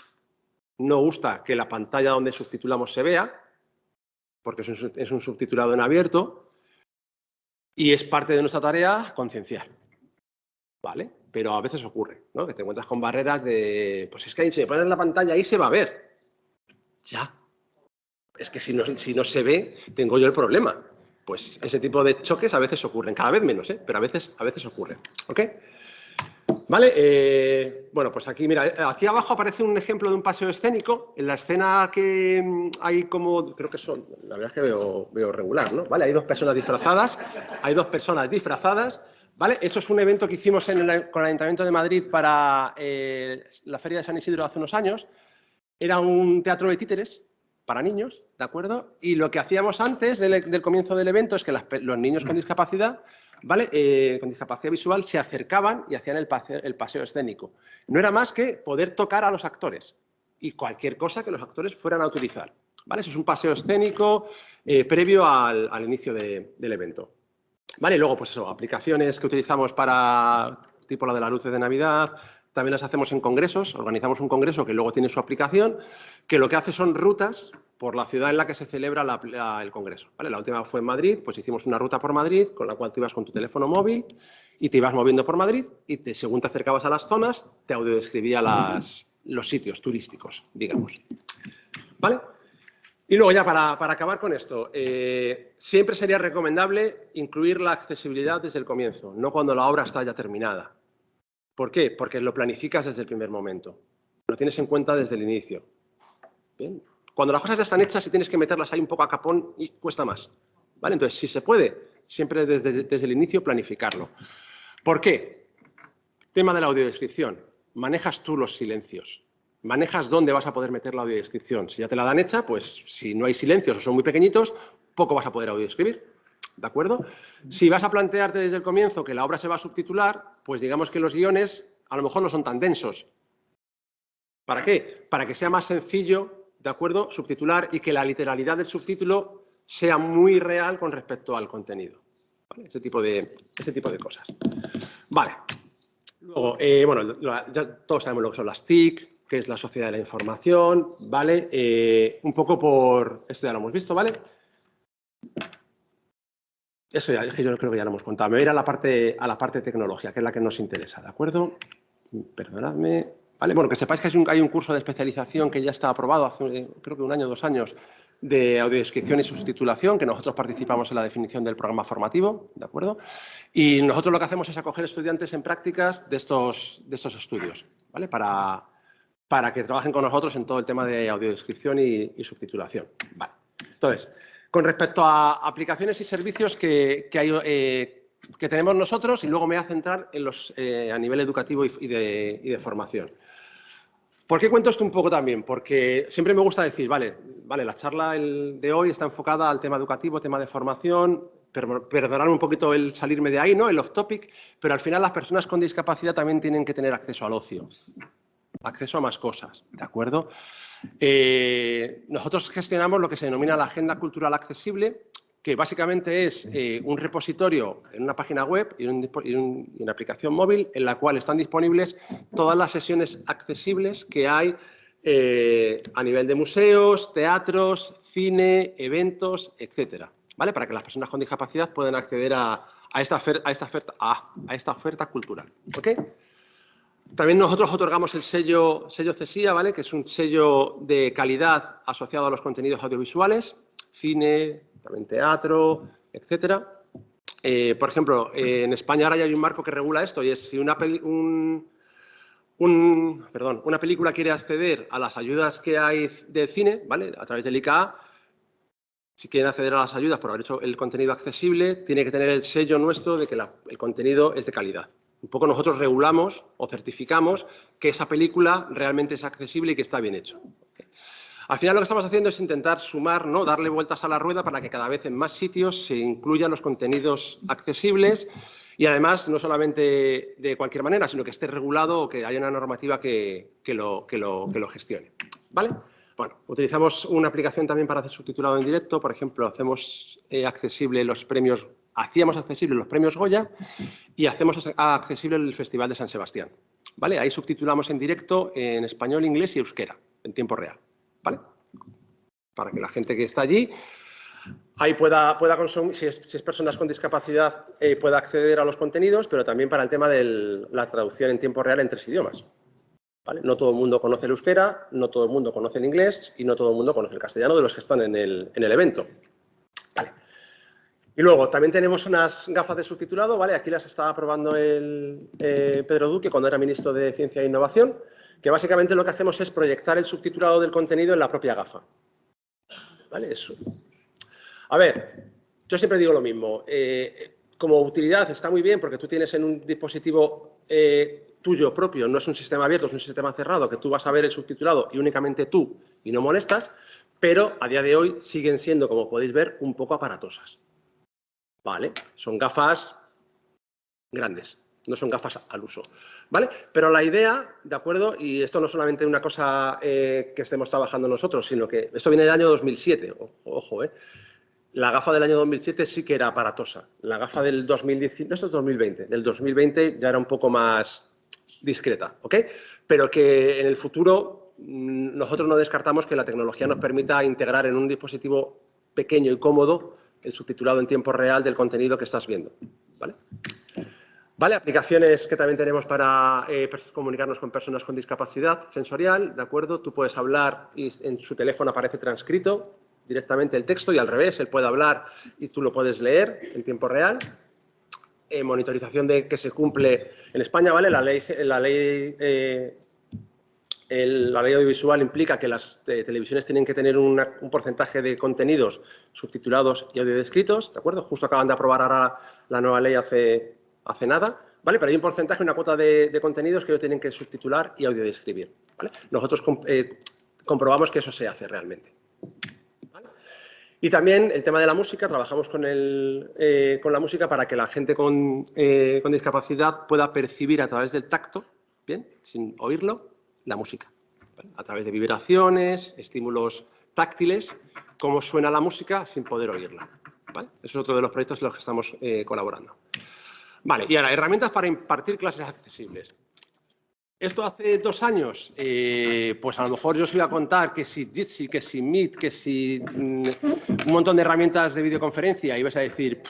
no gusta que la pantalla donde subtitulamos se vea, porque es un, subtitulado en abierto, y es parte de nuestra tarea concienciar. ¿Vale? Pero a veces ocurre, ¿no? Que te encuentras con barreras de, pues es que si me pones la pantalla ahí se va a ver. Ya. Es que si no, si no se ve, tengo yo el problema pues ese tipo de choques a veces ocurren, cada vez menos, ¿eh? pero a veces, a veces ocurre. ¿Ok? Vale, eh, bueno, pues aquí, mira, aquí abajo aparece un ejemplo de un paseo escénico. En la escena que mm, hay como, creo que son, la verdad es que veo, veo regular, ¿no? Vale, hay dos personas disfrazadas, hay dos personas disfrazadas, ¿vale? Eso es un evento que hicimos con el Ayuntamiento de Madrid para eh, la Feria de San Isidro hace unos años. Era un teatro de títeres, para niños, ¿de acuerdo? Y lo que hacíamos antes del, comienzo del evento es que los niños con discapacidad, ¿vale? Eh, con discapacidad visual se acercaban y hacían el paseo, escénico. No era más que poder tocar a los actores y cualquier cosa que los actores fueran a utilizar. ¿Vale? Eso es un paseo escénico eh, previo al, inicio del evento. ¿Vale? luego, pues eso, aplicaciones que utilizamos para tipo la de las luces de Navidad, también las hacemos en congresos, organizamos un congreso que luego tiene su aplicación, que lo que hace son rutas por la ciudad en la que se celebra el congreso. La última fue en Madrid, pues hicimos una ruta por Madrid con la cual tú ibas con tu teléfono móvil y te ibas moviendo por Madrid y te, según te acercabas a las zonas, te audiodescribía las, los sitios turísticos, digamos. ¿Vale? Y luego ya para, acabar con esto, eh, siempre sería recomendable incluir la accesibilidad desde el comienzo, no cuando la obra está ya terminada. ¿Por qué? Porque lo planificas desde el primer momento, lo tienes en cuenta desde el inicio. Cuando las cosas ya están hechas y tienes que meterlas ahí un poco a capón y cuesta más. ¿Vale? Entonces, si se puede, siempre desde, desde el inicio planificarlo. ¿Por qué? Tema de la audiodescripción. Manejas tú los silencios manejas dónde vas a poder meter la audiodescripción. Si ya te la dan hecha, pues si no hay silencios o son muy pequeñitos, poco vas a poder audiodescribir. ¿De acuerdo? Si vas a plantearte desde el comienzo que la obra se va a subtitular, pues digamos que los guiones a lo mejor no son tan densos. ¿Para qué? Para que sea más sencillo, ¿de acuerdo? Subtitular y que la literalidad del subtítulo sea muy real con respecto al contenido. Ese, tipo de, cosas. Vale. Luego, eh, bueno, ya todos sabemos lo que son las TIC, que es la sociedad de la información, ¿vale? Eh, un poco por... Esto ya lo hemos visto, ¿vale? Eso ya, yo creo que ya lo hemos contado. Me voy a ir a la parte, a la parte tecnología, que es la que nos interesa, ¿de acuerdo? Perdonadme. Vale, bueno, que sepáis que hay un, hay un curso de especialización que ya está aprobado hace, creo que un año o dos años, de audiodescripción y subtitulación, que nosotros participamos en la definición del programa formativo, ¿de acuerdo? Y nosotros lo que hacemos es acoger estudiantes en prácticas de estos, de estos estudios, ¿vale? Para, para que trabajen con nosotros en todo el tema de audiodescripción y, subtitulación. Vale. Entonces, con respecto a aplicaciones y servicios eh, que tenemos nosotros, y luego me voy a centrar eh, a nivel educativo y, de, formación. ¿Por qué cuento esto un poco también? Porque siempre me gusta decir, vale, vale la charla de hoy está enfocada al tema educativo, tema de formación, perdonarme un poquito el salirme de ahí, ¿no? el off topic, pero al final las personas con discapacidad también tienen que tener acceso al ocio acceso a más cosas, ¿de acuerdo? Eh, nosotros gestionamos lo que se denomina la Agenda Cultural Accesible, que básicamente es eh, un repositorio en una página web y, una aplicación móvil en la cual están disponibles todas las sesiones accesibles que hay eh, a nivel de museos, teatros, cine, eventos, etcétera, ¿vale? Para que las personas con discapacidad puedan acceder a, esta, a, esta, oferta, a esta oferta cultural, ¿ok? También nosotros otorgamos el sello, sello CESIA, ¿vale? que es un sello de calidad asociado a los contenidos audiovisuales, cine, también teatro, etcétera. Eh, por ejemplo, en España ahora ya hay un marco que regula esto y es si una, perdón, una película quiere acceder a las ayudas que hay de cine, ¿vale? a través del ICA, si quieren acceder a las ayudas por haber hecho el contenido accesible, tiene que tener el sello nuestro de que el contenido es de calidad un poco nosotros regulamos o certificamos que esa película realmente es accesible y que está bien hecho. Al final lo que estamos haciendo es intentar sumar, ¿no? darle vueltas a la rueda para que cada vez en más sitios se incluyan los contenidos accesibles y además no solamente de cualquier manera, sino que esté regulado o que haya una normativa que, lo, gestione. ¿Vale? Bueno, utilizamos una aplicación también para hacer subtitulado en directo. Por ejemplo, hacemos eh, accesible los premios hacíamos accesible los premios Goya y hacemos accesible el Festival de San Sebastián. ¿Vale? Ahí subtitulamos en directo en español, inglés y euskera, en tiempo real. ¿Vale? Para que la gente que está allí ahí pueda, pueda consumir, si es, personas con discapacidad, eh, pueda acceder a los contenidos, pero también para el tema de la traducción en tiempo real en tres idiomas. ¿Vale? No todo el mundo conoce el euskera, no todo el mundo conoce el inglés y no todo el mundo conoce el castellano de los que están en el, en el evento. Y luego, también tenemos unas gafas de subtitulado, ¿vale? Aquí las estaba probando el eh, Pedro Duque cuando era ministro de Ciencia e Innovación, que básicamente lo que hacemos es proyectar el subtitulado del contenido en la propia gafa. ¿Vale? Eso. A ver, yo siempre digo lo mismo. Eh, como utilidad está muy bien porque tú tienes en un dispositivo eh, tuyo propio, no es un sistema abierto, es un sistema cerrado, que tú vas a ver el subtitulado y únicamente tú y no molestas, pero a día de hoy siguen siendo, como podéis ver, un poco aparatosas. ¿Vale? Son gafas grandes, no son gafas al uso, ¿vale? Pero la idea, ¿de acuerdo? Y esto no es solamente una cosa eh, que estemos trabajando nosotros, sino que esto viene del año 2007, ojo, ¿eh? La gafa del año 2007 sí que era aparatosa. La gafa del 2019, esto es 2020, del 2020 ya era un poco más, discreta, ¿ok? Pero que en el futuro mm, nosotros no descartamos que la tecnología nos permita integrar en un dispositivo pequeño y cómodo el subtitulado en tiempo real del contenido que estás viendo, ¿vale? Vale, aplicaciones que también tenemos para eh, comunicarnos con personas con discapacidad sensorial, ¿de acuerdo? Tú puedes hablar y en su teléfono aparece transcrito directamente el texto y al revés, él puede hablar y tú lo puedes leer en tiempo real. Eh, monitorización de que se cumple en España, ¿vale? La ley, la ley, eh, la ley audiovisual implica que las televisiones tienen que tener un porcentaje de contenidos subtitulados y audiodescritos, ¿de acuerdo? Justo acaban de aprobar ahora la nueva ley hace hace nada, ¿vale? Pero hay un porcentaje, una cuota de, contenidos que ellos tienen que subtitular y audiodescribir, ¿vale? Nosotros eh, comprobamos que eso se hace realmente. Y también el tema de la música, trabajamos con, el, eh, con la música para que la gente con, eh, con, discapacidad pueda percibir a través del tacto, bien, sin oírlo, la música. A través de vibraciones, estímulos táctiles, cómo suena la música sin poder oírla. ¿vale? es otro de los proyectos en los que estamos colaborando. Vale, y ahora, herramientas para impartir clases accesibles. Esto hace dos años, eh, pues a lo mejor yo os iba a contar que si Jitsi, que si Meet, que si mm, un montón de herramientas de videoconferencia, y vas a decir,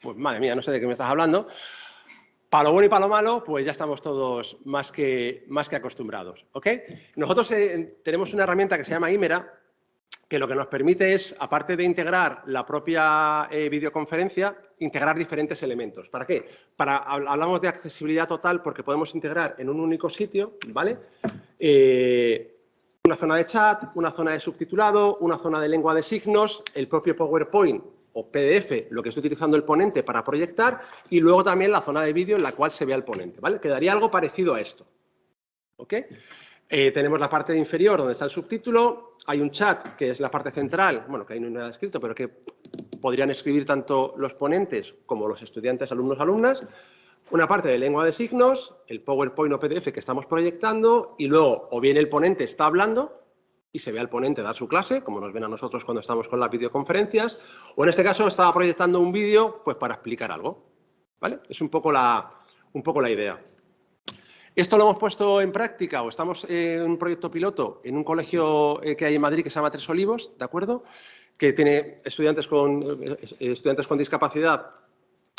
pues madre mía, no sé de qué me estás hablando. Para lo bueno y para lo malo, pues ya estamos todos más que, más que acostumbrados. Nosotros eh, tenemos una herramienta que se llama Imera, que lo que nos permite es, aparte de integrar la propia eh, videoconferencia, integrar diferentes elementos. ¿Para qué? Para, hablamos de accesibilidad total porque podemos integrar en un único sitio, ¿vale? Eh, una zona de chat, una zona de subtitulado, una zona de lengua de signos, el propio PowerPoint o PDF, lo que está utilizando el ponente para proyectar, y luego también la zona de vídeo en la cual se vea el ponente, ¿vale? Quedaría algo parecido a esto. ¿Ok? Eh, tenemos la parte inferior donde está el subtítulo, hay un chat que es la parte central, bueno, que ahí no hay nada escrito, pero que podrían escribir tanto los ponentes como los estudiantes, alumnos, alumnas, una parte de lengua de signos, el PowerPoint o PDF que estamos proyectando y luego o bien el ponente está hablando y se ve al ponente dar su clase, como nos ven a nosotros cuando estamos con las videoconferencias, o en este caso estaba proyectando un vídeo pues para explicar algo. ¿Vale? Es un poco la, un poco la idea. Esto lo hemos puesto en práctica o estamos en un proyecto piloto en un colegio eh, que hay en Madrid que se llama Tres Olivos, ¿de acuerdo? Que tiene estudiantes con, eh, estudiantes con discapacidad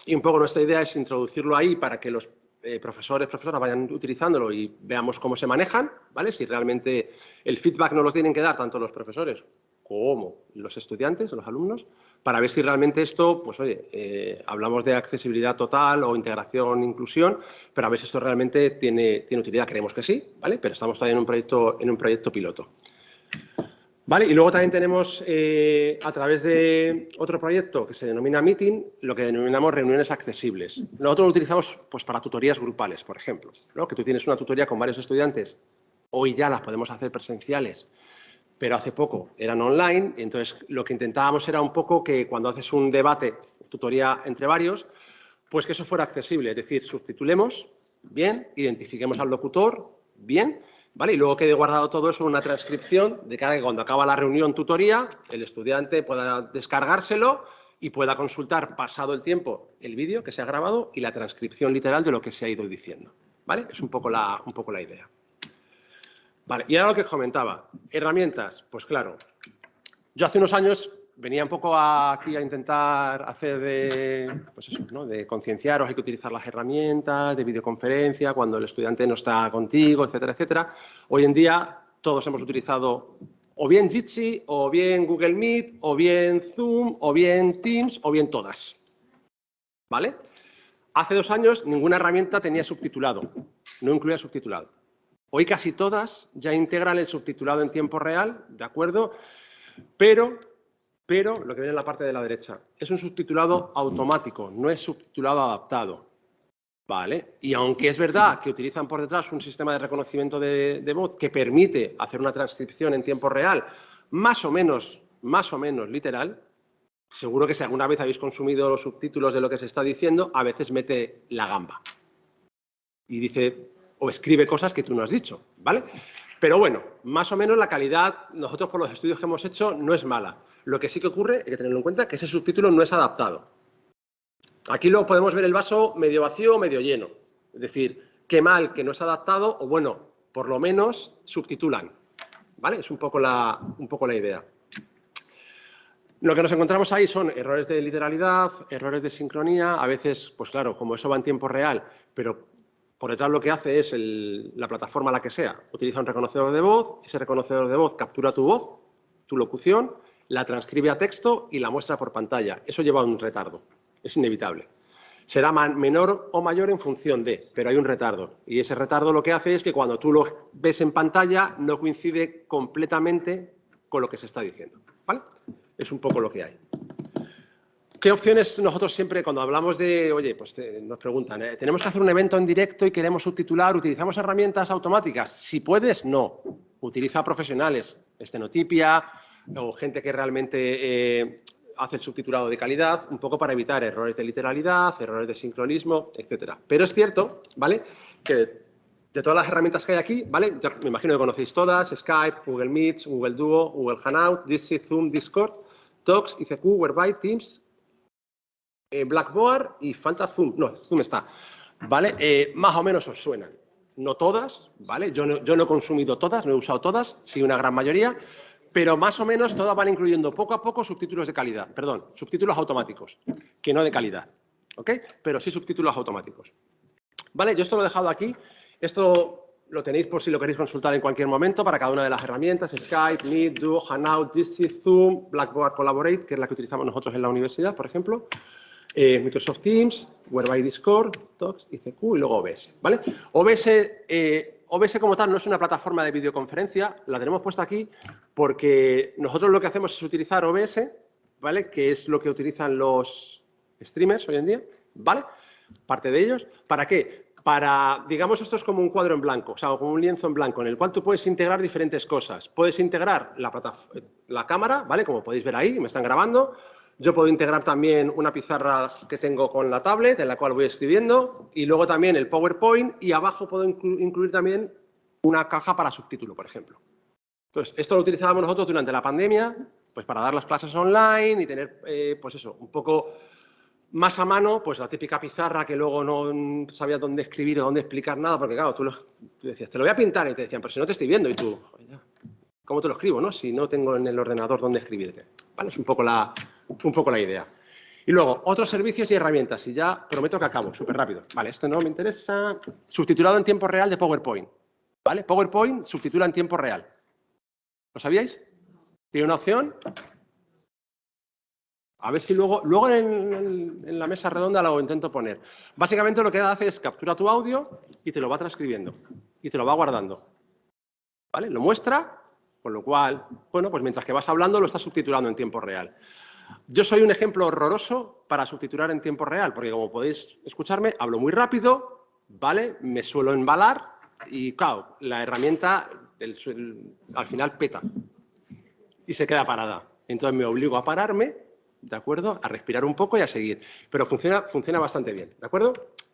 y un poco nuestra idea es introducirlo ahí para que los eh, profesores, profesoras vayan utilizándolo y veamos cómo se manejan, ¿vale? Si realmente el feedback no lo tienen que dar tanto los profesores como los estudiantes, los alumnos, para ver si realmente esto, pues oye, eh, hablamos de accesibilidad total o integración, inclusión, pero a ver si esto realmente tiene, tiene utilidad. Creemos que sí, ¿vale? Pero estamos todavía en un proyecto, en un proyecto piloto. Y luego también tenemos, eh, a través de otro proyecto que se denomina Meeting, lo que denominamos reuniones accesibles. Nosotros lo utilizamos pues, para tutorías grupales, por ejemplo, ¿no? que tú tienes una tutoría con varios estudiantes, hoy ya las podemos hacer presenciales, pero hace poco eran online, entonces lo que intentábamos era un poco que cuando haces un debate, tutoría entre varios, pues que eso fuera accesible, es decir, subtitulemos bien, identifiquemos al locutor bien, Y luego quede guardado todo eso en una transcripción de cara a que cuando acaba la reunión tutoría, el estudiante pueda descargárselo y pueda consultar pasado el tiempo el vídeo que se ha grabado y la transcripción literal de lo que se ha ido diciendo, ¿vale? Es un poco la, un poco la idea. Vale, y ahora lo que comentaba, herramientas, pues claro, yo hace unos años venía un poco aquí a intentar hacer de, pues eso, ¿no? de concienciaros, hay que utilizar las herramientas de videoconferencia cuando el estudiante no está contigo, etcétera, etcétera. Hoy en día todos hemos utilizado o bien Jitsi, o bien Google Meet, o bien Zoom, o bien Teams, o bien todas. ¿Vale? Hace dos años ninguna herramienta tenía subtitulado, no incluía subtitulado. Hoy casi todas ya integran el subtitulado en tiempo real, ¿de acuerdo? Pero, pero, lo que viene en la parte de la derecha, es un subtitulado automático, no es subtitulado adaptado. ¿Vale? Y aunque es verdad que utilizan por detrás un sistema de reconocimiento de, de voz que permite hacer una transcripción en tiempo real, más o menos, más o menos literal, seguro que si alguna vez habéis consumido los subtítulos de lo que se está diciendo, a veces mete la gamba. Y dice, o escribe cosas que tú no has dicho, ¿vale? Pero bueno, más o menos la calidad, nosotros por los estudios que hemos hecho, no es mala. Lo que sí que ocurre, hay que tenerlo en cuenta, que ese subtítulo no es adaptado. Aquí luego podemos ver el vaso medio vacío o medio lleno. Es decir, qué mal que no es adaptado o, bueno, por lo menos subtitulan. ¿Vale? Es un poco la, un poco la idea. Lo que nos encontramos ahí son errores de literalidad, errores de sincronía, a veces, pues claro, como eso va en tiempo real, pero por detrás lo que hace es la plataforma la que sea, utiliza un reconocedor de voz, ese reconocedor de voz captura tu voz, tu locución, la transcribe a texto y la muestra por pantalla. Eso lleva un retardo, es inevitable. Será menor o mayor en función de, pero hay un retardo. Y ese retardo lo que hace es que cuando tú lo ves en pantalla no coincide completamente con lo que se está diciendo. ¿vale? Es un poco lo que hay. ¿Qué opciones nosotros siempre, cuando hablamos de, oye, pues nos preguntan, ¿eh? ¿tenemos que hacer un evento en directo y queremos subtitular? ¿Utilizamos herramientas automáticas? Si puedes, no. Utiliza profesionales, estenotipia o gente que realmente eh, hace el subtitulado de calidad, un poco para evitar errores de literalidad, errores de sincronismo, etcétera. Pero es cierto, ¿vale?, que de todas las herramientas que hay aquí, ¿vale? me imagino que conocéis todas, Skype, Google Meet, Google Duo, Google Hangout, Jitsi, Zoom, Discord, Talks, ICQ, Whereby, Teams, eh, Blackboard y falta Zoom. No, Zoom está. ¿Vale? Eh, más o menos os suenan. No todas, ¿vale? Yo no, yo no he consumido todas, no he usado todas, sí una gran mayoría, pero más o menos todas van incluyendo poco a poco subtítulos de calidad, perdón, subtítulos automáticos, que no de calidad, ¿ok? Pero sí subtítulos automáticos. ¿Vale? Yo esto lo he dejado aquí. Esto lo tenéis por si lo queréis consultar en cualquier momento para cada una de las herramientas, Skype, Meet, Duo, Hangout, Jitsi, Zoom, Blackboard Collaborate, que es la que utilizamos nosotros en la universidad, por ejemplo. Eh, Microsoft Teams, Whereby Discord, Talks, ICQ y luego OBS. ¿vale? OBS, eh, OBS como tal no es una plataforma de videoconferencia, la tenemos puesta aquí porque nosotros lo que hacemos es utilizar OBS, ¿vale? que es lo que utilizan los streamers hoy en día, ¿vale? parte de ellos. ¿Para qué? Para, digamos, esto es como un cuadro en blanco, o sea, como un lienzo en blanco, en el cual tú puedes integrar diferentes cosas. Puedes integrar la, la cámara, ¿vale? Como podéis ver ahí, me están grabando, yo puedo integrar también una pizarra que tengo con la tablet, en la cual voy escribiendo, y luego también el PowerPoint, y abajo puedo incluir también una caja para subtítulo, por ejemplo. Entonces, esto lo utilizábamos nosotros durante la pandemia, pues para dar las clases online y tener, eh, pues eso, un poco más a mano, pues la típica pizarra que luego no sabía dónde escribir o dónde explicar nada, porque claro, tú, decías, te lo voy a pintar, y te decían, pero si no te estoy viendo, y tú, ¿cómo te lo escribo, no? Si no tengo en el ordenador dónde escribirte. Vale, es un poco la, un poco la idea. Y luego, otros servicios y herramientas. Y ya prometo que acabo, súper rápido. Vale, esto no me interesa. Subtitulado en tiempo real de PowerPoint. ¿Vale? PowerPoint subtitula en tiempo real. ¿Lo sabíais? Tiene una opción. A ver si luego, luego en, en, la mesa redonda lo intento poner. Básicamente lo que hace es captura tu audio y te lo va transcribiendo. Y te lo va guardando. ¿Vale? Lo muestra, con lo cual, bueno, pues mientras que vas hablando lo estás subtitulando en tiempo real. Yo soy un ejemplo horroroso para subtitular en tiempo real, porque como podéis escucharme, hablo muy rápido, ¿vale? Me suelo embalar y, claro, la herramienta al final peta y se queda parada. Entonces me obligo a pararme, ¿de acuerdo? A respirar un poco y a seguir. Pero funciona, funciona bastante bien, ¿de acuerdo?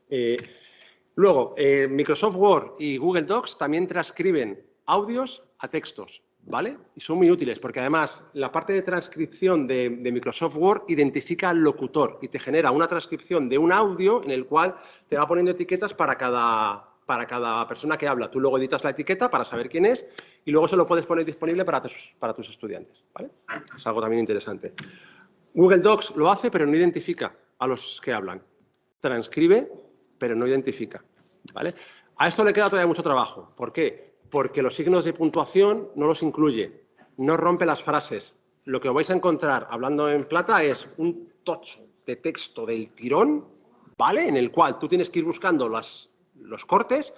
Eh, luego, eh, Microsoft Word y Google Docs también transcriben audios a textos. ¿Vale? Y son muy útiles porque además la parte de transcripción de, Microsoft Word identifica al locutor y te genera una transcripción de un audio en el cual te va poniendo etiquetas para cada, para cada persona que habla. Tú luego editas la etiqueta para saber quién es y luego se lo puedes poner disponible para tus, para tus estudiantes. Es algo también interesante. Google Docs lo hace, pero no identifica a los que hablan. Transcribe, pero no identifica, ¿vale? A esto le queda todavía mucho trabajo. ¿Por qué? Porque los signos de puntuación no los incluye, no rompe las frases. Lo que vais a encontrar hablando en plata es un tocho de texto del tirón, ¿vale? En el cual tú tienes que ir buscando los cortes,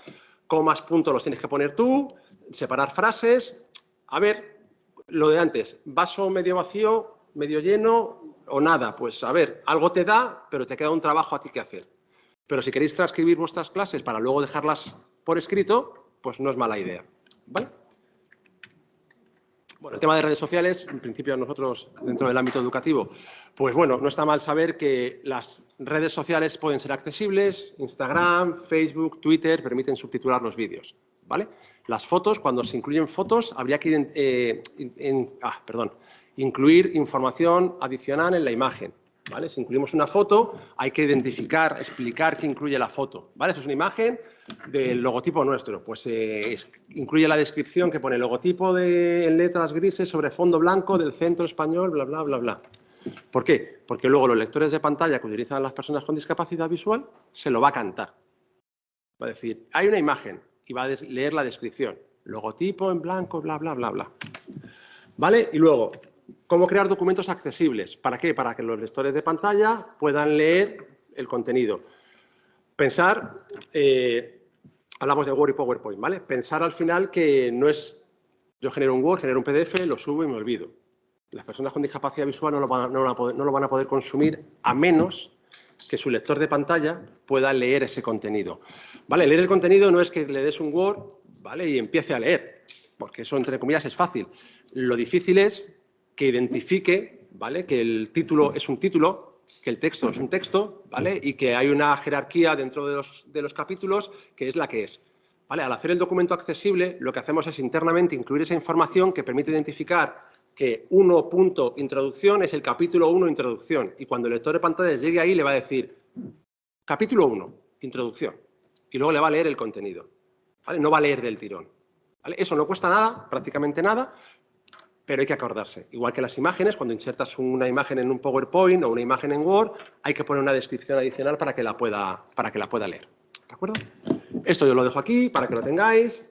comas, puntos los tienes que poner tú, separar frases. A ver, lo de antes, vaso medio vacío, medio lleno o nada. Pues a ver, algo te da, pero te queda un trabajo a ti que hacer. Pero si queréis transcribir vuestras clases para luego dejarlas por escrito, pues no es mala idea. ¿Vale? Bueno, el tema de redes sociales, en principio nosotros dentro del ámbito educativo, pues bueno, no está mal saber que las redes sociales pueden ser accesibles, Instagram, Facebook, Twitter, permiten subtitular los vídeos, ¿vale? Las fotos, cuando se incluyen fotos, habría que eh, ah, perdón, incluir información adicional en la imagen, ¿vale? Si incluimos una foto, hay que identificar, explicar qué incluye la foto, ¿vale? Eso es una imagen, del logotipo nuestro. Pues eh, incluye la descripción que pone logotipo de, en letras grises sobre fondo blanco del centro español, bla, bla, bla, bla. ¿Por qué? Porque luego los lectores de pantalla que utilizan las personas con discapacidad visual se lo va a cantar. Va a decir, hay una imagen y va a leer la descripción. Logotipo en blanco, bla, bla, bla, bla. ¿Vale? Y luego, ¿cómo crear documentos accesibles? ¿Para qué? Para que los lectores de pantalla puedan leer el contenido. Pensar, eh, hablamos de Word y PowerPoint, ¿vale? Pensar al final que no es, yo genero un Word, genero un PDF, lo subo y me olvido. Las personas con discapacidad visual no lo van no lo van a poder consumir a menos que su lector de pantalla pueda leer ese contenido. ¿Vale? Leer el contenido no es que le des un Word, ¿vale? Y empiece a leer, porque eso, entre comillas, es fácil. Lo difícil es que identifique, ¿vale? Que el título es un título, que el texto es un texto, ¿vale? Y que hay una jerarquía dentro de los, de los capítulos que es la que es. ¿Vale? Al hacer el documento accesible, lo que hacemos es internamente incluir esa información que permite identificar que 1. punto Introducción es el capítulo 1, introducción. Y cuando el lector de pantalla llegue ahí, le va a decir, capítulo 1, introducción. Y luego le va a leer el contenido. ¿vale? No va a leer del tirón. ¿vale? Eso no cuesta nada, prácticamente nada, pero hay que acordarse. Igual que las imágenes, cuando insertas una imagen en un PowerPoint o una imagen en Word, hay que poner una descripción adicional para que la pueda, para que la pueda leer. ¿De acuerdo? Esto yo lo dejo aquí para que lo tengáis.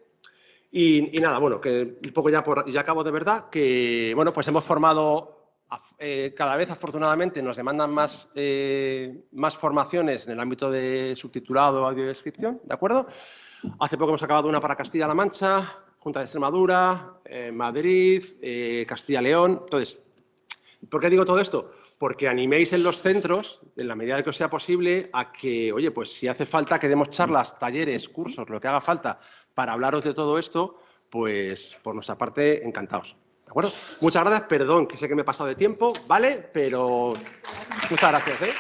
Y, nada, bueno, un poco ya, ya acabo de verdad, que bueno, pues hemos formado, eh, cada vez afortunadamente nos demandan más, eh, más formaciones en el ámbito de subtitulado, audiodescripción, ¿de acuerdo? Hace poco hemos acabado una para Castilla-La Mancha, Junta de Extremadura, eh, Madrid, eh, Castilla-León. Entonces, ¿por qué digo todo esto? Porque animéis en los centros, en la medida de que os sea posible, a que, oye, pues si hace falta que demos charlas, talleres, cursos, lo que haga falta para hablaros de todo esto, pues por nuestra parte, encantados. ¿De acuerdo? Muchas gracias, perdón, que sé que me he pasado de tiempo, ¿vale? Pero muchas gracias, ¿eh?